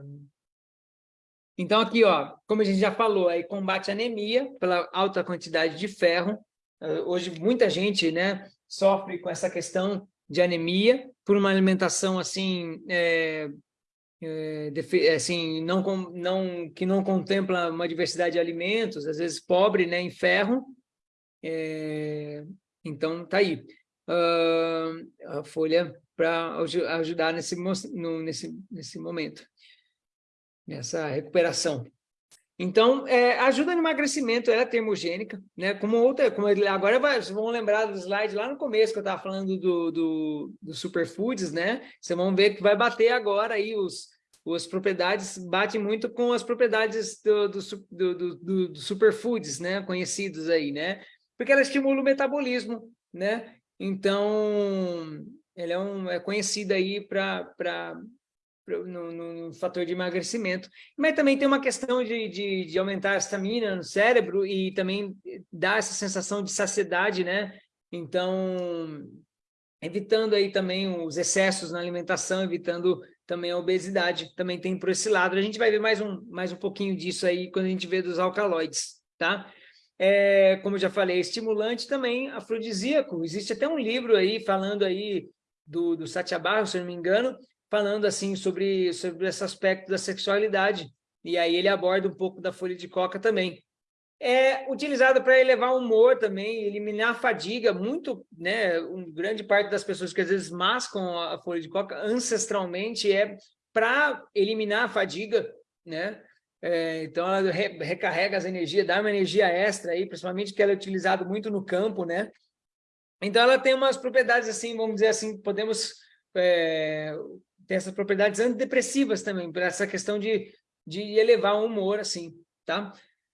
então aqui ó como a gente já falou aí combate anemia pela alta quantidade de ferro. Hoje muita gente né sofre com essa questão de anemia por uma alimentação assim, é, é, assim não, não, que não contempla uma diversidade de alimentos, às vezes pobre né, em ferro. É, então, tá aí. Uh, a folha para ajudar nesse, no, nesse, nesse momento, nessa recuperação. Então, é, ajuda no emagrecimento, ela é termogênica, né? Como outra, como ele, agora vocês vão lembrar do slide lá no começo que eu estava falando do, do, do superfoods, né? Vocês vão ver que vai bater agora aí os, as propriedades, bate muito com as propriedades do, do, do, do, do superfoods, né? Conhecidos aí, né? Porque ela estimula o metabolismo, né? Então, ela é, um, é conhecida aí para no, no, no, fator de emagrecimento. Mas também tem uma questão de, de, de, aumentar a estamina no cérebro e também dar essa sensação de saciedade, né? Então, evitando aí também os excessos na alimentação, evitando também a obesidade, também tem por esse lado. A gente vai ver mais um, mais um pouquinho disso aí quando a gente vê dos alcaloides, tá? É, como eu já falei, estimulante também afrodisíaco. Existe até um livro aí falando aí do, do se eu não me engano, falando assim sobre, sobre esse aspecto da sexualidade. E aí ele aborda um pouco da folha de coca também. É utilizado para elevar o humor também, eliminar a fadiga, muito, né, um grande parte das pessoas que às vezes mascam a folha de coca ancestralmente é para eliminar a fadiga, né? É, então ela re, recarrega as energias, dá uma energia extra aí, principalmente que ela é utilizada muito no campo, né? Então ela tem umas propriedades assim, vamos dizer assim, podemos é, tem essas propriedades antidepressivas também, por essa questão de, de elevar o humor, assim, tá?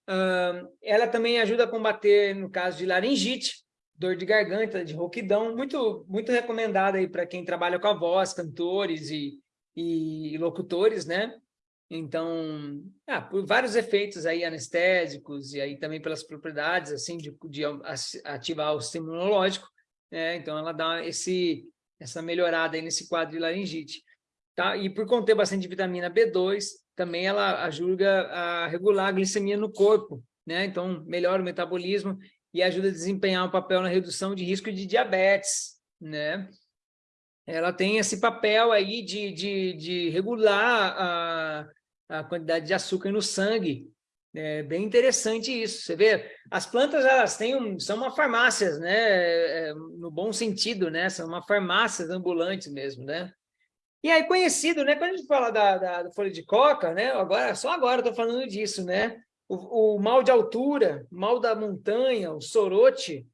Uh, ela também ajuda a combater, no caso de laringite, dor de garganta, de rouquidão, muito, muito recomendada aí para quem trabalha com a voz, cantores e, e locutores, né? Então, ah, por vários efeitos aí anestésicos e aí também pelas propriedades, assim, de, de ativar o sistema imunológico, né? Então, ela dá esse, essa melhorada aí nesse quadro de laringite. Tá? E por conter bastante vitamina B2, também ela ajuda a regular a glicemia no corpo, né? Então, melhora o metabolismo e ajuda a desempenhar um papel na redução de risco de diabetes, né? Ela tem esse papel aí de, de, de regular a, a quantidade de açúcar no sangue. É bem interessante isso. Você vê, as plantas elas têm um, são uma farmácias, né? É, no bom sentido, né? São uma farmácias ambulantes mesmo, né? E aí, conhecido, né? Quando a gente fala da, da, da folha de coca, né? Agora, só agora estou falando disso, né? O, o, mal de altura, mal da montanha, o sorote,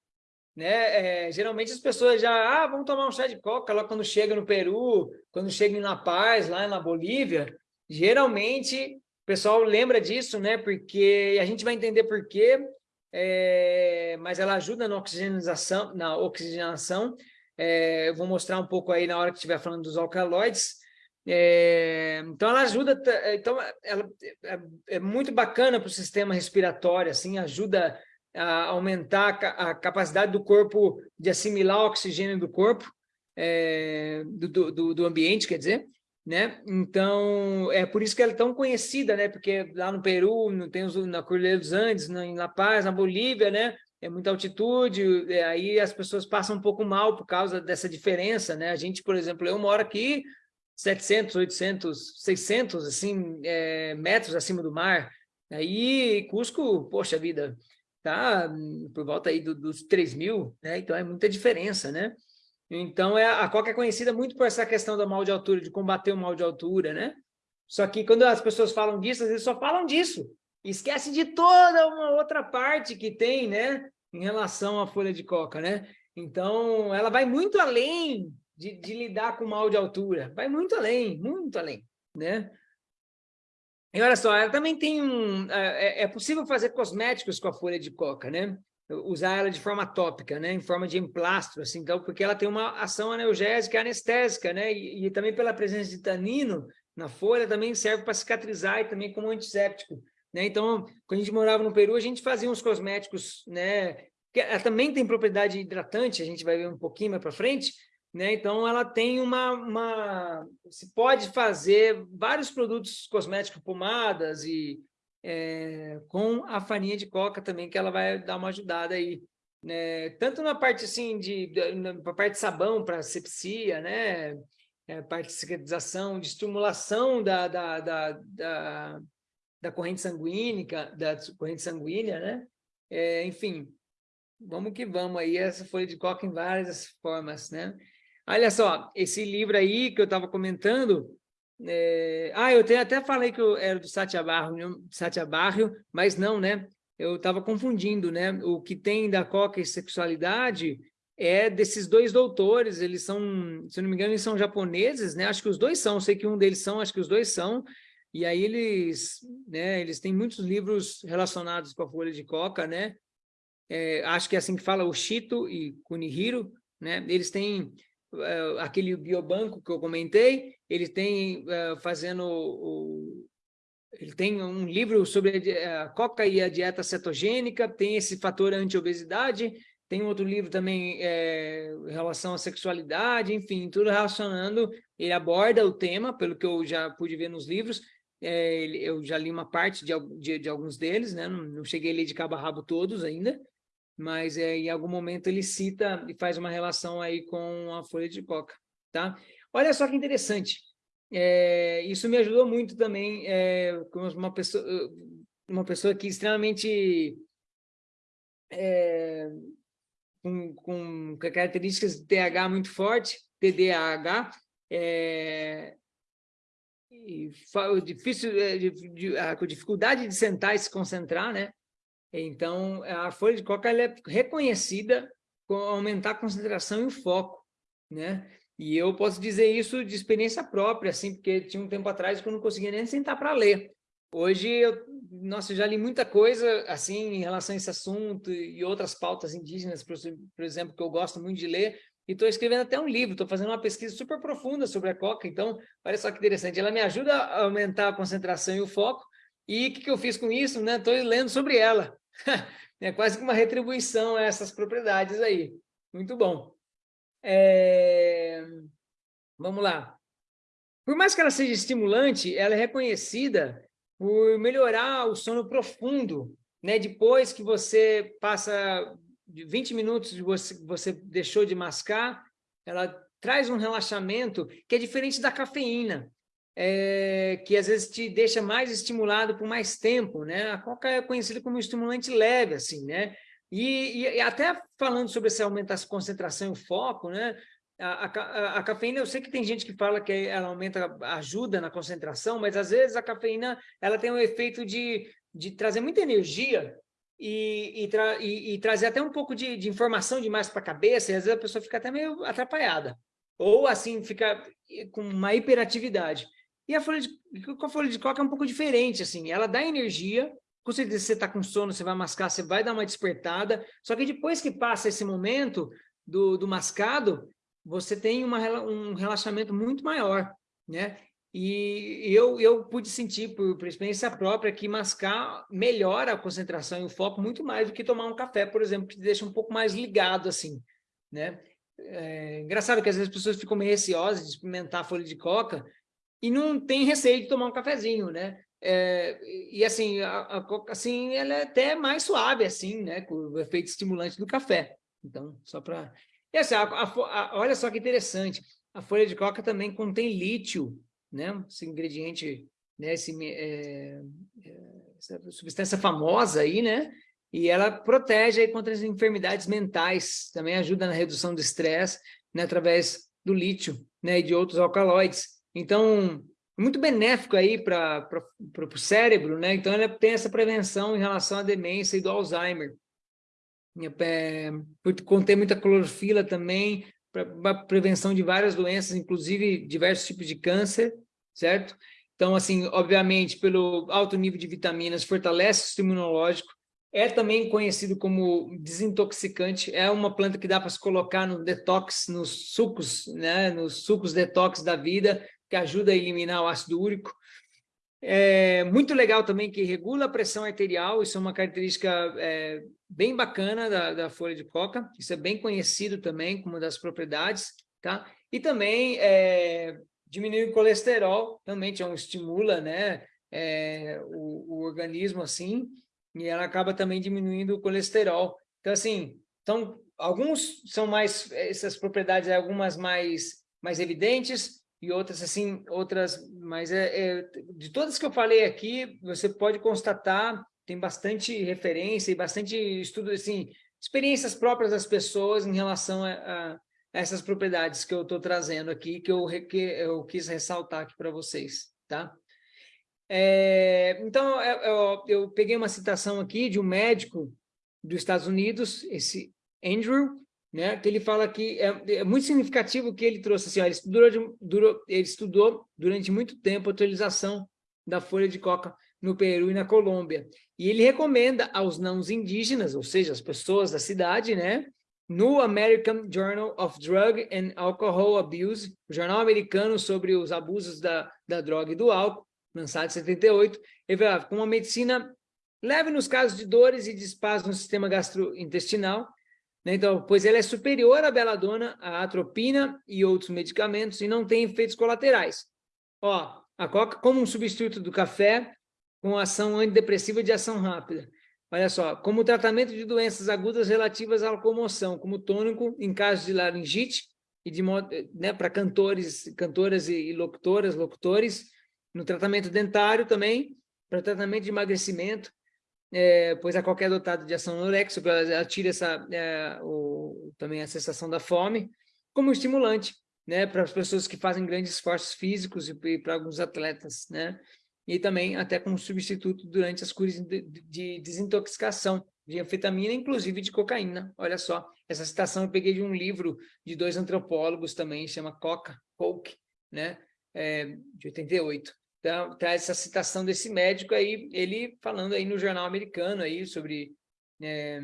né? É, geralmente as pessoas já, ah, vamos tomar um chá de coca lá quando chega no Peru, quando chega em La Paz, lá na Bolívia. Geralmente o pessoal lembra disso, né? Porque a gente vai entender por quê, é, mas ela ajuda na oxigenação, na oxigenação é, eu vou mostrar um pouco aí na hora que estiver falando dos alcaloides. É, então, ela ajuda, então, ela é, é muito bacana para o sistema respiratório, assim, ajuda a aumentar a capacidade do corpo de assimilar o oxigênio do corpo, é, do, do, do, ambiente, quer dizer, né? Então, é por isso que ela é tão conhecida, né? Porque lá no Peru, tem os, na Cordilheira dos Andes, na, em La Paz, na Bolívia, né? É muita altitude, é, aí as pessoas passam um pouco mal por causa dessa diferença, né? A gente, por exemplo, eu moro aqui 700, 800, 600 assim, é, metros acima do mar, aí Cusco, poxa vida, tá por volta aí do, dos 3 mil, né? Então é muita diferença, né? Então é, a Coca é conhecida muito por essa questão do mal de altura, de combater o mal de altura, né? Só que quando as pessoas falam disso, às vezes só falam disso, esquece de toda uma outra parte que tem, né, em relação à folha de coca, né? Então, ela vai muito além de, de lidar com mal de altura, vai muito além, muito além, né? E olha só, ela também tem um... É, é, é possível fazer cosméticos com a folha de coca, né? Usar ela de forma tópica, né? Em forma de emplastro, assim, então, porque ela tem uma ação analgésica anestésica, né? E, e também pela presença de tanino na folha, também serve para cicatrizar e também como antisséptico. Né? Então, quando a gente morava no Peru, a gente fazia uns cosméticos, né? que ela também tem propriedade hidratante, a gente vai ver um pouquinho mais para frente, né? Então, ela tem uma, uma... Se pode fazer vários produtos cosméticos, pomadas e é, com a farinha de coca também, que ela vai dar uma ajudada aí né, tanto na parte assim de, na parte de sabão para sepsia, né, é, parte de cicatrização, de estimulação da, da, da, da, da corrente sanguínea, da corrente sanguínea, né, é, enfim, vamos que vamos aí, essa folha de coca em várias formas, né. Olha só, esse livro aí que eu estava comentando, é... ah, eu até falei que eu era do Satya Barrio, Satya Barrio mas não, né? eu estava confundindo, né? O que tem da coca e sexualidade é desses dois doutores, eles são, se não me engano, eles são japoneses, né? Acho que os dois são, sei que um deles são, acho que os dois são, e aí eles, né, eles têm muitos livros relacionados com a folha de coca, né? É, acho que é assim que fala o Shito e Kunihiro, né? Eles têm uh, aquele biobanco que eu comentei, eles têm uh, fazendo o, ele tem um livro sobre a coca e a dieta cetogênica, tem esse fator anti-obesidade, tem outro livro também é, em relação à sexualidade, enfim, tudo relacionando, ele aborda o tema, pelo que eu já pude ver nos livros, é, eu já li uma parte de, de, de alguns deles, né? não, não, cheguei a ler de cabo a rabo todos ainda, mas é, em algum momento ele cita e faz uma relação aí com a folha de coca, tá? Olha só que interessante, é, isso me ajudou muito também, é, como uma pessoa, uma pessoa que extremamente é, com, com, características de TH muito forte, TDAH, é, e difícil, é, a, dificuldade de sentar e se concentrar, né? Então, a folha de coca é reconhecida com aumentar a concentração e o foco, né? E eu posso dizer isso de experiência própria, assim, porque tinha um tempo atrás que eu não conseguia nem sentar para ler. Hoje, eu, nossa, eu já li muita coisa, assim, em relação a esse assunto e outras pautas indígenas, por, por exemplo, que eu gosto muito de ler, e estou escrevendo até um livro, estou fazendo uma pesquisa super profunda sobre a coca, então, olha só que interessante, ela me ajuda a aumentar a concentração e o foco, e o que, que eu fiz com isso? Estou né? lendo sobre ela. [laughs] é quase que uma retribuição a essas propriedades aí. Muito bom. É... Vamos lá. Por mais que ela seja estimulante, ela é reconhecida por melhorar o sono profundo, né? Depois que você passa de 20 minutos de você, você deixou de mascar, ela traz um relaxamento que é diferente da cafeína, é, que às vezes te deixa mais estimulado por mais tempo, né? A coca é conhecida como estimulante leve, assim, né? E, e, até falando sobre aumento da concentração e o foco, né? A, a, a, cafeína, eu sei que tem gente que fala que ela aumenta, ajuda na concentração, mas às vezes a cafeína ela tem um efeito de, de trazer muita energia e, e, tra, e, e trazer até um pouco de, de informação demais para a cabeça, e às vezes a pessoa fica até meio atrapalhada. Ou assim, fica com uma hiperatividade. E a folha de, a folha de coca é um pouco diferente, assim, ela dá energia, com certeza você está com sono, você vai mascar, você vai dar uma despertada, só que depois que passa esse momento do, do mascado, você tem uma, um relaxamento muito maior, né? E eu, eu pude sentir, por, por experiência própria, que mascar melhora a concentração e o foco muito mais do que tomar um café, por exemplo, que te deixa um pouco mais ligado, assim, né? É engraçado que às vezes as pessoas ficam meio receosas de experimentar folha de coca e não tem receio de tomar um cafezinho, né? É, e assim, a, a coca, assim, ela é até mais suave, assim, né? Com o efeito estimulante do café. Então, só para... Assim, olha só que interessante, a folha de coca também contém lítio, né? Esse ingrediente, né? Esse, é, essa substância famosa aí, né? E ela protege aí contra as enfermidades mentais, também ajuda na redução do estresse, né? Através do lítio, né? E de outros alcaloides. Então, muito benéfico aí para o cérebro, né? Então, ela tem essa prevenção em relação à demência e do Alzheimer. É, por conter muita clorofila também, para prevenção de várias doenças, inclusive diversos tipos de câncer, certo? Então, assim, obviamente, pelo alto nível de vitaminas, fortalece o sistema imunológico, é também conhecido como desintoxicante, é uma planta que dá para se colocar no detox, nos sucos, né, nos sucos detox da vida, que ajuda a eliminar o ácido úrico. É muito legal também que regula a pressão arterial, isso é uma característica é, bem bacana da, da, folha de coca, isso é bem conhecido também como das propriedades, tá? E também é, diminui o colesterol, também é um estimula, né, é, o, o organismo assim, e ela acaba também diminuindo o colesterol. Então, assim, Então, alguns são mais, essas propriedades, algumas mais, mais evidentes, e outras, assim, outras, mas é, é, de todas que eu falei aqui, você pode constatar, tem bastante referência e bastante estudo, assim, experiências próprias das pessoas em relação a essas propriedades que eu estou trazendo aqui, que eu, que eu quis ressaltar aqui para vocês, tá? É, então, eu, eu, eu, peguei uma citação aqui de um médico dos Estados Unidos, esse Andrew, né, que ele fala que é, é muito significativo que ele trouxe, assim, ó, ele, estudou, durou, ele estudou durante muito tempo a utilização da folha de coca no Peru e na Colômbia. E ele recomenda aos não indígenas, ou seja, as pessoas da cidade, né, no American Journal of Drug and Alcohol Abuse, o jornal americano sobre os abusos da, da droga e do álcool, lançado em 78, ele fala, com uma medicina leve nos casos de dores e de espasmos no sistema gastrointestinal, né? Então, pois ela é superior à beladona, à atropina e outros medicamentos e não tem efeitos colaterais. Ó, a coca como um substituto do café com ação antidepressiva de ação rápida. Olha só, como tratamento de doenças agudas relativas à locomoção, como tônico em casos de laringite e de né, para cantores, cantoras e locutoras, locutores, no tratamento dentário também, para tratamento de emagrecimento, é, pois a qualquer dotado de ação anorexia, ela tira essa, é, o, também a sensação da fome, como estimulante, né, para as pessoas que fazem grandes esforços físicos e, e para alguns atletas, né, e também até como substituto durante as curas de, de desintoxicação de anfetamina, inclusive de cocaína. Olha só, essa citação eu peguei de um livro de dois antropólogos também, chama Coca, Coke, né, é, de 88. Então, traz essa citação desse médico aí, ele falando aí no jornal americano aí sobre, é,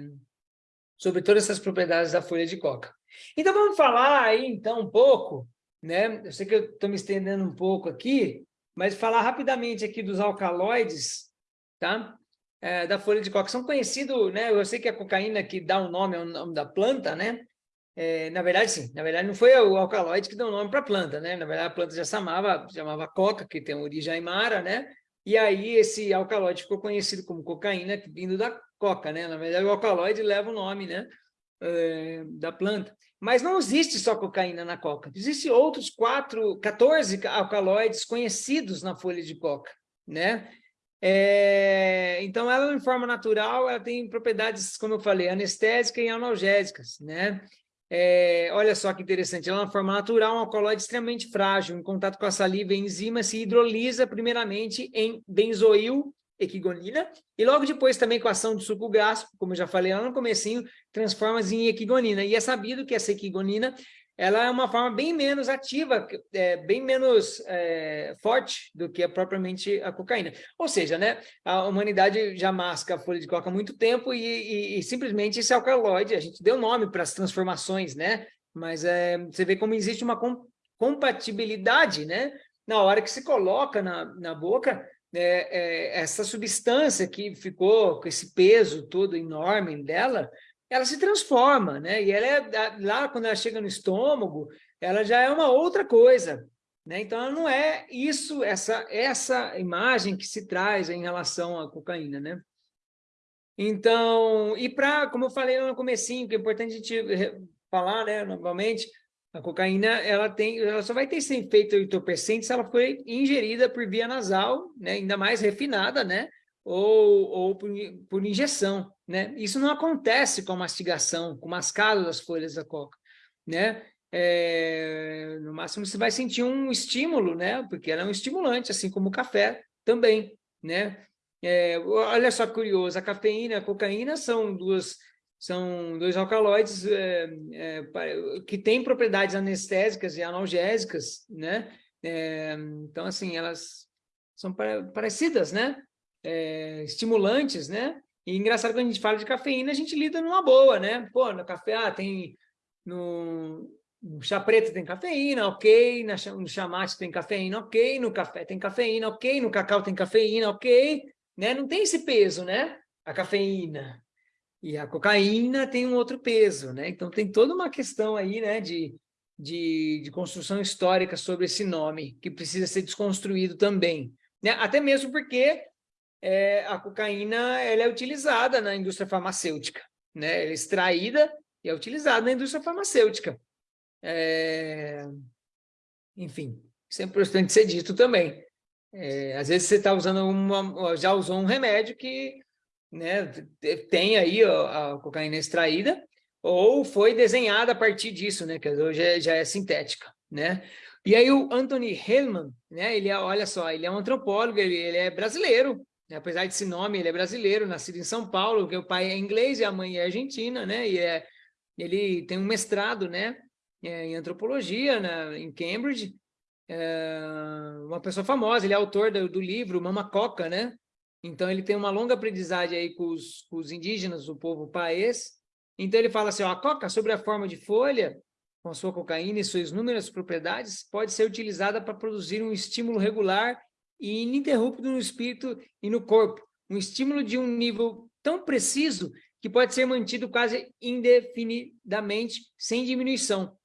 sobre todas essas propriedades da folha de coca. Então, vamos falar aí, então, um pouco, né? Eu sei que eu estou me estendendo um pouco aqui, mas falar rapidamente aqui dos alcaloides, tá? É, da folha de coca. São conhecidos, né? Eu sei que a cocaína que dá o nome ao nome da planta, né? É, na verdade, sim. Na verdade, não foi o alcaloide que deu nome para a planta, né? Na verdade, a planta já chamava, chamava coca, que tem origem aimara, né? E aí esse alcaloide ficou conhecido como cocaína, vindo da coca, né? Na verdade, o alcaloide leva o nome, né? É, da planta. Mas não existe só cocaína na coca. Existem outros quatro, 14 alcaloides conhecidos na folha de coca, né? É, então, ela, em forma natural, ela tem propriedades, como eu falei, anestésicas e analgésicas, né? É, olha só que interessante, ela é uma forma natural, um alcaloide extremamente frágil, em contato com a saliva e enzima, se hidrolisa primeiramente em benzoil equigonina, e logo depois também com a ação do suco gástrico, como eu já falei lá no comecinho, transforma-se em equigonina. E é sabido que essa equigonina ela é uma forma bem menos ativa, é, bem menos é, forte do que é propriamente a cocaína. Ou seja, né, a humanidade já masca a folha de coca há muito tempo e, e, e simplesmente esse alcaloide, a gente deu nome para as transformações, né? Mas é, você vê como existe uma com, compatibilidade, né? Na hora que se coloca na, na boca, é, é, essa substância que ficou com esse peso todo enorme dela, ela se transforma, né? E ela é, lá, quando ela chega no estômago, ela já é uma outra coisa, né? Então, ela não é isso, essa, essa imagem que se traz em relação à cocaína, né? Então, e para, como eu falei no comecinho, que é importante a gente falar, né, novamente, a cocaína, ela tem, ela só vai ter esse efeito entorpecente se ela for ingerida por via nasal, né, ainda mais refinada, né, ou, ou por, por injeção, né? Isso não acontece com a mastigação, com o mascado das folhas da coca, né? É, no máximo você vai sentir um estímulo, né? Porque ela é um estimulante, assim como o café também, né? É, olha só que curioso, a cafeína e a cocaína são duas são dois alcaloides é, é, que têm propriedades anestésicas e analgésicas, né? É, então, assim, elas são parecidas, né? estimulantes, né? E engraçado quando a gente fala de cafeína, a gente lida numa boa, né? Pô, no café, ah, tem... No, no chá preto tem cafeína, ok. no chá mate tem cafeína, ok. No café tem cafeína, ok. No cacau tem cafeína, ok. Né? Não tem esse peso, né? A cafeína. E a cocaína tem um outro peso, né? Então tem toda uma questão aí, né? De, de, de construção histórica sobre esse nome, que precisa ser desconstruído também. Né? Até mesmo porque é, a cocaína ela é utilizada na indústria farmacêutica, né? Ela é extraída, e é utilizado na indústria farmacêutica. É... Enfim, isso é importante ser dito também. É, às vezes você está usando uma, já usou um remédio que né, tem aí a, a cocaína extraída, ou foi desenhada a partir disso, né, que hoje é, já é sintética, né? E aí o Anthony Hellman, né, ele é, olha só, ele é um antropólogo, ele, ele é brasileiro, né, apesar desse nome, ele é brasileiro, nascido em São Paulo, porque o pai é inglês e a mãe é argentina, né, e é, ele tem um mestrado, né, é, em antropologia na, em Cambridge, é uma pessoa famosa, ele é autor do, do, livro Mama Coca, né? Então ele tem uma longa aprendizagem aí com os, com os indígenas, o povo paês. Então ele fala assim, ó, a coca sobre a forma de folha, com sua cocaína e suas inúmeras propriedades, pode ser utilizada para produzir um estímulo regular e ininterrupto no espírito e no corpo. Um estímulo de um nível tão preciso que pode ser mantido quase indefinidamente, sem diminuição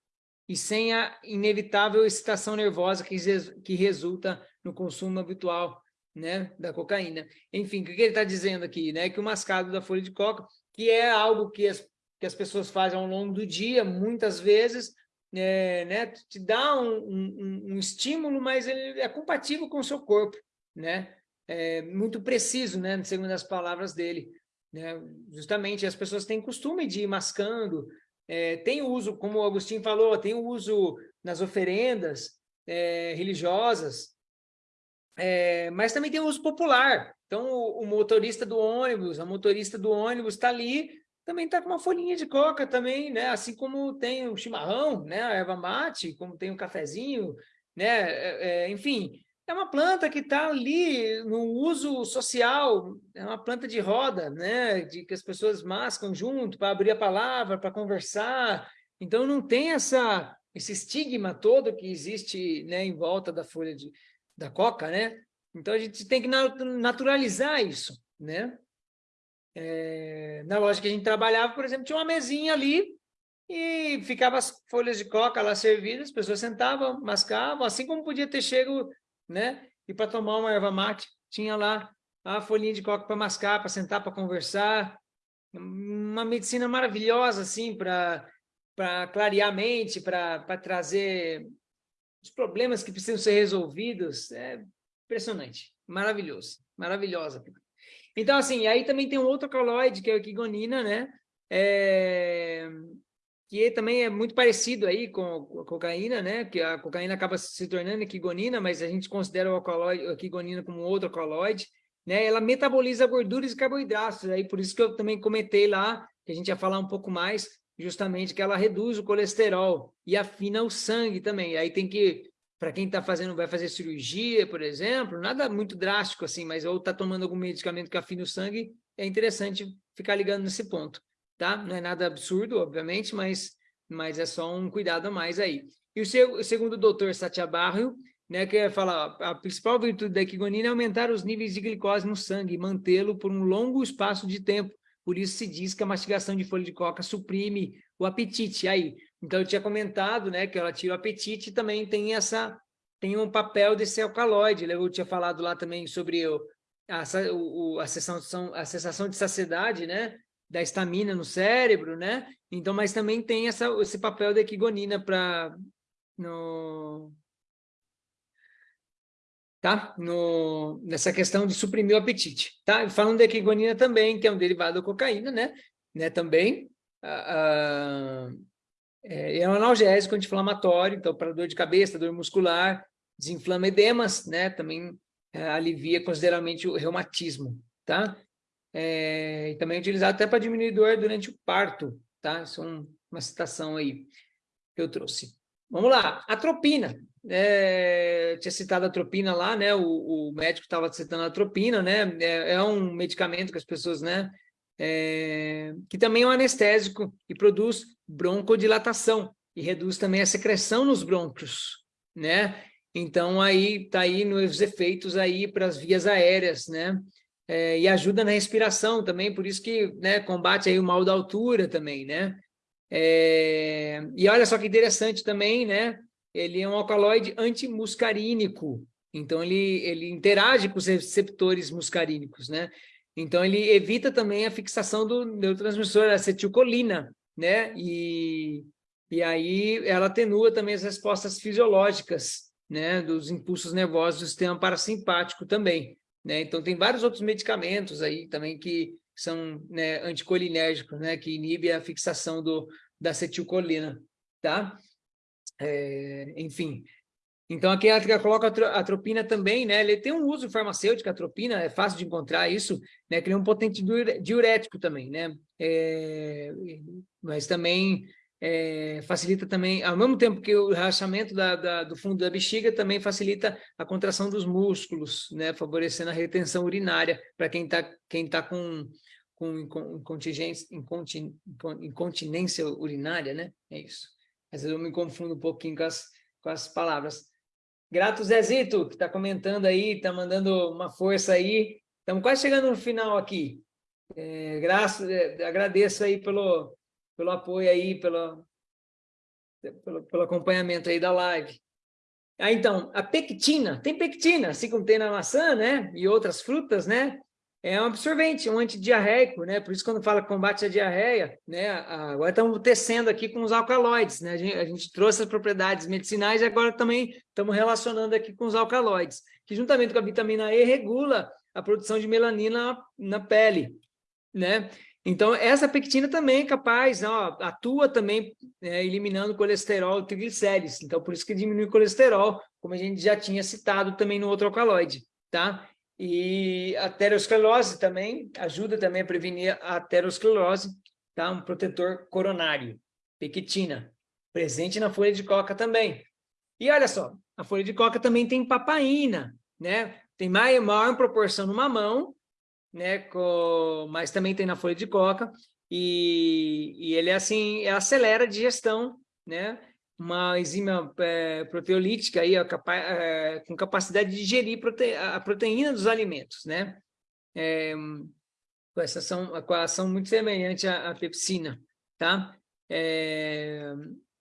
e sem a inevitável excitação nervosa que, que resulta no consumo habitual né, da cocaína. Enfim, o que ele está dizendo aqui? Né? Que o mascado da folha de coca, que é algo que as, que as pessoas fazem ao longo do dia, muitas vezes, é, né, te dá um, um, um, estímulo, mas ele é compatível com o seu corpo, né? É muito preciso, né, segundo as palavras dele. Né? Justamente, as pessoas têm costume de ir mascando, é, tem uso, como o Agostinho falou, tem uso nas oferendas é, religiosas, é, mas também tem o uso popular. Então, o, o, motorista do ônibus, a motorista do ônibus está ali, também está com uma folhinha de coca também, né? Assim como tem o chimarrão, né? A erva mate, como tem o cafezinho, né? É, é, enfim, é uma planta que está ali no uso social, é uma planta de roda, né? de que as pessoas mascam junto para abrir a palavra, para conversar. Então, não tem essa, esse estigma todo que existe né, em volta da folha de, da coca, né? Então, a gente tem que naturalizar isso, né? É, na loja que a gente trabalhava, por exemplo, tinha uma mesinha ali e ficava as folhas de coca lá servidas, as pessoas sentavam, mascavam, assim como podia ter chego né? E para tomar uma erva mate, tinha lá a folhinha de coca para mascar, para sentar, para conversar. Uma medicina maravilhosa, assim, para clarear a mente, para trazer os problemas que precisam ser resolvidos. É impressionante, maravilhoso, maravilhosa. Então, assim, aí também tem um outro caloide, que é a quigonina, né? É, que também é muito parecido aí com a cocaína, né? Que a cocaína acaba se tornando quigonina, mas a gente considera o alcaloide, a quigonina como outro alcaloide, né? Ela metaboliza gorduras e carboidratos, aí por isso que eu também comentei lá, que a gente ia falar um pouco mais, justamente que ela reduz o colesterol e afina o sangue também. Aí tem que, para quem está fazendo, vai fazer cirurgia, por exemplo, nada muito drástico assim, mas ou está tomando algum medicamento que afina o sangue, é interessante ficar ligando nesse ponto tá? Não é nada absurdo, obviamente, mas, mas é só um cuidado a mais aí. E o, seu, o segundo doutor Satya Barrio, né, que fala a principal virtude da equigonina é aumentar os níveis de glicose no sangue e mantê-lo por um longo espaço de tempo. Por isso se diz que a mastigação de folha de coca suprime o apetite. Aí, então eu tinha comentado, né, que ela tira o apetite e também tem essa tem um papel desse alcaloide. Eu tinha falado lá também sobre o, a, o, a, sensação, a sensação de saciedade, né? da estamina no cérebro, né? Então, mas também tem essa, esse papel da equigonina para no tá? No, nessa questão de suprimir o apetite, tá? Falando da equigonina também, que é um derivado da cocaína, né? né? Também uh, é, um analgésico anti-inflamatório, então para dor de cabeça, dor muscular, desinflama edemas, né? Também uh, alivia consideravelmente o reumatismo, tá? é, e também é utilizado até para diminuir dor durante o parto, tá? Isso é uma citação aí que eu trouxe. Vamos lá, atropina. É, tinha citado a atropina lá, né? O, o médico estava citando a atropina, né? É, é, um medicamento que as pessoas, né? É, que também é um anestésico e produz broncodilatação e reduz também a secreção nos brônquios, né? Então aí tá aí nos efeitos aí para as vias aéreas, né? é, e ajuda na respiração também, por isso que né, combate aí o mal da altura também, né? É, e olha só que interessante também, né? Ele é um alcaloide antimuscarínico, então ele, ele interage com os receptores muscarínicos, né? Então ele evita também a fixação do neurotransmissor acetilcolina, né? E, e aí ela atenua também as respostas fisiológicas, né? Dos impulsos nervosos do sistema parasimpático também, né? Então tem vários outros medicamentos aí também que são né, anticolinérgicos, né? Que inibe a fixação do, da acetilcolina, tá? É, enfim, então, aqui ela coloca a atropina também, né? Ele tem um uso farmacêutico, a atropina, é fácil de encontrar isso, né? Que ele é um potente diurético também, né? É, mas também é, facilita também, ao mesmo tempo que o relaxamento da, da, do fundo da bexiga também facilita a contração dos músculos, né? Favorecendo a retenção urinária para quem está quem tá com, com incontinência urinária, né? É isso. Às vezes eu me confundo um pouquinho com as, com as palavras. Grato Zezito, que está comentando aí, está mandando uma força aí. Estamos quase chegando no final aqui. É, graças, é, agradeço aí pelo, pelo apoio aí, pelo, pelo, pelo acompanhamento aí da live. Ah, então, a pectina, tem pectina, assim como tem na maçã, né? E outras frutas, né? É um absorvente, um antidiarreico, né? Por isso, quando fala combate à diarreia, né? Agora estamos tecendo aqui com os alcaloides, né? A gente, a gente, trouxe as propriedades medicinais e agora também estamos relacionando aqui com os alcaloides, que juntamente com a vitamina E regula a produção de melanina na pele, né? Então, essa pectina também é capaz, ó, atua também é, eliminando colesterol e triglicérides. Então, por isso que diminui o colesterol, como a gente já tinha citado também no outro alcaloide, tá? E a aterosclerose também ajuda também a prevenir a aterosclerose, tá? Um protetor coronário, pequitina, presente na folha de coca também. E olha só, a folha de coca também tem papaina, né? Tem maior, maior proporção no mamão, né? Com, mas também tem na folha de coca. E, e ele, assim, acelera a digestão, né? Uma enzima é, proteolítica aí, capa é, com capacidade de digerir prote a proteína dos alimentos, né? É, com essa ação, com a ação muito semelhante à, à pepsina, tá? É,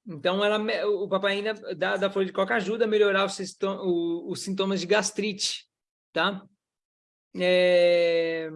então, ela, o papaina da, da folha de coca ajuda a melhorar os, o, os sintomas de gastrite, tá? É,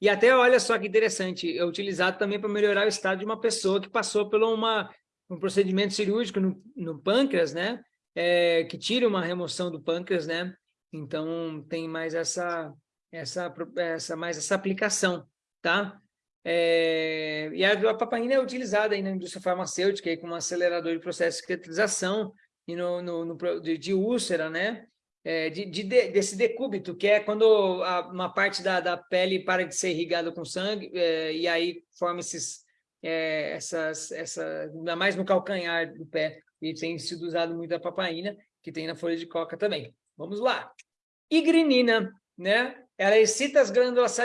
e até, olha só que interessante, é utilizado também para melhorar o estado de uma pessoa que passou por uma um procedimento cirúrgico no, no pâncreas, né? É, que tira uma remoção do pâncreas, né? Então, tem mais essa, essa, essa, mais essa aplicação, tá? É, e a, a papaina é utilizada aí na indústria farmacêutica aí como acelerador de processo de cicatrização e no, no, no de, de, úlcera, né? É, de, de, desse decúbito, que é quando a, uma parte da, da pele para de ser irrigada com sangue é, e aí forma esses é, essas, essa, ainda mais no calcanhar do pé, e tem sido usado muito a papaina, que tem na folha de coca também. Vamos lá. Igrinina, né? Ela excita as glândulas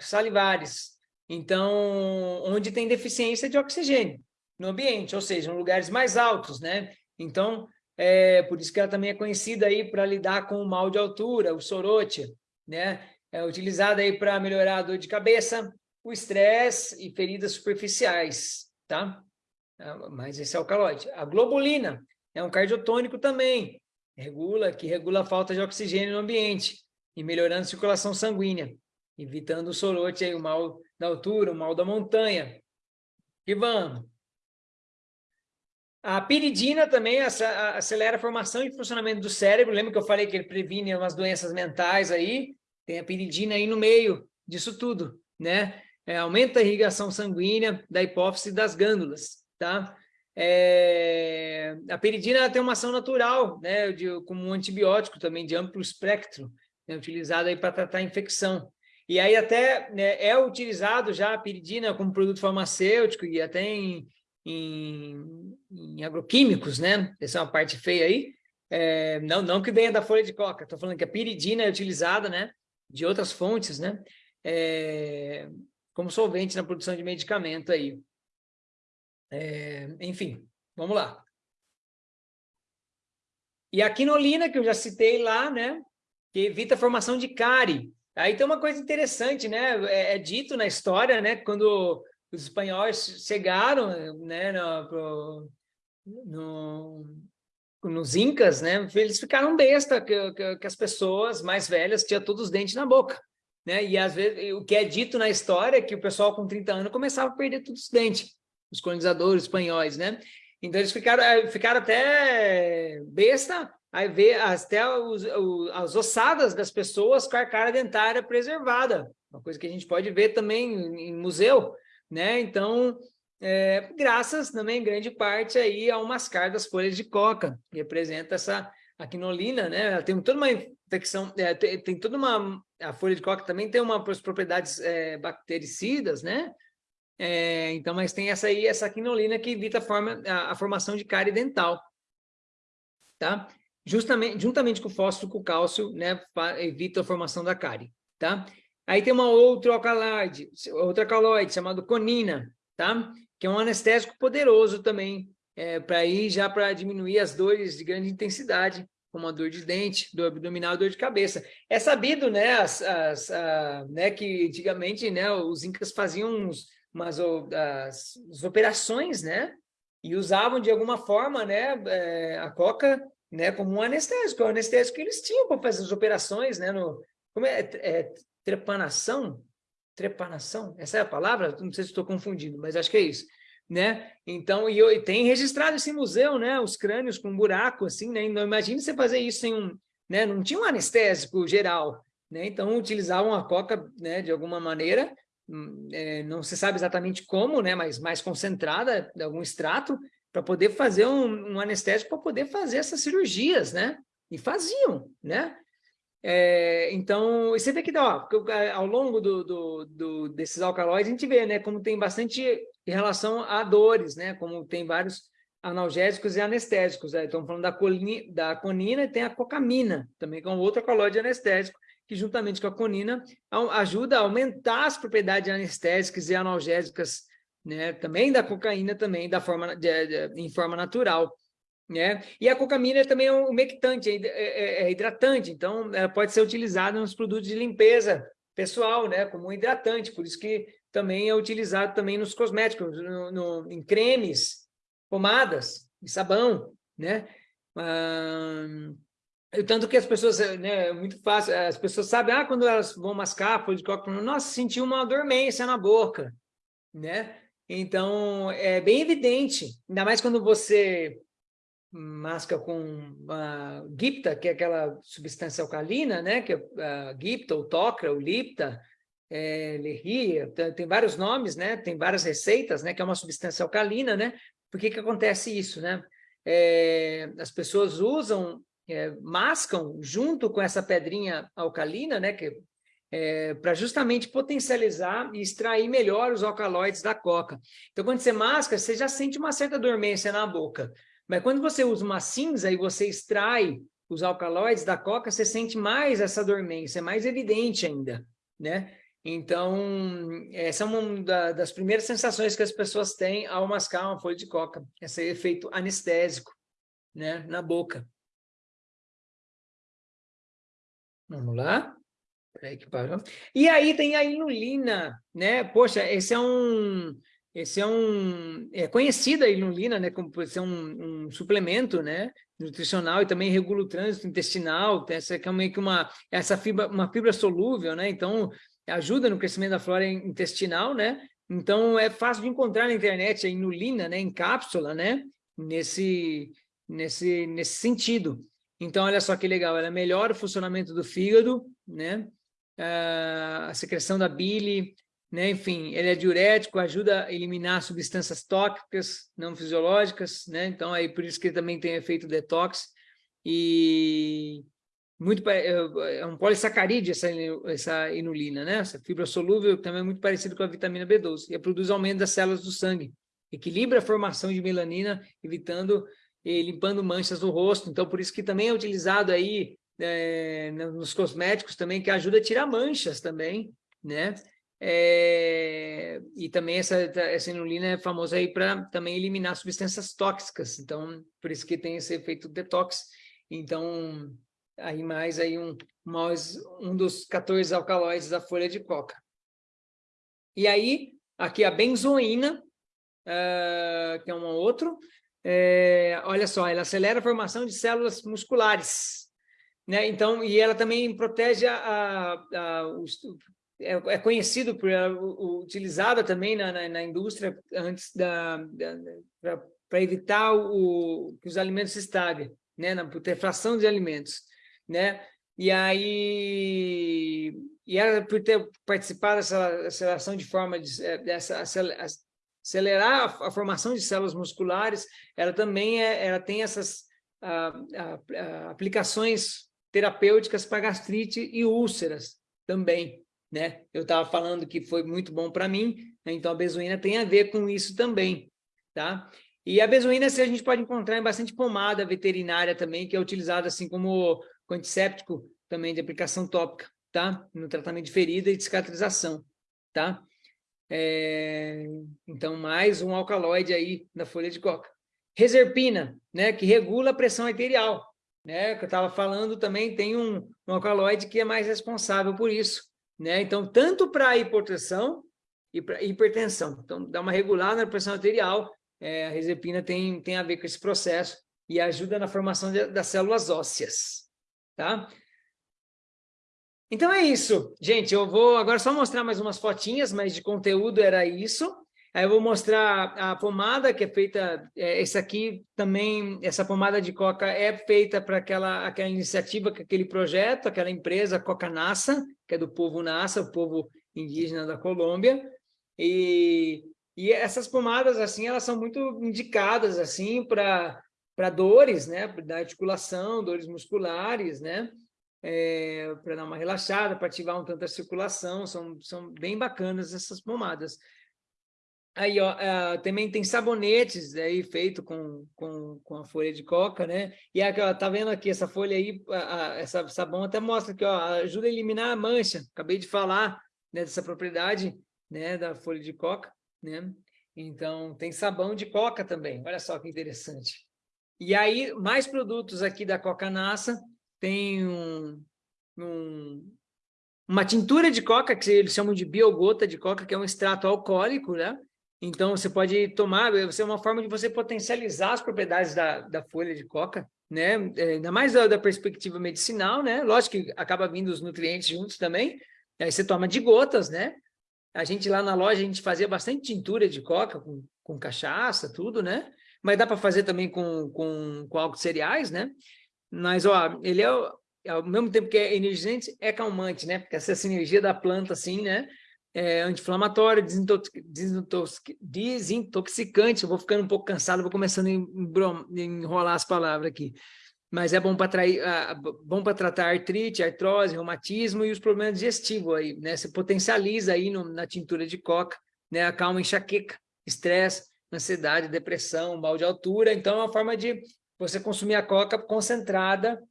salivares, então, onde tem deficiência de oxigênio no ambiente, ou seja, em lugares mais altos, né? Então, é por isso que ela também é conhecida aí para lidar com o mal de altura, o sorote, né? É utilizada aí para melhorar a dor de cabeça, o estresse e feridas superficiais, tá? Ah, mas esse é o calóide. A globulina é um cardiotônico também, regula, que regula a falta de oxigênio no ambiente e melhorando a circulação sanguínea, evitando o sorote, aí, o mal da altura, o mal da montanha. E vamos. A piridina também acelera a formação e funcionamento do cérebro. Lembra que eu falei que ele previne umas doenças mentais aí? Tem a piridina aí no meio disso tudo, né? É, aumenta a irrigação sanguínea da hipófise das glândulas, tá? É, a peridina tem uma ação natural, né, de, como um antibiótico também de amplo espectro, né, utilizado aí para tratar infecção. E aí até né, é utilizado já a peridina como produto farmacêutico e até em, em, em agroquímicos, né? Essa é uma parte feia aí. É, não, não que venha da folha de coca, estou falando que a piridina é utilizada, né? De outras fontes, né? É, como solvente na produção de medicamento aí. É, enfim, vamos lá. E a quinolina, que eu já citei lá, né? Que evita a formação de cárie. Aí tem uma coisa interessante, né? É, é dito na história, né? Quando os espanhóis chegaram, né? No, no, nos incas, né? Eles ficaram besta que, que, que as pessoas mais velhas tinham todos os dentes na boca né? E às vezes o que é dito na história é que o pessoal com 30 anos começava a perder todos os dentes. os colonizadores espanhóis, né? Então eles ficaram, eh, ficaram até besta aí ver até os, os, as ossadas das pessoas com a cara dentária preservada, uma coisa que a gente pode ver também em, em museu, né? Então, é, graças também, em grande parte, aí ao mascar das folhas de coca, que representa essa a quinolina, né? Ela tem toda uma infecção, é, tem, tem, toda uma... A folha de coca também tem umas propriedades é, bactericidas, né? É, então, mas tem essa aí, essa quinolina que evita a, forma, a, a formação de cárie dental, tá? Justamente, juntamente com o fósforo, com o cálcio, né? Evita a formação da cárie, tá? Aí tem uma outra alcaloide, outra alcaloide chamado conina, tá? Que é um anestésico poderoso também, é, para ir já para diminuir as dores de grande intensidade, como a dor de dente, dor abdominal, dor de cabeça. É sabido, né, as, as, a, né que antigamente, né, os incas faziam uns, umas as, as operações, né, e usavam de alguma forma, né, é, a coca, né, como um anestésico, é o anestésico que eles tinham para fazer as operações, né, no, como é, é trepanação, trepanação, essa é a palavra? Não sei se estou confundindo, mas acho que é isso né? Então, e, e, tem registrado esse museu, né? Os crânios com buraco, assim, né? Então, imagine você fazer isso sem um, né? Não tinha um anestésico geral, né? Então, utilizavam a coca, né? De alguma maneira, hum, é, não se sabe exatamente como, né? Mas mais concentrada, de algum extrato, para poder fazer um, um anestésico, para poder fazer essas cirurgias, né? E faziam, né? É, então, você vê que ó, ao longo do, do, do, desses alcaloides, a gente vê né, como tem bastante relação a dores, né, como tem vários analgésicos e anestésicos. Né? Estamos falando da, colina, da conina e tem a cocamina, também que é um outro alcaloide anestésico, que juntamente com a conina ajuda a aumentar as propriedades anestésicas e analgésicas, né, também da cocaína, também da forma, de, de, em forma natural. Né? E a cocamina também é um umectante, é, é, é hidratante, então pode ser utilizada nos produtos de limpeza pessoal, né? como um hidratante, por isso que também é utilizado também nos cosméticos, no, no em cremes, pomadas, em sabão, né? Ah, tanto que as pessoas, né, é muito fácil, as pessoas sabem, ah, quando elas vão mascar folha de coca, nossa, senti uma dormência na boca, né? Então, é bem evidente, ainda mais quando você masca com a gipta, que é aquela substância alcalina, né? Que é a gipta, o tocra, o lipta, é, lerria, tem vários nomes, né? Tem várias receitas, né? Que é uma substância alcalina, né? Por que que acontece isso, né? É, as pessoas usam, é, mascam junto com essa pedrinha alcalina, né? Que é, para justamente potencializar e extrair melhor os alcaloides da coca. Então, quando você masca, você já sente uma certa dormência na boca. Mas quando você usa uma cinza e você extrai os alcaloides da coca, você sente mais essa dormência, é mais evidente ainda, né? Então, essa é uma das primeiras sensações que as pessoas têm ao mascar uma folha de coca, esse efeito anestésico, né, na boca. Vamos lá. E aí tem a inulina, né? Poxa, esse é um esse é um é conhecida a inulina, né, como ser um, um, suplemento, né, nutricional e também regula o trânsito intestinal. Essa é meio que uma essa fibra uma fibra solúvel, né? Então ajuda no crescimento da flora intestinal, né? Então é fácil de encontrar na internet a inulina, né, em cápsula, né? Nesse nesse nesse sentido. Então olha só que legal, ela melhora o funcionamento do fígado, né? Ah, a secreção da bile, né? Enfim, ele é diurético, ajuda a eliminar substâncias tóxicas não fisiológicas, né? Então, aí por isso que ele também tem efeito detox e muito é, é um polissacarídeo essa, essa inulina, né? Essa fibra solúvel também é muito parecido com a vitamina B12 e produz aumento das células do sangue, equilibra a formação de melanina, evitando e limpando manchas no rosto. Então, por isso que também é utilizado aí é, nos cosméticos também, que ajuda a tirar manchas também, né? É, e também essa, essa inulina é famosa aí para também eliminar substâncias tóxicas, então por isso que tem esse efeito detox. Então, aí mais aí um, mais um dos 14 alcaloides da folha de coca. E aí, aqui a benzoína, uh, que é um outro, é, olha só, ela acelera a formação de células musculares, né? Então, e ela também protege a, a, a, os, é, é conhecido por ela, utilizada também na, na, na indústria antes da, da para evitar o, que os alimentos se estraguem, né, na putrefacção de alimentos, né? E aí, e por ter participado dessa aceleração de forma de, é, dessa acelerar a, a, formação de células musculares, ela também é, ela tem essas a, a, aplicações terapêuticas para gastrite e úlceras também, né? Eu estava falando que foi muito bom para mim, né? então a benzoína tem a ver com isso também, tá? E a benzoína a gente pode encontrar em bastante pomada veterinária também, que é utilizada assim como antisséptico também de aplicação tópica, tá? No tratamento de ferida e de cicatrização, tá? É... Então, mais um alcaloide aí na folha de coca. Reserpina, né? Que regula a pressão arterial, né? Que eu estava falando também, tem um, um alcaloide que é mais responsável por isso, né? Então, tanto para hipopressão e para hipertensão. Então, dá uma regulada na pressão arterial, é, a reserpina tem, tem a ver com esse processo e ajuda na formação de, das células ósseas, tá? Então é isso, gente, eu vou agora só mostrar mais umas fotinhas, mas de conteúdo era isso. Aí eu vou mostrar a pomada que é feita, é, essa aqui também, essa pomada de coca é feita para aquela, aquela iniciativa, aquele projeto, aquela empresa Coca Nassa, que é do povo Nassa, o povo indígena da Colômbia, e, e essas pomadas, assim, elas são muito indicadas, assim, para para dores, né, da articulação, dores musculares, né, é, para dar uma relaxada, para ativar um tanto a circulação, são, são bem bacanas essas pomadas. Aí, ó, uh, também tem sabonetes aí feito com, com, com a folha de coca, né? E aqui, ó, tá vendo aqui essa folha aí, essa sabão até mostra que ó, ajuda a eliminar a mancha. Acabei de falar né, dessa propriedade né, da folha de coca, né? Então, tem sabão de coca também. Olha só que interessante. E aí, mais produtos aqui da Coca Nassa. Tem um, um, uma tintura de coca, que eles chamam de biogota de coca, que é um extrato alcoólico, né? Então, você pode tomar, é uma forma de você potencializar as propriedades da, da folha de coca, né? É, ainda mais da, da, perspectiva medicinal, né? Lógico que acaba vindo os nutrientes juntos também. Aí você toma de gotas, né? A gente lá na loja, a gente fazia bastante tintura de coca com, com cachaça, tudo, né? Mas dá para fazer também com, com, com álcool de cereais, né? Mas, ó, ele é, ao mesmo tempo que é energizante, é calmante, né? Porque essa energia da planta, assim, né? É anti-inflamatório, desintoxicante. Eu vou ficando um pouco cansado, vou começando a enrolar as palavras aqui. Mas é bom para tratar artrite, artrose, reumatismo e os problemas digestivos aí, né? Você potencializa aí no, na tintura de coca, né? Acalma enxaqueca, estresse, ansiedade, depressão, mal de altura. Então, é uma forma de você consumir a coca concentrada,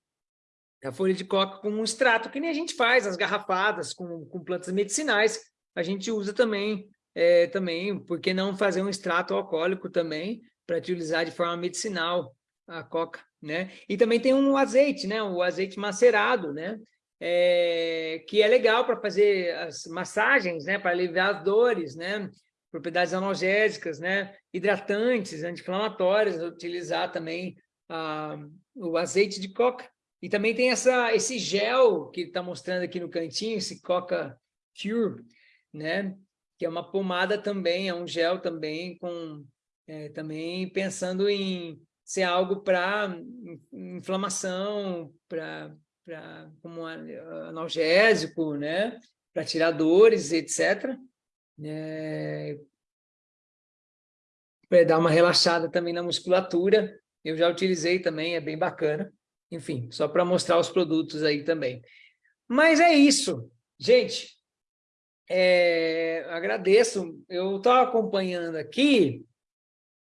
a folha de coca com um extrato, que nem a gente faz, as garrafadas com, com plantas medicinais, a gente usa também, é, também, por que não fazer um extrato alcoólico também, para utilizar de forma medicinal a coca, né? E também tem um azeite, né? O azeite macerado, né? É, que é legal para fazer as massagens, né? Para aliviar as dores, né? Propriedades analgésicas, né? Hidratantes, anti-inflamatórias, utilizar também ah, o azeite de coca. E também tem essa, esse gel que está mostrando aqui no cantinho, esse Coca Cure, né? Que é uma pomada também, é um gel também com é, também pensando em ser algo para inflamação, para como analgésico, né? Para tirar dores, etc. É, para dar uma relaxada também na musculatura eu já utilizei também, é bem bacana. Enfim, só para mostrar os produtos aí também. Mas é isso. Gente, é, agradeço. Eu estou acompanhando aqui.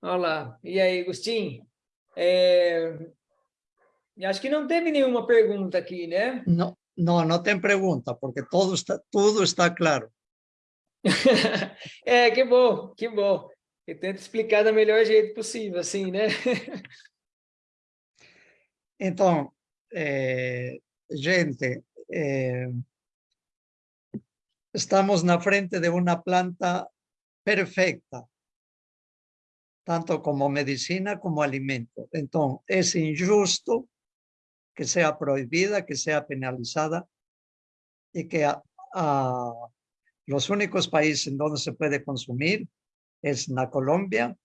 Olha lá. E aí, Agostinho? É, acho que não teve nenhuma pergunta aqui, né? Não, não, não tem pergunta, porque tudo está, tudo está claro. [laughs] é, que bom, que bom. Eu tento explicar da melhor jeito possível, assim, né? [laughs] Então, eh, gente, eh, estamos na frente de uma planta perfecta, tanto como medicina como alimento. Então, é injusto que seja proibida, que seja penalizada e que Los únicos países en donde se puede consumir es na Colombia,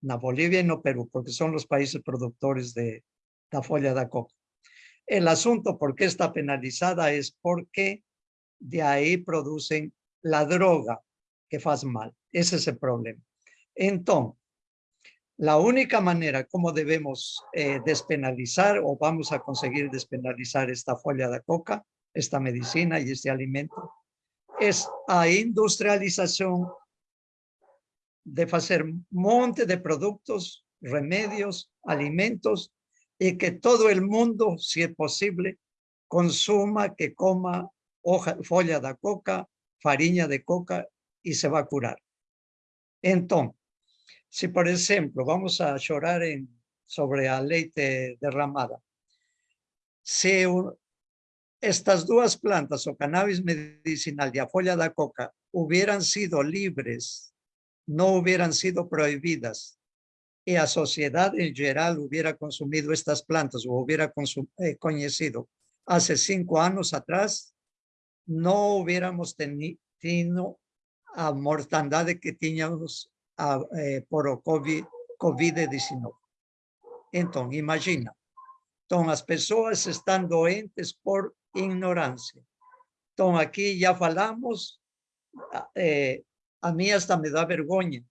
na Bolivia y no Perú, porque son los países productores de la folla de coca. El asunto por qué está penalizada es porque de ahí producen la droga que faz mal. Ese es el problema. Entonces, la única manera como debemos eh, despenalizar o vamos a conseguir despenalizar esta folla de coca, esta medicina y este alimento, es a industrialización de hacer monte de productos, remedios, alimentos y que todo el mundo, si es posible, consuma, que coma hoja, folla de coca, farina de coca y se va a curar. Entonces, si por ejemplo vamos a llorar sobre la leite derramada, si estas dos plantas o cannabis medicinal y la folla de coca hubieran sido libres, no hubieran sido prohibidas y la sociedad en general hubiera consumido estas plantas o hubiera eh, conocido hace cinco años atrás, no hubiéramos tenido a mortandad que teníamos eh, por COVID-19. Entonces, imagina, entonces las personas están doentes por ignorancia. Entonces, aquí ya falamos, eh, a mí hasta me da vergüenza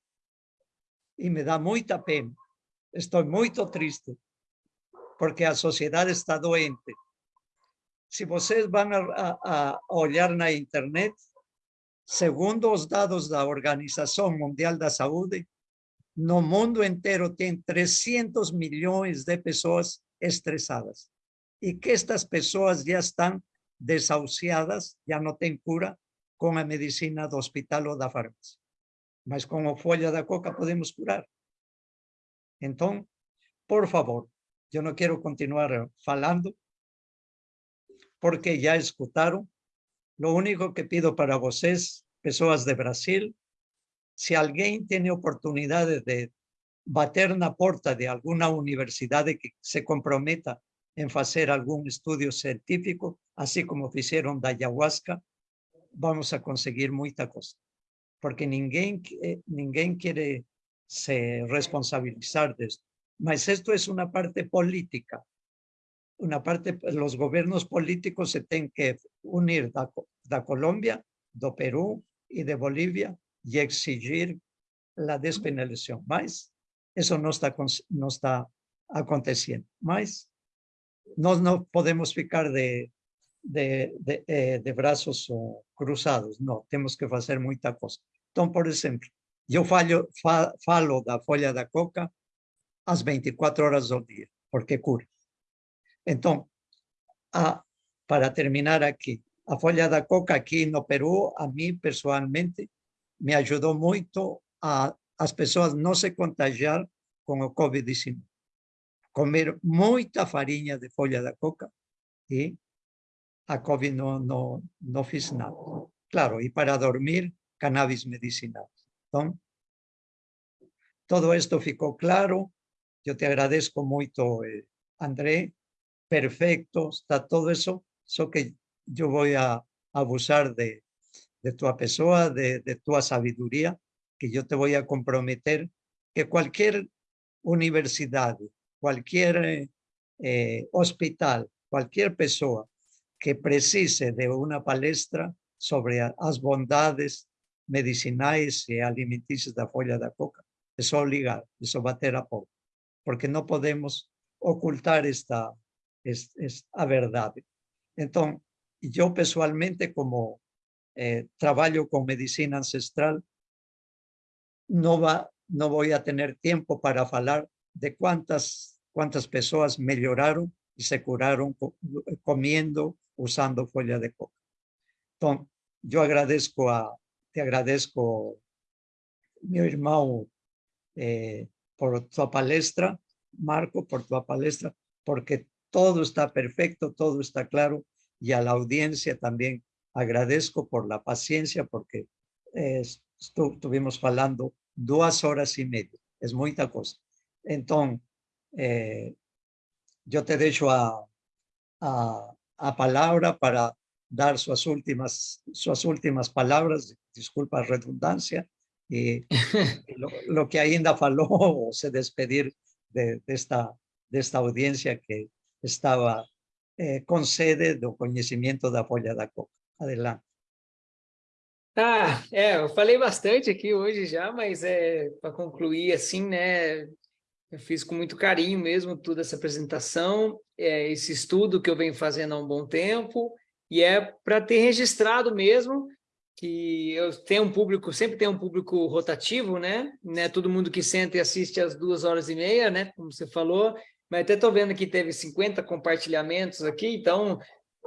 y me da mucha pena. Estoy muy triste porque la sociedad está doente. Si ustedes van a, a, a na internet, segundo los dados da Organización Mundial da Saúde, no mundo entero tiene 300 millones de personas estresadas y que estas personas ya están desahuciadas, ya no tienen cura con la medicina do hospital o da farmacia mas con a folha da coca podemos curar. Entonces, por favor, yo no quiero continuar falando, porque ya escutaron. Lo único que pido para vocês, pessoas de Brasil, si alguien tiene oportunidad de bater na porta de alguna universidad que se comprometa en hacer algún estudio científico, así como hicieron da ayahuasca, vamos a conseguir mucha cosa porque ninguém, ninguém quiere se responsabilizar de esto. Mas esto es una parte política. Una parte, los gobiernos políticos se tienen que unir da Colombia, do Perú y de Bolivia y exigir la despenalización. Mas eso no está, no está aconteciendo. Mas no, no podemos ficar de, de, de, eh, de brazos cruzados. No, tenemos que hacer mucha cosa. Então, por exemplo, eu falo, falo da folha da coca às 24 horas do dia, porque cura. Então, a, para terminar aqui, a folha da coca aqui no Peru, a mim pessoalmente, me ajudou muito a as pessoas não se contagiar com o Covid-19. Comer muita farinha de folha da coca e a Covid não, não, não fiz nada. Claro, e para dormir, cannabis medicinal. todo esto ficou claro. Yo te agradezco mucho, eh, André. Perfecto, está todo eso. Só que yo voy a abusar de, de tu pessoa, de, de tu sabiduría, que yo te voy a comprometer que cualquier universidad, cualquier eh, hospital, cualquier persona que precise de una palestra sobre las bondades medicinais e alimentícios da folha da coca. É só ligar, é bater a porta, porque não podemos ocultar esta, esta, esta a verdade. Então, eu pessoalmente, como eh, trabalho com medicina ancestral, não, va, não vou a ter tempo para falar de quantas, quantas pessoas melhoraram e se curaram comendo, usando folha de coca. Então, eu agradeço a, te agradezco, mi hermano, eh, por tu palestra, Marco, por tu palestra, porque todo está perfecto, todo está claro, y a la audiencia también agradezco por la paciencia, porque eh, estuvimos hablando dos horas y media, es mucha cosa. Entonces, eh, yo te dejo a, a, a palabra para dar suas últimas, suas últimas palavras, desculpa a redundância, e [laughs] lo, lo que ainda falou, ou se despedir de, desta, desta audiência que estava eh, com sede do conhecimento da folha da coca. Adelante. Ah, é, eu falei bastante aqui hoje já, mas é para concluir assim, né? Eu fiz com muito carinho mesmo toda essa apresentação, é, esse estudo que eu venho fazendo há um bom tempo, e é para ter registrado mesmo que eu tenho um público, sempre tenho um público rotativo, né? né? Todo mundo que senta e assiste às duas horas e meia, né? Como você falou, mas até estou vendo que teve 50 compartilhamentos aqui, então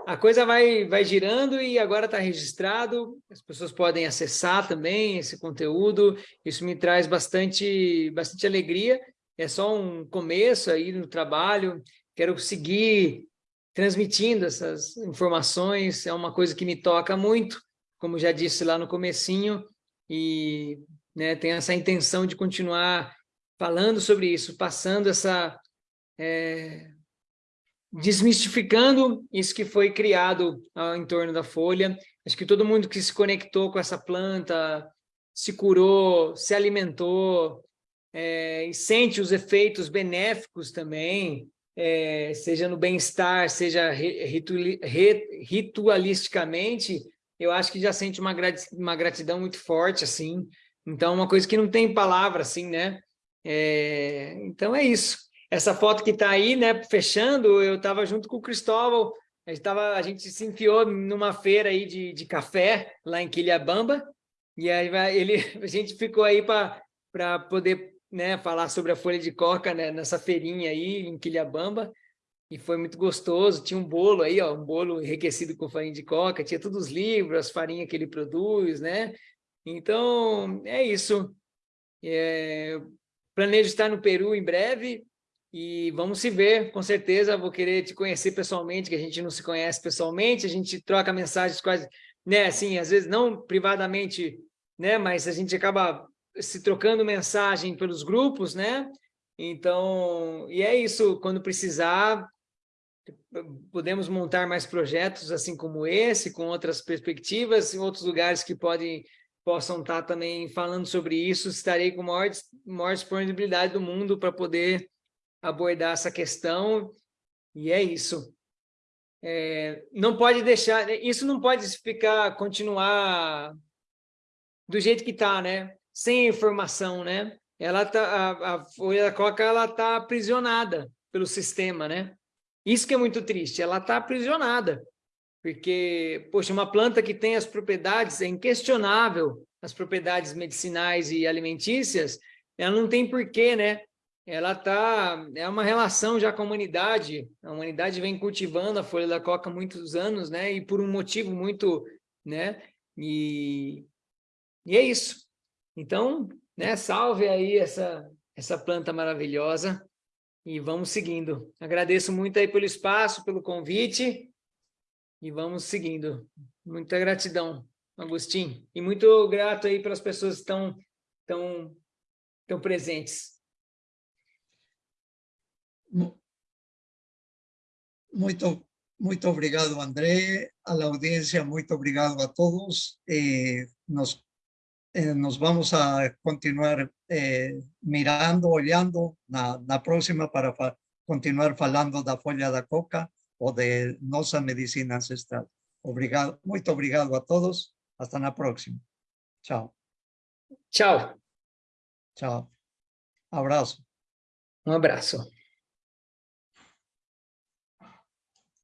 a coisa vai, vai girando e agora está registrado, as pessoas podem acessar também esse conteúdo, isso me traz bastante, bastante alegria, é só um começo aí no trabalho, quero seguir transmitindo essas informações, é uma coisa que me toca muito, como já disse lá no comecinho, e né, tenho essa intenção de continuar falando sobre isso, passando essa... É, desmistificando isso que foi criado ah, em torno da folha. Acho que todo mundo que se conectou com essa planta, se curou, se alimentou, é, e sente os efeitos benéficos também, é, seja no bem-estar, seja ritualisticamente, eu acho que já sente uma, uma gratidão muito forte, assim. Então, uma coisa que não tem palavra, assim, né? É, então, é isso essa foto que está aí, né, fechando, eu estava junto com o Cristóvão, a gente, tava, a gente se enfiou numa feira aí de, de café, lá em Quilhabamba, e aí ele, [laughs] a gente ficou aí para poder né, falar sobre a folha de coca né, nessa feirinha aí em Quilhabamba, e foi muito gostoso, tinha um bolo aí, ó, um bolo enriquecido com farinha de coca, tinha todos os livros, as farinhas que ele produz, né? Então, é isso. É, planejo estar no Peru em breve, e vamos se ver, com certeza, vou querer te conhecer pessoalmente, que a gente não se conhece pessoalmente, a gente troca mensagens quase, né, assim, às vezes não privadamente, né, mas a gente acaba se trocando mensagem pelos grupos, né, então, e é isso, quando precisar, podemos montar mais projetos assim como esse, com outras perspectivas, em outros lugares que podem possam estar também falando sobre isso, estarei com a maior, maior disponibilidade do mundo para poder abordar essa questão, e é isso. É, não pode deixar, isso não pode ficar, continuar do jeito que está, né? Sem informação, né? Ela tá, a, a folha da coca, ela está aprisionada pelo sistema, né? Isso que é muito triste, ela está aprisionada, porque, poxa, uma planta que tem as propriedades, é inquestionável, as propriedades medicinais e alimentícias, ela não tem porquê, né? Ela tá é uma relação já com a humanidade. A humanidade vem cultivando a folha da coca há muitos anos, né? E por um motivo muito, né? E, e é isso. Então, né? Salve aí essa essa planta maravilhosa e vamos seguindo. Agradeço muito aí pelo espaço, pelo convite e vamos seguindo. Muita gratidão, Agostinho, e muito grato aí pelas pessoas que estão tão, tão presentes. Muito, muito obrigado, André, a la audiencia, muito obrigado a todos. Eh, nos, eh, nos vamos a continuar eh, mirando, olhando na, na próxima para fa continuar falando da folha da coca ou de nossa medicina ancestral. Obrigado, muito obrigado a todos. Hasta na próxima. Tchau. Tchau. Tchau. Abraço. Um abraço.